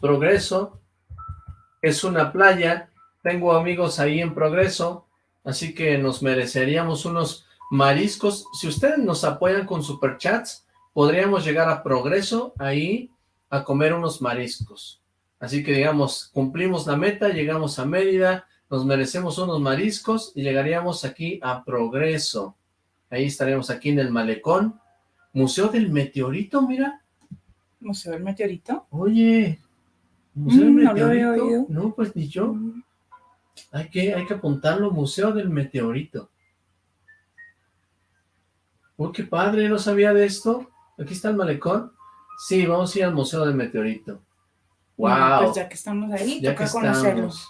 Progreso, es una playa, tengo amigos ahí en Progreso, así que nos mereceríamos unos mariscos. Si ustedes nos apoyan con superchats, podríamos llegar a Progreso ahí a comer unos mariscos. Así que digamos, cumplimos la meta, llegamos a Mérida, nos merecemos unos mariscos y llegaríamos aquí a Progreso. Ahí estaríamos aquí en el malecón. Museo del Meteorito, mira. ¿Museo del Meteorito? Oye, ¿Museo mm, Meteorito? No, pues ni yo. Mm. Hay que, hay que apuntarlo, Museo del Meteorito. ¡Oh, qué padre! ¿No sabía de esto? ¿Aquí está el malecón? Sí, vamos a ir al Museo del Meteorito. ¡Wow! Pues ya que estamos ahí, ya toca conocerlos.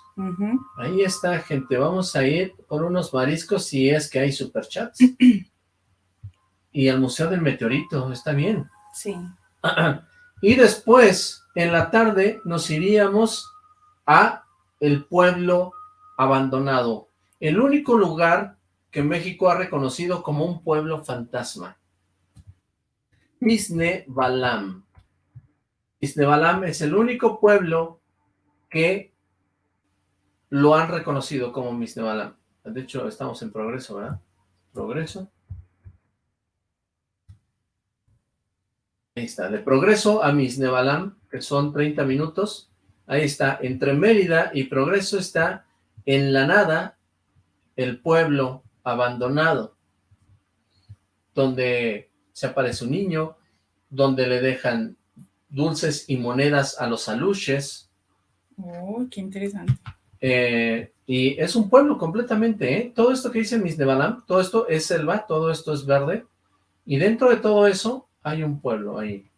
Ahí está, gente. Vamos a ir por unos mariscos si es que hay superchats. y al Museo del Meteorito, está bien. Sí. y después en la tarde nos iríamos a el pueblo abandonado, el único lugar que México ha reconocido como un pueblo fantasma. Misne Balam. Balam es el único pueblo que lo han reconocido como Misne Balam. De hecho, estamos en progreso, ¿verdad? Progreso. Ahí está, de Progreso a Misnebalam, que son 30 minutos. Ahí está, entre Mérida y Progreso está en la nada el pueblo abandonado, donde se aparece un niño, donde le dejan dulces y monedas a los aluches. Oh, qué interesante. Eh, y es un pueblo completamente, ¿eh? Todo esto que dice Misnebalam, todo esto es selva, todo esto es verde, y dentro de todo eso hay un pueblo ahí.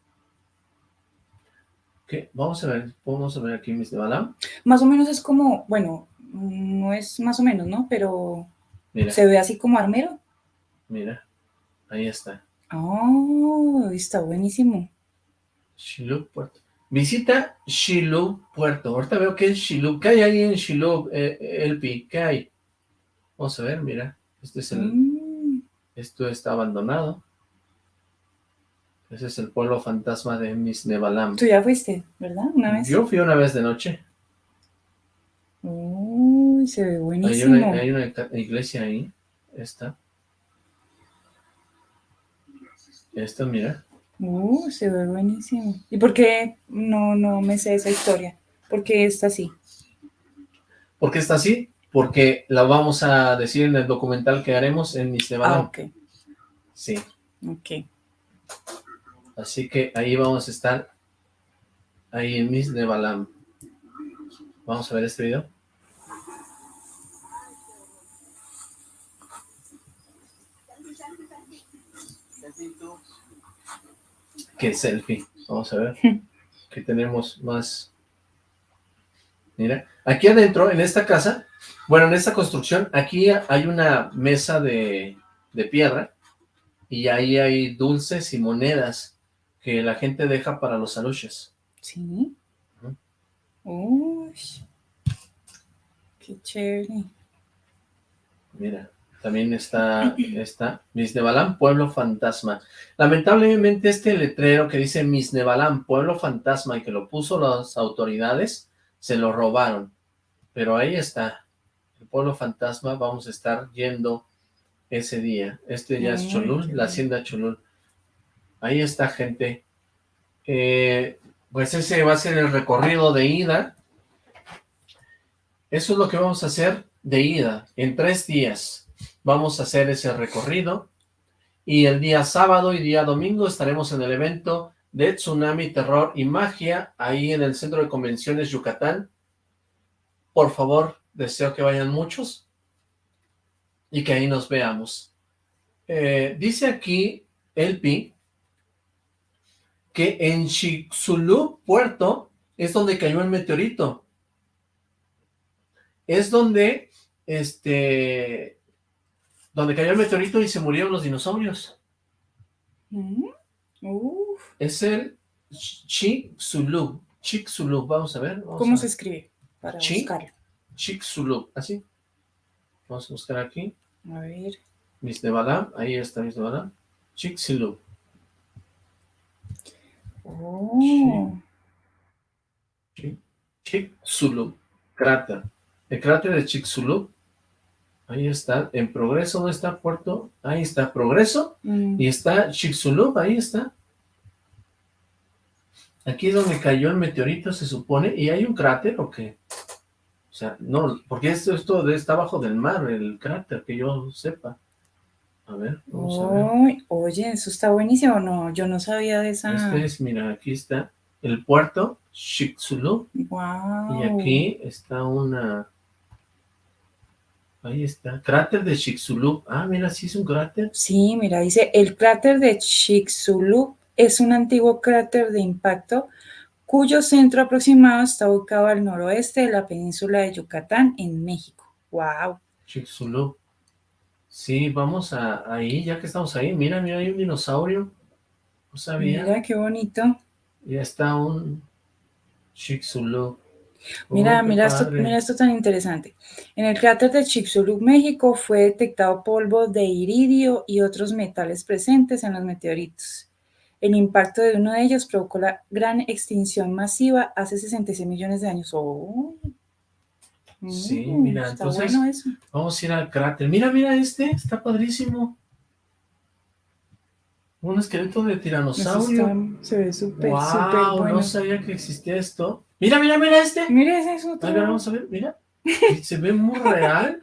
¿Qué? Vamos a ver, vamos a ver aquí mis de Balam. Más o menos es como, bueno, no es más o menos, ¿no? Pero se ve así como armero. Mira, ahí está. Oh, está buenísimo. Chiluk Puerto. Visita Shiloh Puerto. Ahorita veo que es Shiloh. ¿Qué hay ahí en Shiloh, eh, Elpi? ¿Qué hay? Vamos a ver, mira. Este es el... Mm, Esto está abandonado. Ese es el pueblo fantasma de Misnebalam. Tú ya fuiste, ¿verdad? Una vez. Yo fui una vez de noche. Uy, se ve Hay buenísimo. una, hay una iglesia ahí. Esta. Esta, mira. Uh, se ve buenísimo. ¿Y por qué no, no me sé esa historia? ¿Por qué está así? ¿Por qué está así? Porque la vamos a decir en el documental que haremos en Ah, Misnebalam. ok, Sí. ok. Así que ahí vamos a estar. Ahí en Misnebalam. Vamos a ver este video. Qué selfie. Vamos a ver. Que tenemos más. Mira, aquí adentro, en esta casa, bueno, en esta construcción, aquí hay una mesa de, de piedra y ahí hay dulces y monedas que la gente deja para los aluches. ¿Sí? Uy, qué chévere. Mira, también está, está Misnebalam, Pueblo Fantasma. Lamentablemente este letrero que dice Misnebalam, Pueblo Fantasma, y que lo puso las autoridades, se lo robaron. Pero ahí está, el Pueblo Fantasma, vamos a estar yendo ese día. Este ya es Ay, Cholul, la hacienda Cholul. Ahí está, gente. Eh, pues ese va a ser el recorrido de ida. Eso es lo que vamos a hacer de ida. En tres días vamos a hacer ese recorrido. Y el día sábado y día domingo estaremos en el evento de Tsunami, Terror y Magia, ahí en el Centro de Convenciones Yucatán. Por favor, deseo que vayan muchos y que ahí nos veamos. Eh, dice aquí Elpi que en Chicxulub, Puerto, es donde cayó el meteorito. Es donde, este, donde cayó el meteorito y se murieron los dinosaurios. Mm, uf, Es el Chicxulub. Chicxulub, vamos a ver. vamos ¿Cómo a- se escribe? Para Chi. buscarlo. Chicxulub, así. Vamos a buscar aquí. A ver. Misnebalam, ahí está Misnebalam. Chicxulub. Oh, Chi- Chicxulub, cráter. El cráter de Chicxulub, ahí está, en progreso, ¿dónde está Puerto? Ahí está, progreso, mm, y está Chicxulub, ahí está. Aquí es donde cayó el meteorito, se supone, y hay un cráter, ¿o qué? O sea, no, porque esto, esto está abajo del mar, el cráter, que yo sepa. A ver, vamos a ver. Oye, eso está buenísimo. No, yo no sabía de esa. Este es, mira, aquí está el puerto, Chicxulub, Wow. Y aquí está una... Ahí está, cráter de Chicxulub. Ah, mira, sí es un cráter. Sí, mira, dice, el cráter de Chicxulub es un antiguo cráter de impacto cuyo centro aproximado está ubicado al noroeste de la península de Yucatán, en México. Wow. Chicxulub. Sí, vamos a ahí, ya que estamos ahí. Mira, mira, hay un dinosaurio. No sabía. Mira qué bonito. Ya está un Chicxulub. Mira, Oh, mira esto, mira esto tan interesante. En el cráter de Chicxulub, México, fue detectado polvo de iridio y otros metales presentes en los meteoritos. El impacto de uno de ellos provocó la gran extinción masiva hace 66 millones de años. ¡Oh! Sí, Mm, mira, está entonces- bueno eso. Vamos a ir al cráter. Mira, mira este, está padrísimo. Un esqueleto de tiranosaurio. está- se ve súper, wow, súper bueno. no sabía que existía esto. Mira, mira, mira este. Mira ese es otro. A ver, vamos a ver, mira. Se ve muy real.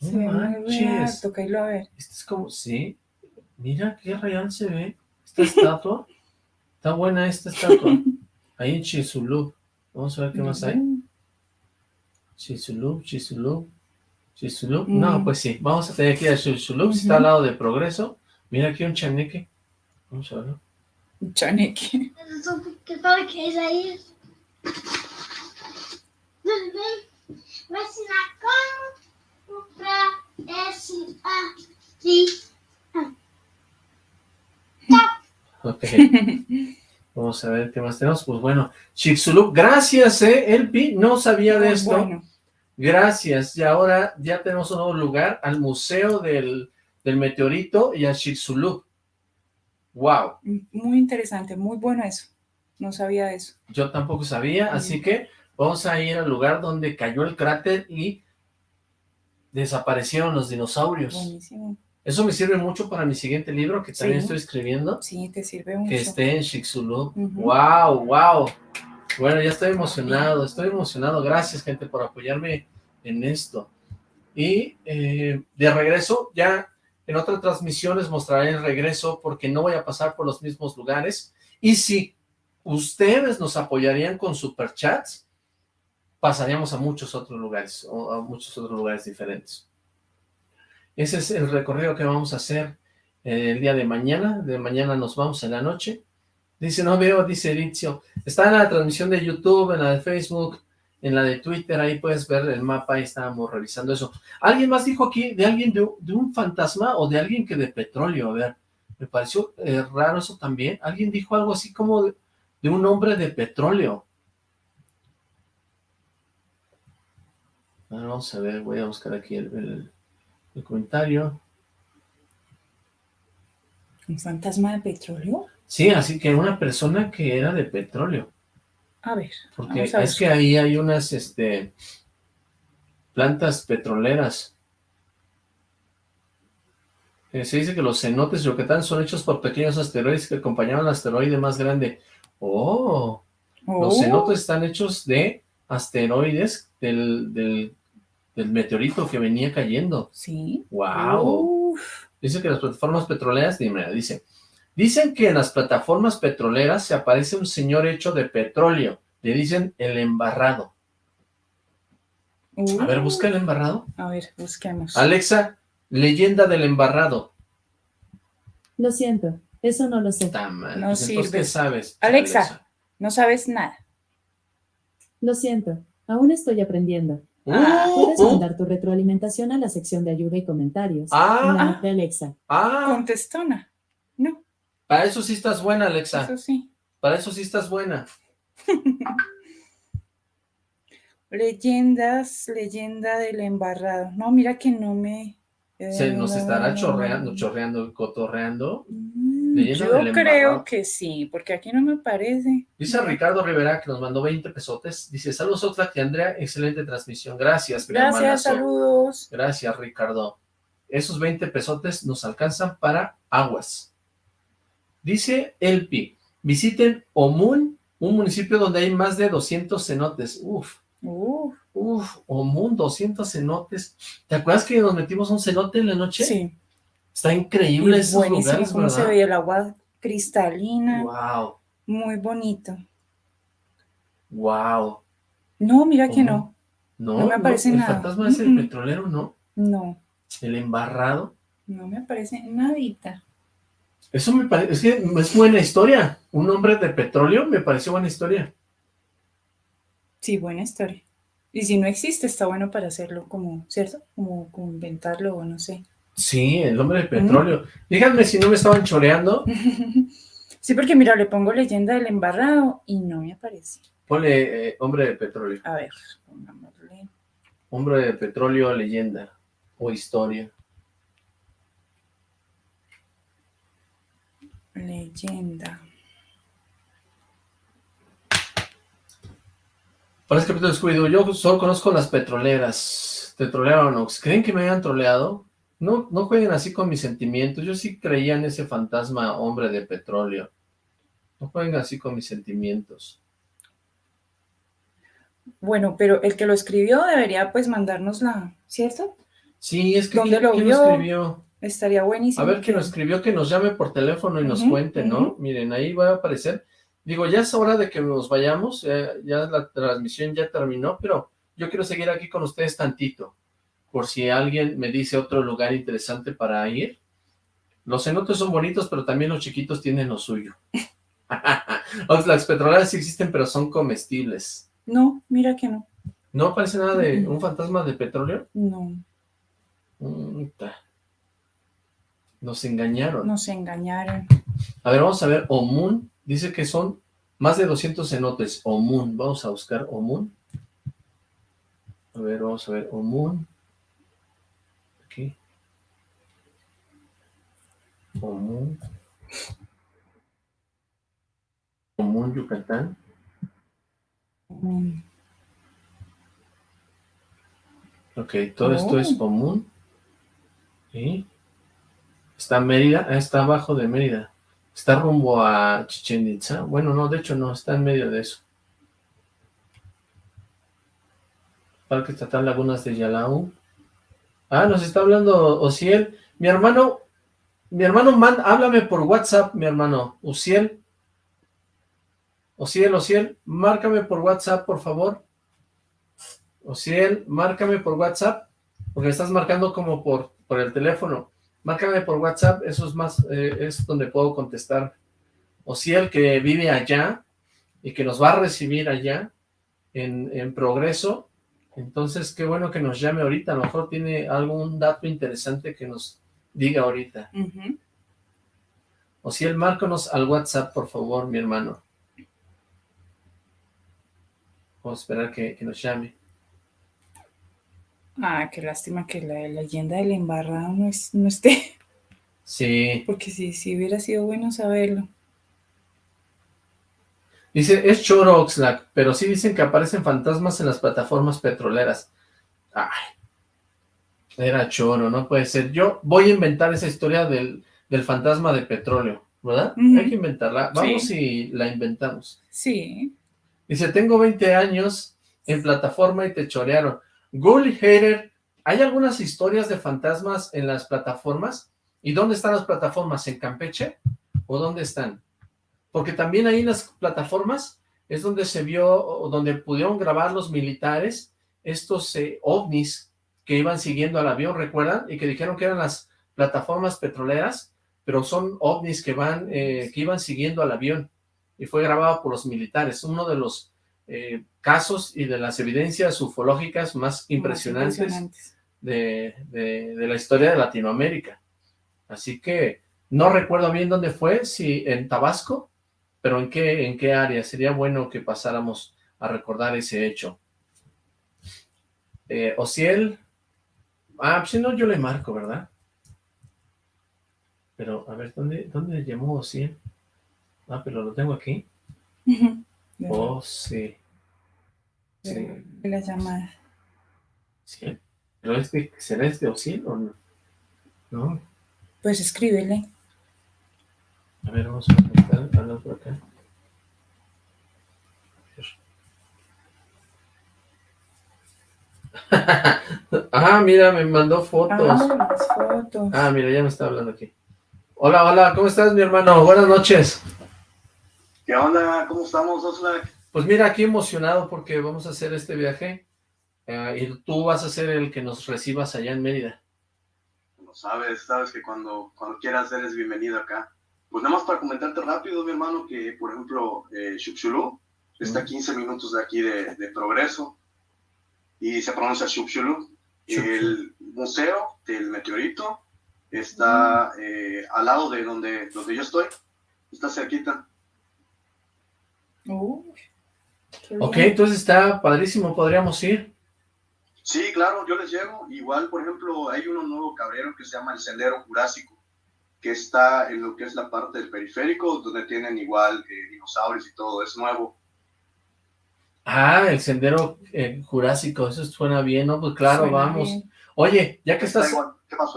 No Se ve muy real. manches. Toca irlo a ver. Este es como, sí. Mira qué real se ve. Esta estatua. Está buena esta estatua. Ahí en Chizulub. Vamos a ver qué más hay. Mm. Chizulub, Chizulub. Chizulub. Mm. No, pues sí. Vamos a tener que ir a Chizulub. Está al lado de Progreso. Mira aquí un chaneque. Vamos a verlo. Chaneque. ¿Qué sabe que es ahí? Ok. Vamos a ver qué más tenemos. Pues bueno, Chicxulub, gracias, eh, Elpi, no sabía de Muy esto. bueno. Gracias, y ahora ya tenemos un nuevo lugar, al Museo del, del Meteorito y a Chicxulub. Wow, Muy interesante, muy bueno eso. No sabía eso. yo tampoco sabía, así que vamos a ir al lugar donde cayó el cráter y desaparecieron los dinosaurios. Buenísimo. Eso me sirve mucho para mi siguiente libro, que también Sí. estoy escribiendo, Sí, te sirve mucho. que esté en Chicxulub. Ujú. Wow, wow. Bueno, ya estoy emocionado, estoy emocionado. Gracias, gente, por apoyarme en esto. Y eh, de regreso, ya en otra transmisión les mostraré el regreso porque no voy a pasar por los mismos lugares. Y si ustedes nos apoyarían con superchats, pasaríamos a muchos otros lugares, o a muchos otros lugares diferentes. Ese es el recorrido que vamos a hacer eh, el día de mañana. De mañana nos vamos en la noche. Dice, no veo, dice Eritzio. Está en la transmisión de YouTube, en la de Facebook, en la de Twitter, ahí puedes ver el mapa, ahí estábamos revisando eso. ¿Alguien más dijo aquí de alguien de, de un fantasma o de alguien que de petróleo? A ver, me pareció eh, raro eso también. Alguien dijo algo así como de, de un hombre de petróleo. Vamos a ver, voy a buscar aquí el, el- el comentario. ¿Un fantasma de petróleo? Sí, así que una persona que era de petróleo. A ver, Porque a es que ahí hay unas, este, plantas petroleras. Eh, se dice que los cenotes de Yucatán son hechos por pequeños asteroides que acompañaban al asteroide más grande. ¡Oh! Los Oh, cenotes están hechos de asteroides del, del, del meteorito que venía cayendo. Sí. ¡Wow! Uf, Dice que las plataformas petroleras, dime, dice, dicen que en las plataformas petroleras se aparece un señor hecho de petróleo. Le dicen el embarrado. A ver, uh. busca el embarrado. A ver, busquemos. Alexa, leyenda del embarrado. Lo siento, eso no lo sé. Ta madre, No pues entonces. ¿qué sabes? Alexa. No sabes nada. Lo siento, aún estoy aprendiendo. Uh, Puedes uh, mandar tu retroalimentación a la sección de ayuda y comentarios. Ah. en la app de Alexa. ah, Contestona. No, para eso sí estás buena, Alexa. eso sí. Para eso sí estás buena. Leyendas, leyenda del embarrado. No, mira que no me... Se nos estará chorreando, chorreando, cotorreando. Mm, Yo del embarrado. creo que sí, porque aquí no me parece. Dice Ricardo Rivera que nos mandó 20 pesotes. Dice, saludos Oxlack y Andrea, excelente transmisión. Gracias, Gracias, saludos. Gracias, Ricardo. Esos 20 pesotes nos alcanzan para aguas. Dice Elpi, visiten Omun, un municipio donde hay más de 200 cenotes. Uf, Uf, uf, Omun, 200 cenotes. ¿Te acuerdas que nos metimos un cenote en la noche? sí. Está increíble esos buenísimo lugares, cómo se veía el agua cristalina. Wow, Muy bonito. wow. No, mira que no. No, No me aparece el nada. fantasma es el petrolero, ¿no? No, El embarrado. no me aparece nadita. Eso me parece, es que es buena historia. Un hombre de petróleo me pareció buena historia. Sí, buena historia. Y si no existe, está bueno para hacerlo como, ¿cierto? Como, como inventarlo o no sé. Sí, el hombre de petróleo. Díganme si no me estaban choreando. Sí, porque mira, le pongo leyenda del embarrado y no me aparece. Ponle eh, hombre de petróleo. A ver, pongámosle. Hombre de petróleo, leyenda o historia. Leyenda. Para este capítulo de Scooby-Doo, yo solo conozco las petroleras. Te trolearon, Ox. ¿Creen que me hayan troleado? No, no jueguen así con mis sentimientos. Yo sí creía en ese fantasma hombre de petróleo. No jueguen así con mis sentimientos. Bueno, pero el que lo escribió debería pues mandárnosla, ¿cierto? Sí, es que ¿Dónde ¿quién, lo quién vio? escribió? Estaría buenísimo. A ver, que nos escribió, que nos llame por teléfono y nos cuente, ¿no? Miren, ahí va a aparecer. Digo, ya es hora de que nos vayamos, eh, ya la transmisión ya terminó, pero yo quiero seguir aquí con ustedes tantito, por si alguien me dice otro lugar interesante para ir. Los cenotes son bonitos, pero también los chiquitos tienen lo suyo. las petroleras sí existen, pero son comestibles. No, mira que no. ¿No aparece nada de un fantasma de petróleo? No. Nos engañaron. nos engañaron. A ver, vamos a ver, Omun dice que son Más de 200 cenotes. Omun. Vamos a buscar Omun. A ver, vamos a ver. Omun. Aquí. Omun. Omun, Yucatán. Mm, Ok, todo esto es común. ¿Sí? Está Mérida, ah, está abajo de Mérida. Está rumbo a Chichen Itza. Bueno, no, de hecho no, está en medio de eso. Parque Estatal Lagunas de Yalau. Ah, nos está hablando Ociel. Mi hermano, mi hermano, man, háblame por WhatsApp, mi hermano. Uciel. Ociel, Ociel, márcame por WhatsApp, por favor. Ociel, márcame por WhatsApp, porque estás marcando como por, por el teléfono. Márcame por WhatsApp, eso es más, eh, es donde puedo contestar. Ociel, que vive allá y que nos va a recibir allá en, en Progreso. Entonces, qué bueno que nos llame ahorita. A lo mejor tiene algún dato interesante que nos diga ahorita. ujú. Ociel, márcanos al WhatsApp, por favor, mi hermano. Vamos a esperar que, que nos llame. Ah, qué lástima que la leyenda del embarrado no, es- no esté, Sí. porque sí, sí hubiera sido bueno saberlo. Dice, es choro Oxlack, pero sí dicen que aparecen fantasmas en las plataformas petroleras. Ay, era choro, no puede ser. Yo voy a inventar esa historia del, del fantasma de petróleo, ¿verdad? Hay que inventarla. Vamos Sí. y la inventamos. Sí, Dice, tengo 20 años en plataforma y te chorearon. Gully Hater, ¿hay algunas historias de fantasmas en las plataformas? ¿Y dónde están las plataformas? ¿En Campeche? ¿O dónde están? Porque también ahí en las plataformas es donde se vio, o donde pudieron grabar los militares estos eh, ovnis que iban siguiendo al avión, ¿recuerdan? Y que dijeron que eran las plataformas petroleras, pero son ovnis que van, eh, que iban siguiendo al avión y fue grabado por los militares. Uno de los eh, casos y de las evidencias ufológicas más más impresionantes impresionantes. de, de- de la historia de Latinoamérica. Así que no recuerdo bien dónde fue, si en Tabasco, pero en qué, en qué área. Sería bueno que pasáramos a recordar ese hecho. Eh, Ociel, ah, pues si no, yo le marco, ¿verdad? Pero, a ver, ¿dónde, dónde llamó Ociel? Ah, pero lo tengo aquí. Oh, sí. La llamada. ¿Pero este, será este Ociel o no? No, Pues escríbele. A ver, vamos a buscar algo por acá. ah, mira, me mandó fotos. Ah, las fotos. Ah, mira, ya me está hablando aquí. Hola, hola, ¿cómo estás, mi hermano? Buenas noches. ¿Qué onda? ¿Cómo estamos, Oxlack? Pues mira, aquí emocionado porque vamos a hacer este viaje eh, y tú vas a ser el que nos recibas allá en Mérida. Como sabes, sabes que cuando, cuando quieras eres bienvenido acá. Pues nada más para comentarte rápido, mi hermano, que por ejemplo, eh, Xuxulú está a 15 minutos de aquí de, de Progreso y se pronuncia Xuxulú. El museo del meteorito está eh, al lado de donde, donde yo estoy, está cerquita. Qué Ok, entonces está padrísimo, podríamos ir. Sí, claro, yo les llevo. Igual, por ejemplo, hay uno nuevo cabrero que se llama el Sendero Jurásico, que está en lo que es la parte del periférico, donde tienen igual eh, dinosaurios y todo, es nuevo. Ah, el sendero eh, jurásico, eso suena bien, ¿no? Pues claro, Suena vamos. bien. Oye, ya que Está estás,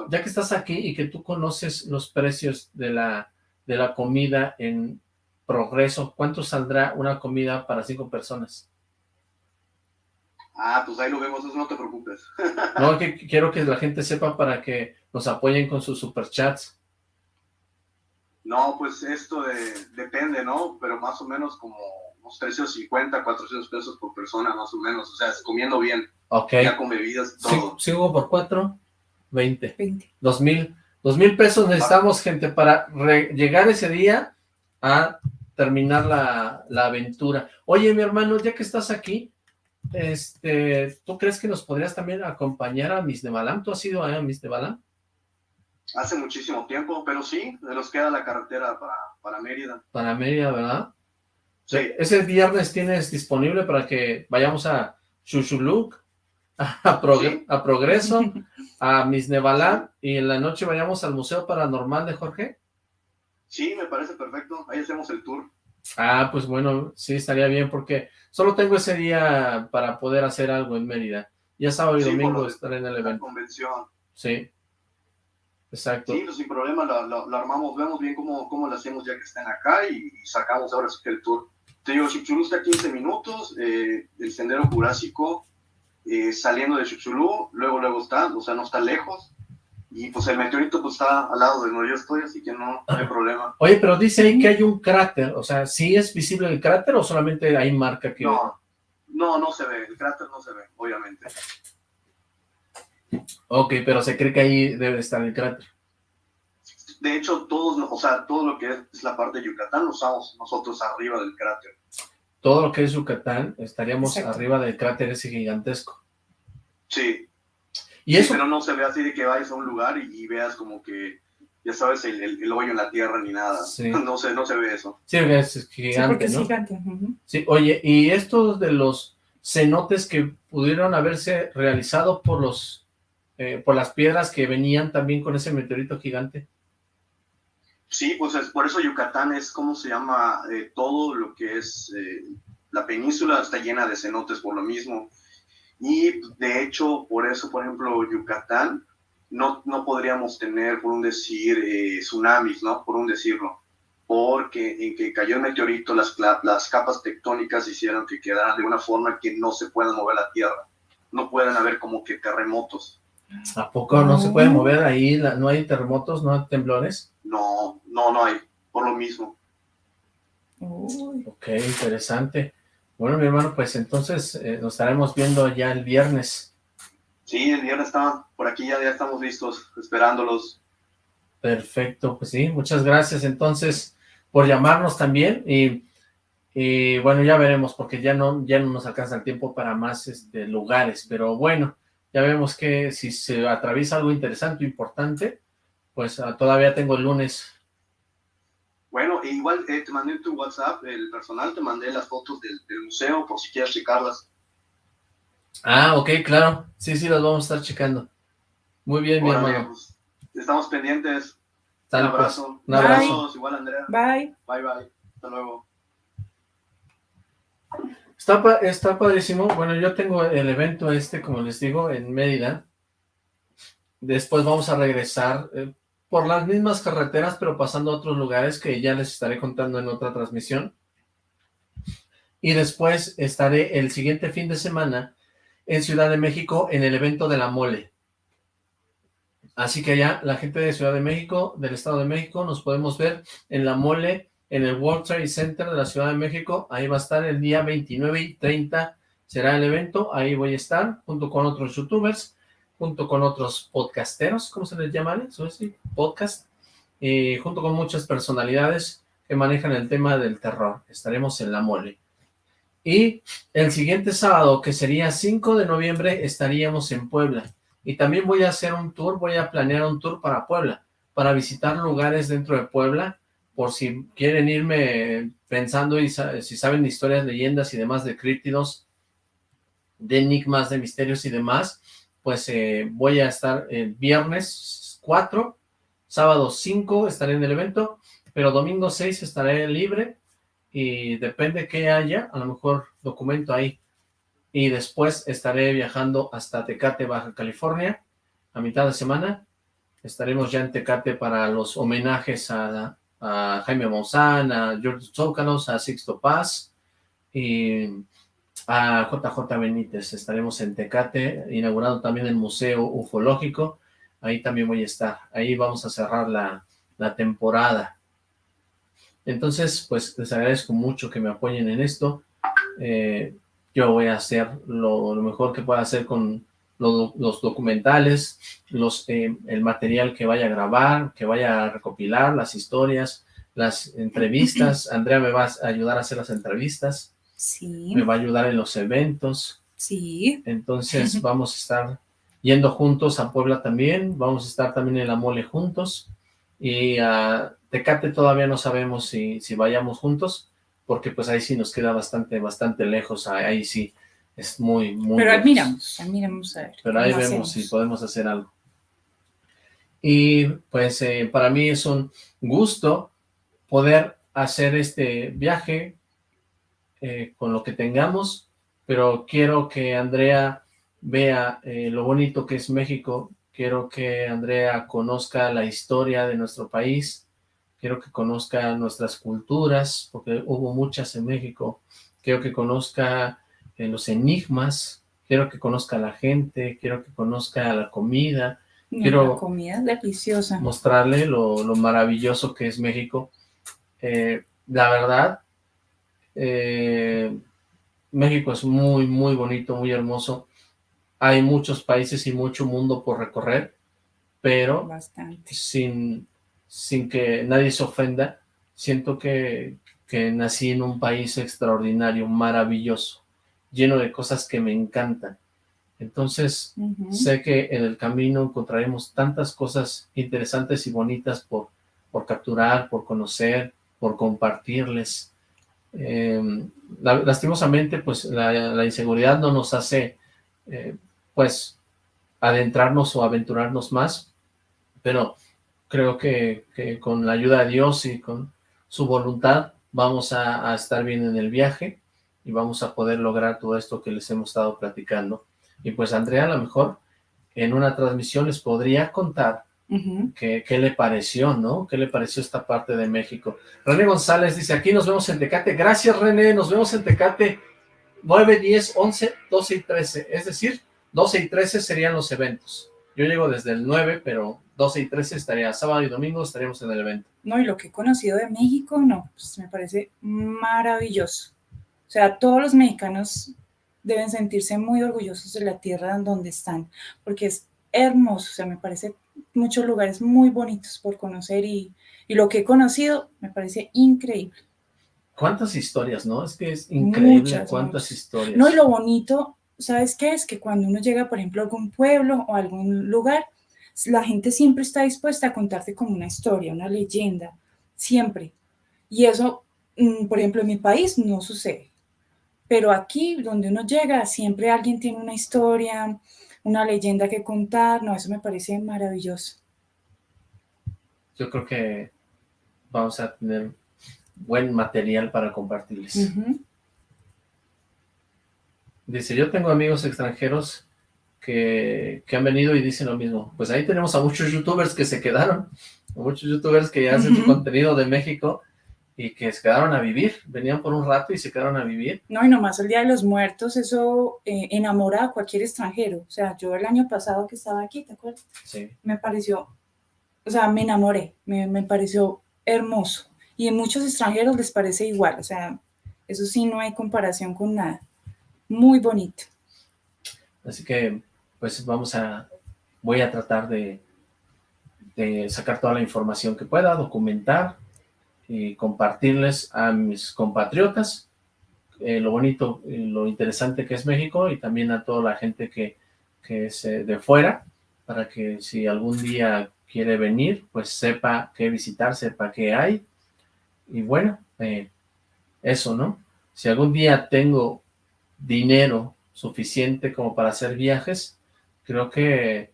ya que estás aquí y que tú conoces los precios de la, de la comida en Progreso, ¿cuánto saldrá una comida para cinco personas? Ah, pues ahí lo vemos, eso no te preocupes. No, que que quiero que la gente sepa para que nos apoyen con sus superchats. No, pues esto de- depende, ¿no? Pero más o menos como unos 350, 400 pesos por persona, más o menos. O sea, comiendo bien, Ok. ya con bebidas todo. Sigo por cuatro, veinte. 20. Dos mil. Dos mil pesos necesitamos, gente, para llegar ese día a terminar la, la aventura. Oye, mi hermano, ya que estás aquí, este, ¿tú crees que nos podrías también acompañar a Miss de Balam? ¿Tú has ido a Miss de Balam? Hace muchísimo tiempo, pero sí, nos queda la carretera para, para Mérida. Para Mérida, ¿verdad? Sí. Ese viernes tienes disponible para que vayamos a Chuchuluc, a, Prog- a Progreso, a Misnevalá, y en la noche vayamos al Museo Paranormal de Jorge. Sí, me parece perfecto. Ahí hacemos el tour. Ah, pues bueno, sí, estaría bien, porque solo tengo ese día para poder hacer algo en Mérida. Ya sábado y Sí, domingo estaré en el La evento. convención. Sí, exacto. Sí, sin problema lo armamos, vemos bien cómo, cómo lo hacemos ya que están acá y, y sacamos ahora sí que el tour. Te digo, Chipchulú está a 15 minutos, eh, el sendero jurásico eh, saliendo de Chipchulú, luego luego está, o sea, no está lejos. Y pues el meteorito pues está al lado de donde yo estoy, así que no, no hay problema. Oye, pero dice ahí que hay un cráter, o sea, ¿sí es visible el cráter o solamente hay marca que... No, no, no se ve, el cráter no se ve, obviamente. Ok, pero se cree que ahí debe estar el cráter. De hecho, todos, o sea, todo lo que es la parte de Yucatán lo usamos nosotros arriba del cráter. Todo lo que es Yucatán, estaríamos Exacto. arriba del cráter ese gigantesco. Sí, Y Sí, eso, pero no se ve así de que vayas a un lugar y, y veas como que, ya sabes, el, el- el hoyo en la tierra ni nada. Sí. No se, no se ve eso. sí, es Sí, gigante, porque es ¿no? gigante. ujú. Sí, oye, y estos de los cenotes que pudieron haberse realizado por los eh, por las piedras que venían también con ese meteorito gigante. Sí, pues es, por eso Yucatán es, ¿cómo se llama? Eh, todo lo que es eh, la península está llena de cenotes por lo mismo. Y de hecho, por eso, por ejemplo, Yucatán, no, no podríamos tener, por un decir, eh, tsunamis, ¿no? Por un decirlo. Porque en que cayó el meteorito, las, las capas tectónicas hicieron que quedaran de una forma que no se pueda mover la Tierra. No pueden haber como que terremotos. ¿A poco no se puede mover ahí? la- ¿No hay terremotos, no hay temblores? No, no, no hay. Por lo mismo. Uy, Ok, interesante. Bueno, mi hermano, pues entonces eh, nos estaremos viendo ya el viernes. Sí, el viernes estaban por aquí, ya, ya estamos listos, esperándolos. Perfecto, pues sí, muchas gracias entonces por llamarnos también y, y bueno, ya veremos porque ya no, ya no nos alcanza el tiempo para más este, lugares, pero bueno, ya vemos que si se atraviesa algo interesante o importante, pues ah, todavía tengo el lunes. Bueno, e igual eh, te mandé en tu WhatsApp, el personal, te mandé las fotos del, del museo por si quieres checarlas. Ah, ok, claro, sí, sí, las vamos a estar checando. Muy bien, mi hermano. pues, estamos pendientes. Un pues, abrazo. un abrazo. Igual Andrea. bye. Bye, bye. Hasta luego. Está, pa- está padrísimo. Bueno, yo tengo el evento este, como les digo, en Mérida. Después vamos a regresar eh, por las mismas carreteras, pero pasando a otros lugares que ya les estaré contando en otra transmisión. Y después estaré el siguiente fin de semana en Ciudad de México en el evento de la mole. Así que ya la gente de Ciudad de México, del Estado de México, nos podemos ver en la mole en el World Trade Center de la Ciudad de México. Ahí va a estar el día 29 y 30 será el evento. Ahí voy a estar junto con otros youtubers, junto con otros podcasteros, ¿cómo se les llama? Eso sí, podcast. Y junto con muchas personalidades que manejan el tema del terror. Estaremos en la mole. Y el siguiente sábado, que sería 5 de noviembre, estaríamos en Puebla. Y también voy a hacer un tour, voy a planear un tour para Puebla, para visitar lugares dentro de Puebla, por si quieren irme pensando y si saben historias, leyendas y demás de críptidos, de enigmas, de misterios y demás, pues eh, voy a estar el viernes 4, sábado 5 estaré en el evento, pero domingo 6 estaré libre y depende qué haya, a lo mejor documento ahí. Y después estaré viajando hasta Tecate, Baja California, a mitad de semana. Estaremos ya en Tecate para los homenajes a, a Jaime Maussan, a George Zócalos, a Sixto Paz y a JJ Benítez. Estaremos en Tecate, inaugurando también el Museo Ufológico. Ahí también voy a estar. Ahí vamos a cerrar la, la temporada. Entonces, pues les agradezco mucho que me apoyen en esto. Eh, yo voy a hacer lo mejor que pueda hacer con lo- los documentales, los, eh, el material que vaya a grabar, que vaya a recopilar, las historias, las entrevistas. Andrea me va a ayudar a hacer las entrevistas, Sí, me va a ayudar en los eventos. sí. Entonces vamos a estar yendo juntos a Puebla también, vamos a estar también en la mole juntos y a Tecate todavía no sabemos si, si vayamos juntos, porque pues ahí sí nos queda bastante, bastante lejos, ahí sí es muy, muy... Pero admiramos, admiramos a ver. Pero ahí vemos hacemos. si podemos hacer algo. Y pues eh, para mí es un gusto poder hacer este viaje eh, con lo que tengamos, pero quiero que Andrea vea eh, lo bonito que es México, quiero que Andrea conozca la historia de nuestro país, quiero que conozca nuestras culturas, porque hubo muchas en México, quiero que conozca eh, los enigmas, quiero que conozca a la gente, quiero que conozca la comida, No, quiero La comida es deliciosa. mostrarle lo, lo maravilloso que es México. Eh, la verdad, eh, México es muy, muy bonito, muy hermoso. Hay muchos países y mucho mundo por recorrer, pero Bastante. sin, sin que nadie se ofenda, siento que, que nací en un país extraordinario, maravilloso, lleno de cosas que me encantan. Entonces, sé que en el camino encontraremos tantas cosas interesantes y bonitas por, por capturar, por conocer, por compartirles. Eh, la- lastimosamente, pues la, la inseguridad no nos hace, eh, pues, adentrarnos o aventurarnos más, pero creo que, que con la ayuda de Dios y con su voluntad vamos a, a estar bien en el viaje y vamos a poder lograr todo esto que les hemos estado platicando. Y pues Andrea a lo mejor en una transmisión les podría contar qué, qué le pareció, ¿no? ¿Qué le pareció esta parte de México? René González dice, aquí nos vemos en Tecate. Gracias, René, nos vemos en Tecate 9, 10, 11, 12 y 13. Es decir, 12 y 13 serían los eventos. Yo llego desde el 9, pero 12 y 13 estaría sábado y domingo, estaríamos en el evento. No, y lo que he conocido de México, no, pues me parece maravilloso. O sea, todos los mexicanos deben sentirse muy orgullosos de la tierra en donde están, porque es hermoso, o sea, me parece muchos lugares muy bonitos por conocer y, y lo que he conocido me parece increíble. ¿Cuántas historias, no? Es que es increíble Muchas, cuántas muchas. historias. No, y lo bonito, ¿sabes qué? Es que cuando uno llega, por ejemplo, a algún pueblo o a algún lugar, la gente siempre está dispuesta a contarte como una historia, una leyenda, siempre. Y eso, mm, por ejemplo, en mi país no sucede. Pero aquí, donde uno llega, siempre alguien tiene una historia, una leyenda que contar. No, eso me parece maravilloso. Yo creo que vamos a tener buen material para compartirles. Dice, yo tengo amigos extranjeros que, que han venido y dicen lo mismo. Pues ahí tenemos a muchos youtubers que se quedaron, a muchos youtubers que ya hacen su contenido de México y que se quedaron a vivir, venían por un rato y se quedaron a vivir. No, y nomás el Día de los Muertos, eso eh, enamora a cualquier extranjero. O sea, yo el año pasado que estaba aquí, ¿te acuerdas? Sí. me pareció, o sea, me enamoré, me, me pareció hermoso. Y en muchos extranjeros les parece igual, o sea, eso sí no hay comparación con nada. Muy bonito. Así que, pues vamos a, voy a tratar de, de sacar toda la información que pueda, documentar y compartirles a mis compatriotas eh, lo bonito, y lo interesante que es México y también a toda la gente que, que es eh, de fuera, para que si algún día quiere venir, pues sepa qué visitar, sepa qué hay. Y bueno, eh, eso, ¿no? Si algún día tengo dinero suficiente como para hacer viajes, creo que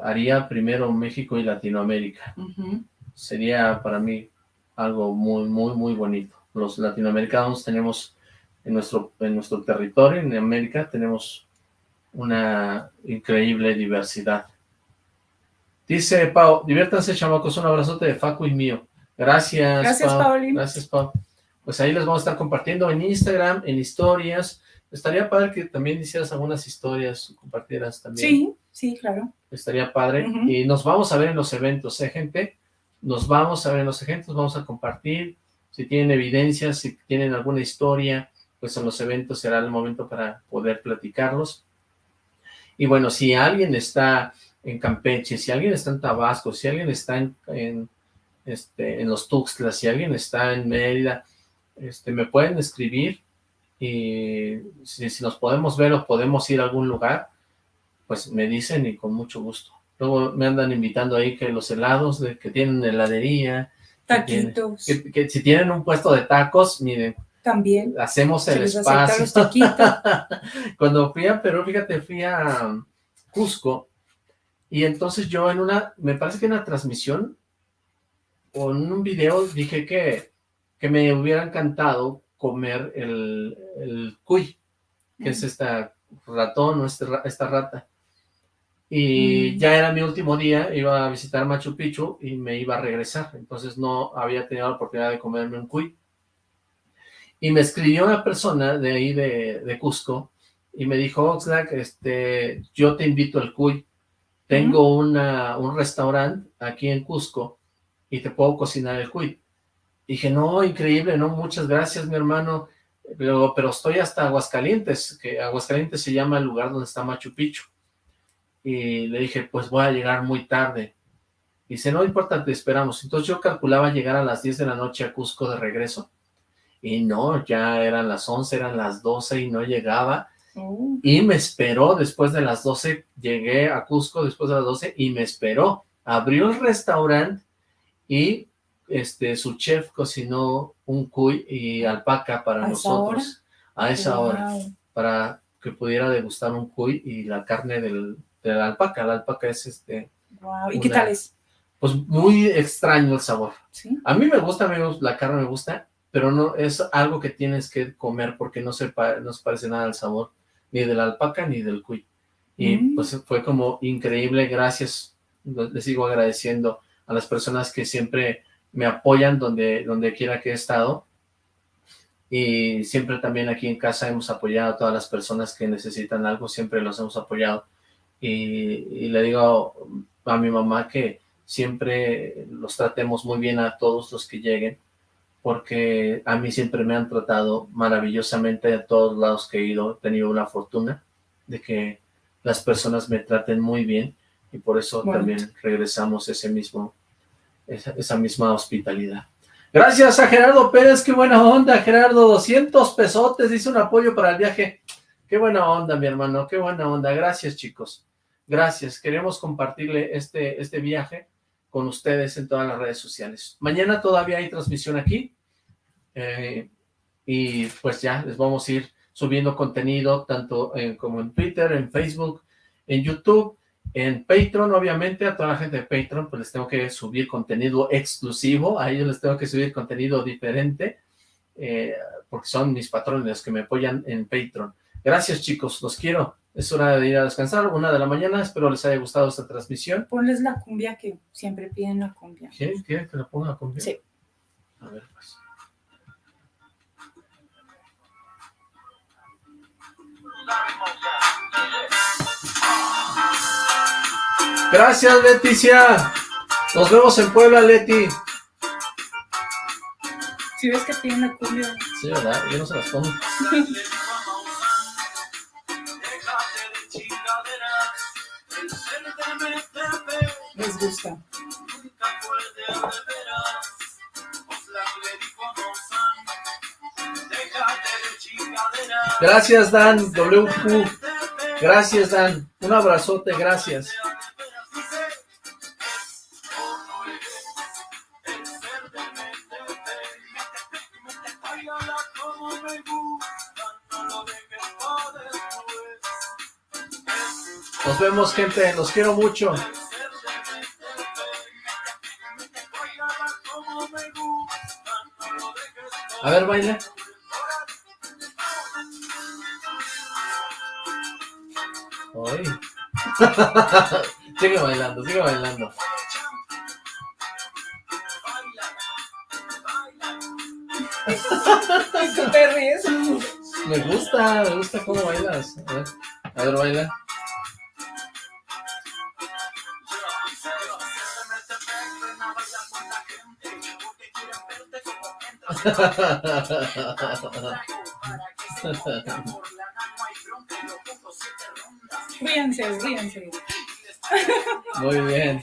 haría primero México y Latinoamérica. Ujú. Sería para mí algo muy, muy, muy bonito. Los latinoamericanos tenemos en nuestro, en nuestro territorio, en América, tenemos una increíble diversidad. Dice Pau, diviértanse chamacos, un abrazote de Facu y mío. Gracias, Gracias, Pau. Gracias, Pau. Pues ahí les vamos a estar compartiendo en Instagram, en historias. Estaría padre que también hicieras algunas historias, compartieras también. Sí, sí, claro. Estaría padre. Y nos vamos a ver en los eventos, ¿eh, gente? Nos vamos a ver en los eventos, vamos a compartir. Si tienen evidencias, si tienen alguna historia, pues en los eventos será el momento para poder platicarlos. Y bueno, si alguien está en Campeche, si alguien está en Tabasco, si alguien está en, en, este, los Tuxtlas, si alguien está en Mérida, este, me pueden escribir y si, si nos podemos ver o podemos ir a algún lugar, pues me dicen y con mucho gusto. Luego me andan invitando ahí que los helados, de, que tienen heladería, Taquitos. que, que si tienen un puesto de tacos, miren, También. Hacemos el espacio. los. Cuando fui a Perú, fíjate, fui a Cusco y entonces yo en una, me parece que en una transmisión o en un video dije que, que me hubiera encantado comer el, el cuy, que es esta ratón o ra- esta rata. Y Mm. ya era mi último día, iba a visitar Machu Picchu y me iba a regresar, entonces no había tenido la oportunidad de comerme un cuy. Y me escribió una persona de ahí de, de Cusco y me dijo, Oxlack, este, yo te invito al cuy. Tengo una, un restaurante aquí en Cusco y te puedo cocinar el cuy. Dije, no, increíble, no, muchas gracias, mi hermano. Pero, pero estoy hasta Aguascalientes, que Aguascalientes se llama el lugar donde está Machu Picchu. Y le dije, pues voy a llegar muy tarde. Dice, no importa, te esperamos. Entonces yo calculaba llegar a las 10 de la noche a Cusco de regreso. Y no, ya eran las 11, eran las 12 y no llegaba. Oh. Y me esperó después de las 12, llegué a Cusco después de las 12 y me esperó. Abrió el restaurante y este su chef cocinó un cuy y alpaca para ¿A esa nosotros a esa hora, para que pudiera degustar un cuy y la carne del, de la alpaca. La alpaca es este, Wow. ¿Y qué Una- tal es? pues muy extraño el sabor. ¿Sí? A mí me gusta, me gusta, la carne me gusta, pero no es algo que tienes que comer porque no se, pa- no se parece nada al sabor ni de la alpaca ni del cuy. Y Mm. pues fue como increíble, gracias, les sigo agradeciendo a las personas que siempre me apoyan donde, donde quiera que he estado. Y siempre también aquí en casa hemos apoyado a todas las personas que necesitan algo, siempre los hemos apoyado. Y, y le digo a mi mamá que siempre los tratemos muy bien a todos los que lleguen, porque a mí siempre me han tratado maravillosamente a todos lados que he ido, he tenido una fortuna de que las personas me traten muy bien y por eso también regresamos ese mismo, esa, esa misma hospitalidad. Gracias a Gerardo Pérez, qué buena onda, Gerardo, 200 pesotes, dice un apoyo para el viaje. Qué buena onda, mi hermano, qué buena onda. Gracias, chicos. Gracias. Queremos compartirle este, este viaje con ustedes en todas las redes sociales. Mañana todavía hay transmisión aquí. eh, y pues ya les vamos a ir subiendo contenido tanto en- como en Twitter, en Facebook, en YouTube, en Patreon, obviamente, a toda la gente de Patreon, pues les tengo que subir contenido exclusivo, a ellos les tengo que subir contenido diferente, eh, porque son mis patrones los que me apoyan en Patreon. Gracias, chicos, los quiero. Es hora de ir a descansar, una de la mañana, espero les haya gustado esta transmisión. Ponles la cumbia que siempre piden la cumbia. ¿Quieren, quieren que la ponga con Sí. A ver, pues. Gracias, Leticia. Nos vemos en Puebla, Leti. Si ves que piden la cumbia. Sí, ¿verdad? Yo no se las pongo. Gracias, Dan. WQ. Gracias, Dan. Un abrazote, gracias. Nos vemos, gente. Los quiero mucho. A ver, baila. Ay. sigue bailando, sigue bailando. ¿Tú te ríes? Me gusta, me gusta cómo bailas. A ver, a ver baila. Ríanse, ríanse. Muy bien.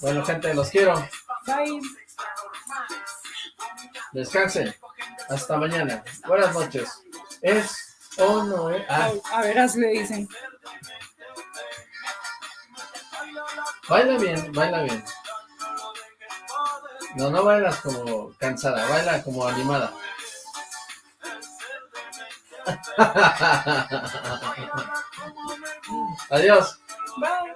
Bueno, gente, los quiero. Bye. Descansen. Hasta mañana. Buenas noches. Es o no es. Ah, A veras le dicen. baila bien, baila bien. No, no bailas como cansada, baila como animada. Adiós. Bye.